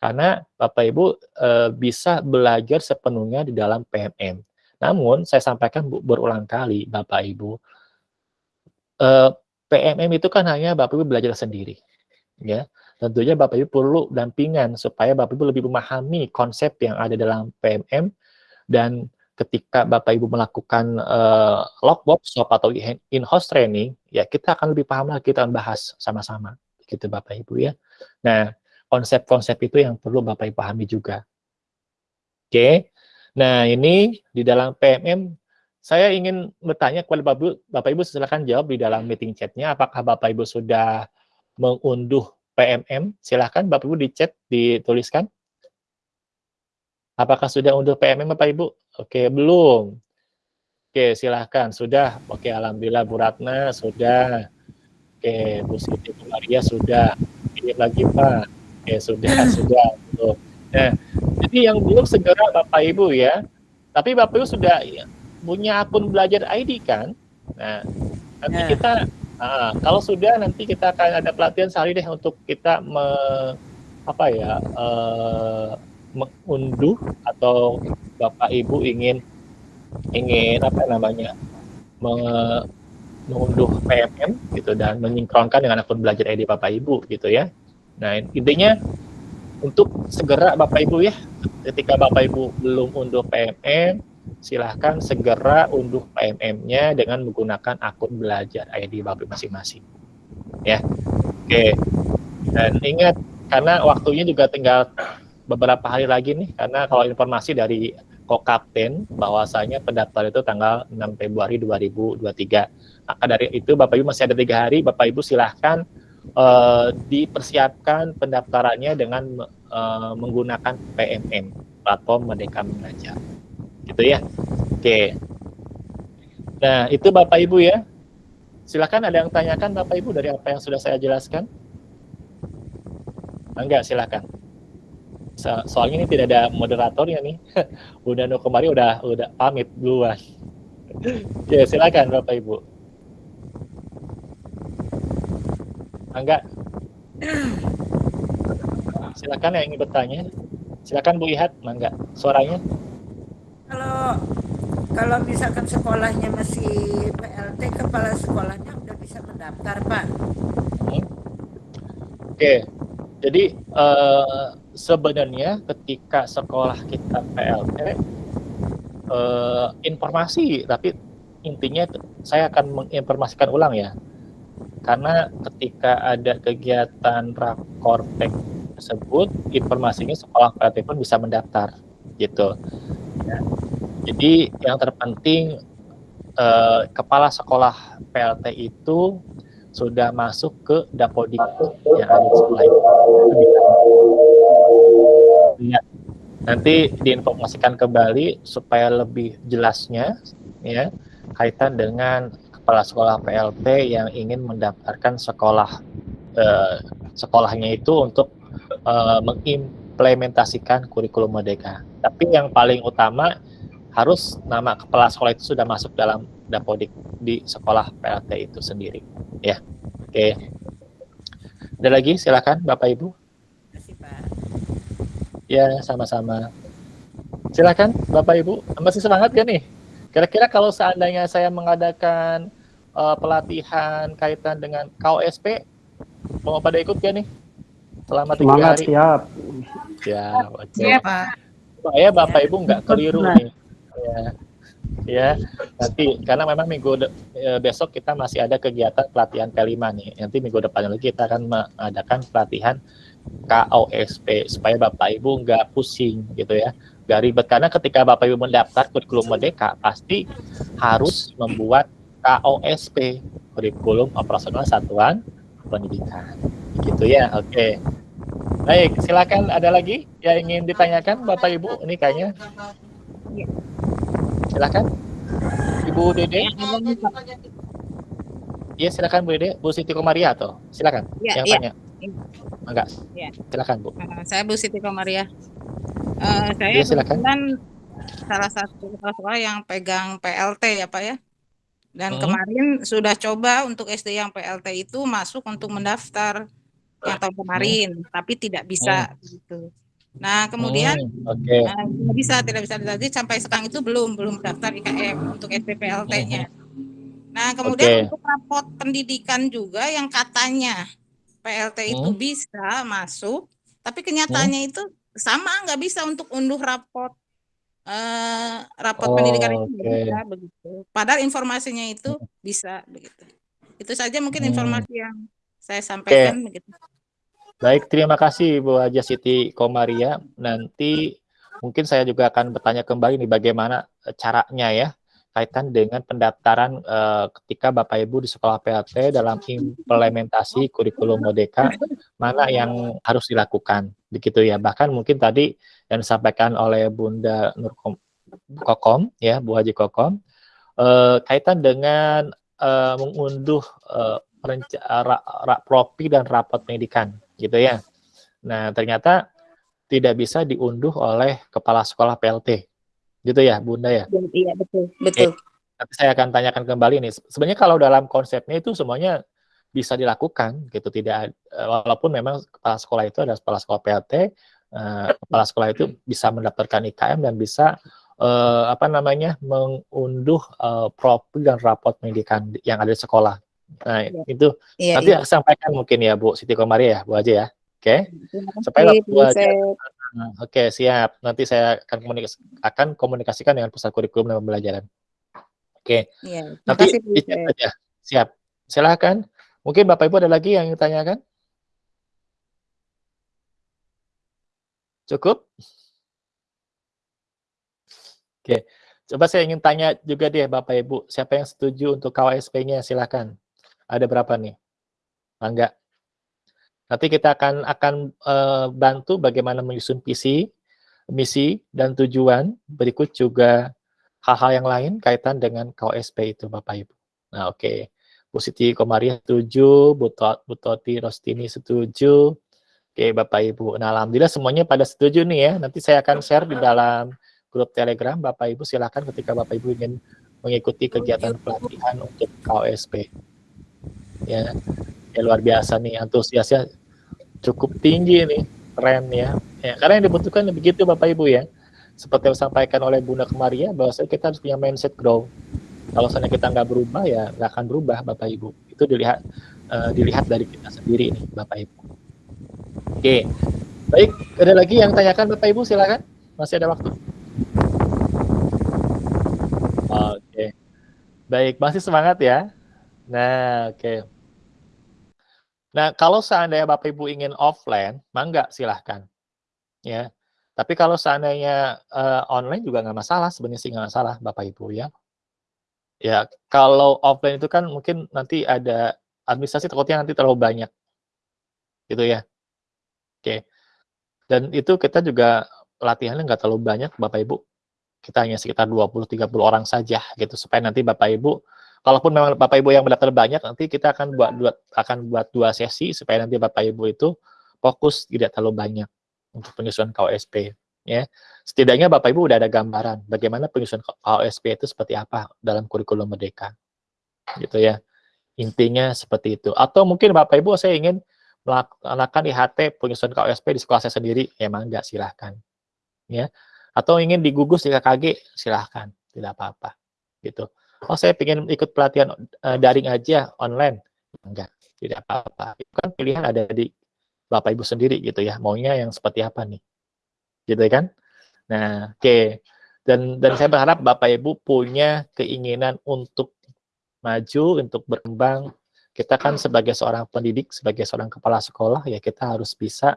Speaker 5: Karena Bapak Ibu e, bisa belajar sepenuhnya di dalam PMM. Namun saya sampaikan berulang kali Bapak Ibu, e, eh, PMM itu kan hanya Bapak Ibu belajar sendiri. Ya, tentunya Bapak Ibu perlu dampingan supaya Bapak Ibu lebih memahami konsep yang ada dalam PMM dan ketika Bapak Ibu melakukan uh, atau in-house training, ya kita akan lebih paham lagi, kita akan bahas sama-sama, gitu Bapak Ibu ya. Nah, konsep-konsep itu yang perlu Bapak Ibu pahami juga. Oke, okay. nah ini di dalam PMM, saya ingin bertanya kepada Bapak Ibu, Bapak Ibu silakan jawab di dalam meeting chatnya, apakah Bapak Ibu sudah mengunduh PMM? Silahkan Bapak Ibu di chat, dituliskan. Apakah sudah unduh PMM Bapak Ibu? Oke, belum. Oke, silahkan. Sudah. Oke, Alhamdulillah Bu Ratna sudah. Oke, Bu Siti Bu Maria sudah. Oke, lagi Pak. Oke, sudah, [LAUGHS] sudah. Nah, jadi yang belum segera Bapak Ibu ya. Tapi Bapak Ibu sudah punya akun belajar ID kan? Nah, nanti
Speaker 3: Ya.
Speaker 5: kita ah, kalau sudah nanti kita akan ada pelatihan sehari deh untuk kita me, apa ya eh, mengunduh atau bapak ibu ingin ingin apa namanya me- mengunduh PMM gitu dan menyinkronkan dengan akun belajar ID bapak ibu gitu ya. Nah intinya untuk segera bapak ibu ya ketika bapak ibu belum unduh PMM silahkan segera unduh PMM-nya dengan menggunakan akun belajar ID bapak masing-masing ya. Oke. Dan ingat karena waktunya juga tinggal beberapa hari lagi nih karena kalau informasi dari Kokapten bahwasanya pendaftaran itu tanggal 6 Februari 2023. Maka dari itu Bapak Ibu masih ada tiga hari, Bapak Ibu silahkan eh, dipersiapkan pendaftarannya dengan eh, menggunakan PMM platform Merdeka Mengajar. Gitu ya. Oke. Nah, itu Bapak Ibu ya. Silahkan ada yang tanyakan Bapak Ibu dari apa yang sudah saya jelaskan? Enggak, silakan. So- soalnya ini tidak ada moderatornya nih. [LAUGHS] udah no kemarin udah udah pamit duluan. [LAUGHS] Oke, silakan Bapak Ibu. Enggak. Silakan yang ingin bertanya. Silakan Bu Ihat, Mangga. Suaranya.
Speaker 8: Kalau kalau misalkan sekolahnya masih PLT, kepala sekolahnya udah bisa mendaftar, Pak.
Speaker 5: Oke. Jadi eh, sebenarnya ketika sekolah kita PLT eh, informasi tapi intinya saya akan menginformasikan ulang ya. Karena ketika ada kegiatan rakortek tersebut, informasinya sekolah PLT pun bisa mendaftar gitu. Ya. Jadi yang terpenting eh, kepala sekolah PLT itu sudah masuk ke dapodik yang ada di sekolah itu. Ya. Nanti diinformasikan kembali supaya lebih jelasnya ya kaitan dengan kepala sekolah PLT yang ingin mendaftarkan sekolah eh, sekolahnya itu untuk eh, mengimplementasikan kurikulum merdeka. Tapi yang paling utama harus nama kepala sekolah itu sudah masuk dalam dapodik di sekolah PLT itu sendiri. Ya, oke. Ada lagi? Silakan, Bapak Ibu.
Speaker 8: Terima kasih, Pak.
Speaker 5: Ya, sama-sama. Silakan, Bapak Ibu. Masih semangat gak nih? Kira-kira kalau seandainya saya mengadakan eh, pelatihan kaitan dengan KOSP, mau pada ikut gak nih? Selama tiga
Speaker 6: Semangat,
Speaker 5: hari.
Speaker 6: siap.
Speaker 5: Ya, oke.
Speaker 2: Iya,
Speaker 8: Pak.
Speaker 5: Supaya Bapak Ibu nggak keliru nih. Ya. Ya, nanti karena memang minggu eh, besok kita masih ada kegiatan pelatihan P5 nih. Nanti minggu depan lagi kita akan mengadakan pelatihan KOSP supaya Bapak Ibu nggak pusing gitu ya. Nggak ribet karena ketika Bapak Ibu mendaftar kurikulum Merdeka pasti harus membuat KOSP kurikulum operasional satuan pendidikan. Gitu ya. Oke. Baik, silakan ada lagi yang ingin ditanyakan Bapak Ibu? Ini kayaknya. Silakan. Ibu Dede. Iya, silakan Bu Dede. Bu Siti Komaria atau silakan.
Speaker 9: Iya,
Speaker 5: yang
Speaker 9: iya.
Speaker 5: tanya. Enggak.
Speaker 9: Iya.
Speaker 5: Silakan, Bu.
Speaker 9: Eh, saya Bu Siti Komaria. Eh, saya
Speaker 5: Iya, silakan.
Speaker 9: salah satu kepala sekolah yang pegang PLT ya Pak ya. Dan
Speaker 5: Hmm.
Speaker 9: kemarin sudah coba untuk SD yang PLT itu masuk untuk mendaftar yang tahun kemarin, tapi tidak bisa gitu. Nah kemudian
Speaker 5: Hmm, oke.
Speaker 9: eh, tidak bisa tidak bisa jadi sampai sekarang itu belum belum daftar IKM untuk SD PLT-nya. Nah kemudian
Speaker 5: Oke.
Speaker 9: untuk rapot pendidikan juga yang katanya PLT itu
Speaker 5: Hmm.
Speaker 9: bisa masuk, tapi kenyataannya itu sama nggak bisa untuk unduh rapot eh rapot pendidikan itu
Speaker 5: Oke.
Speaker 9: bisa begitu. Padahal informasinya itu bisa begitu. Itu saja mungkin
Speaker 5: Hmm.
Speaker 9: informasi yang saya sampaikan begitu.
Speaker 5: Baik, terima kasih Bu Haja Siti Komaria. Nanti mungkin saya juga akan bertanya kembali nih bagaimana eh, caranya ya kaitan dengan pendaftaran eh, ketika Bapak Ibu di sekolah PLT dalam implementasi kurikulum Merdeka mana yang harus dilakukan begitu ya. Bahkan mungkin tadi yang disampaikan oleh Bunda Nur Kom- Kokom ya, Bu Haji Kokom eh, kaitan dengan eh, mengunduh eh, ra- propi dan rapot pendidikan gitu ya. Nah, ternyata tidak bisa diunduh oleh kepala sekolah PLT Gitu ya, Bunda ya?
Speaker 9: Iya, betul. Betul.
Speaker 5: Nanti saya akan tanyakan kembali nih. Sebenarnya kalau dalam konsepnya itu semuanya bisa dilakukan gitu, tidak eh, walaupun memang kepala sekolah itu adalah kepala sekolah PLT, eh, kepala sekolah itu bisa mendaftarkan IKM dan bisa eh, apa namanya mengunduh eh, profil dan raport pendidikan yang ada di sekolah. Nah,
Speaker 9: Iya.
Speaker 5: itu
Speaker 9: Iya,
Speaker 5: nanti
Speaker 9: iya.
Speaker 5: sampaikan mungkin ya Bu Siti Komaria ya, Bu aja ya. Oke. Supaya
Speaker 9: kasih,
Speaker 5: Bu aja
Speaker 9: Yusef.
Speaker 5: Nah, Oke, siap. Nanti saya akan komunikasi akan komunikasikan dengan pusat kurikulum dan pembelajaran. Oke.
Speaker 9: Iya, terima
Speaker 5: Nanti
Speaker 9: kasih,
Speaker 5: aja. Siap. Silakan. Mungkin Bapak Ibu ada lagi yang ingin tanyakan? Cukup? Oke. Coba saya ingin tanya juga deh Bapak Ibu, siapa yang setuju untuk KWSP-nya? Silakan. Ada berapa nih? Enggak. Nanti kita akan akan eh, bantu bagaimana menyusun visi, misi dan tujuan. Berikut juga hal-hal yang lain kaitan dengan KOSP itu Bapak Ibu. Nah, oke. Bu Siti Komaria setuju, Bu, To- Bu Toti Rostini setuju. Oke, Bapak Ibu. Nah, alhamdulillah semuanya pada setuju nih ya. Nanti saya akan share di dalam grup Telegram. Bapak Ibu silakan ketika Bapak Ibu ingin mengikuti kegiatan pelatihan untuk KOSP. Ya, ya luar biasa nih antusiasnya cukup tinggi nih, keren ya. ya karena yang dibutuhkan begitu Bapak Ibu ya. Seperti yang disampaikan oleh Bunda Kemaria, bahwa kita harus punya mindset grow. Kalau misalnya kita nggak berubah ya nggak akan berubah Bapak Ibu. Itu dilihat eh, dilihat dari kita sendiri nih Bapak Ibu. Oke, baik. Ada lagi yang tanyakan Bapak Ibu silakan. Masih ada waktu. Oke, baik. Masih semangat ya. Nah, oke. Nah, kalau seandainya Bapak Ibu ingin offline, mangga silahkan. Ya. Tapi kalau seandainya eh, online juga nggak masalah, sebenarnya sih nggak masalah Bapak Ibu ya. Ya, kalau offline itu kan mungkin nanti ada administrasi takutnya nanti terlalu banyak. Gitu ya. Oke. Dan itu kita juga latihannya nggak terlalu banyak Bapak Ibu. Kita hanya sekitar 20-30 orang saja gitu supaya nanti Bapak Ibu kalaupun memang Bapak Ibu yang mendaftar banyak nanti kita akan buat dua, akan buat dua sesi supaya nanti Bapak Ibu itu fokus tidak terlalu banyak untuk penyusunan KOSP ya. Setidaknya Bapak Ibu udah ada gambaran bagaimana penyusunan KOSP itu seperti apa dalam kurikulum merdeka. Gitu ya. Intinya seperti itu. Atau mungkin Bapak Ibu saya ingin melaksanakan IHT penyusunan KOSP di sekolah saya sendiri, ya mangga silahkan. Ya. Atau ingin digugus di KKG, silahkan. Tidak apa-apa. Gitu. Oh, saya ingin ikut pelatihan uh, daring aja, online. Enggak, tidak apa-apa. Itu kan pilihan ada di Bapak Ibu sendiri gitu ya. Maunya yang seperti apa nih? Gitu kan? Nah, oke. Okay. Dan dan saya berharap Bapak Ibu punya keinginan untuk maju, untuk berkembang. Kita kan sebagai seorang pendidik, sebagai seorang kepala sekolah, ya kita harus bisa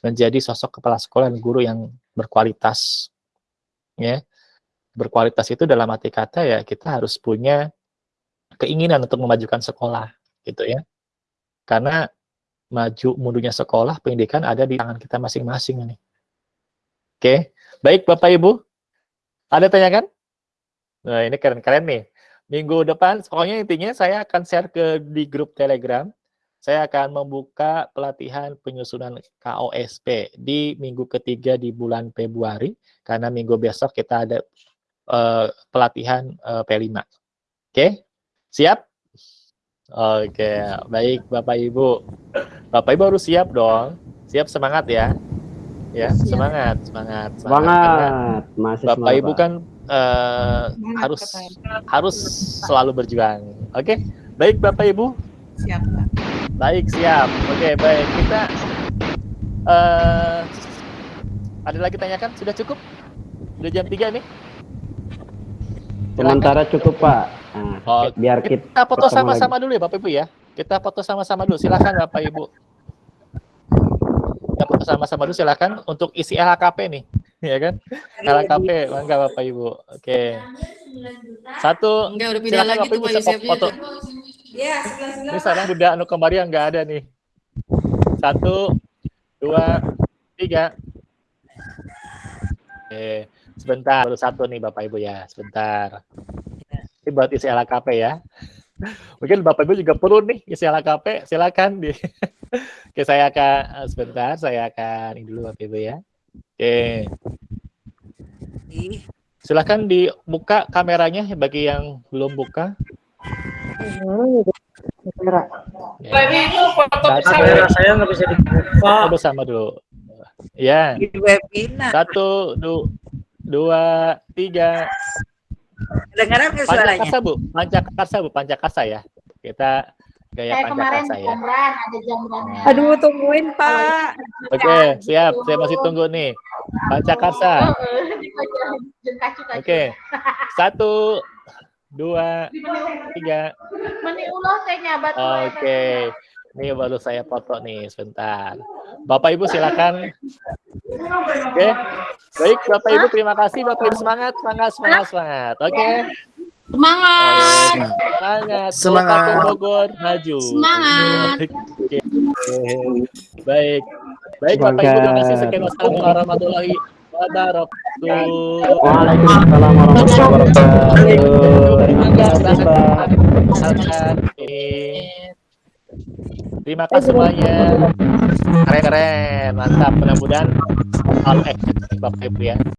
Speaker 5: menjadi sosok kepala sekolah dan guru yang berkualitas. Ya, berkualitas itu dalam arti kata ya kita harus punya keinginan untuk memajukan sekolah gitu ya. Karena maju mundurnya sekolah pendidikan ada di tangan kita masing-masing ini. Oke baik bapak ibu. Ada tanyakan nah ini keren-keren nih. Minggu depan pokoknya intinya saya akan share ke di grup telegram. Saya akan membuka pelatihan penyusunan KOSP di minggu ketiga di bulan Februari. Karena minggu besok kita ada uh, pelatihan uh, P5. Oke, okay? siap? Oke, okay. baik Bapak Ibu. Bapak Ibu harus siap dong. Siap semangat ya. Ya, siap. semangat, semangat,
Speaker 6: semangat. Semangat, masih
Speaker 5: Bapak
Speaker 6: semangat,
Speaker 5: Ibu kan uh, harus harus selalu berjuang. Oke, okay? baik Bapak Ibu.
Speaker 9: Siap, Pak.
Speaker 5: Baik, siap. Oke, baik. Kita uh, ada lagi tanyakan? Sudah cukup? Sudah jam 3 nih?
Speaker 6: Sementara cukup, Pak. Nah,
Speaker 5: oh,
Speaker 6: biar kita,
Speaker 5: kita foto sama-sama dulu ya, Bapak Ibu ya. Kita foto sama-sama dulu. Silakan Bapak Ibu. Kita foto sama-sama dulu silakan untuk isi LHKP nih, [LAUGHS] ya kan? LHKP, mangga Bapak Ibu. Oke. Satu.
Speaker 10: Enggak, udah pindah lagi tuh Pak Yusef.
Speaker 5: Foto.
Speaker 10: Ya,
Speaker 5: Ini sekarang Bunda Anu kemarin yang nggak ada nih. Satu, dua, tiga. Oke, sebentar. Baru satu nih Bapak Ibu ya, sebentar. Ini buat isi LKP ya. [LAUGHS] Mungkin Bapak Ibu juga perlu nih isi LKP, silakan di. [LAUGHS] Oke, saya akan sebentar, saya akan ini dulu Bapak Ibu ya. Oke. Silahkan dibuka kameranya bagi yang belum buka. Ya.
Speaker 10: Tadi itu foto
Speaker 5: Satu,
Speaker 3: Kamera saya nggak bisa dibuka.
Speaker 5: foto bersama dulu. Ya.
Speaker 8: Di webinar.
Speaker 5: Satu, du, dua, tiga.
Speaker 8: Dengaran nggak suaranya?
Speaker 5: Pancakarsa bu, pancakarsa bu, pancakarsa ya. Kita gaya
Speaker 11: Saya kemarin
Speaker 5: pancakarsa ya.
Speaker 11: jamran, ada jamrannya.
Speaker 8: Aduh, tungguin Pak.
Speaker 5: Oke, siap. Saya masih tunggu nih. Pancakarsa. Oke. Satu, dua, tiga.
Speaker 11: Meni ulah saya nyabat.
Speaker 5: Oke. Ini baru saya foto nih sebentar. Bapak Ibu silakan. Oke. Baik, Bapak Ibu terima kasih. Bapak Ibu semangat, semangat, semangat, semangat. Oke.
Speaker 10: Semangat.
Speaker 5: Semangat.
Speaker 10: Semangat.
Speaker 5: Kabupaten Bogor maju.
Speaker 10: Semangat.
Speaker 5: Oke. Baik. Baik, Bapak Ibu terima kasih. Sekian wassalamualaikum warahmatullahi wabarakatuh.
Speaker 6: Waalaikumsalam warahmatullahi wabarakatuh. Terima kasih, Pak.
Speaker 5: Terima kasih semuanya. Keren keren, mantap. Mudah-mudahan hal efektif Bapak Ibu ya.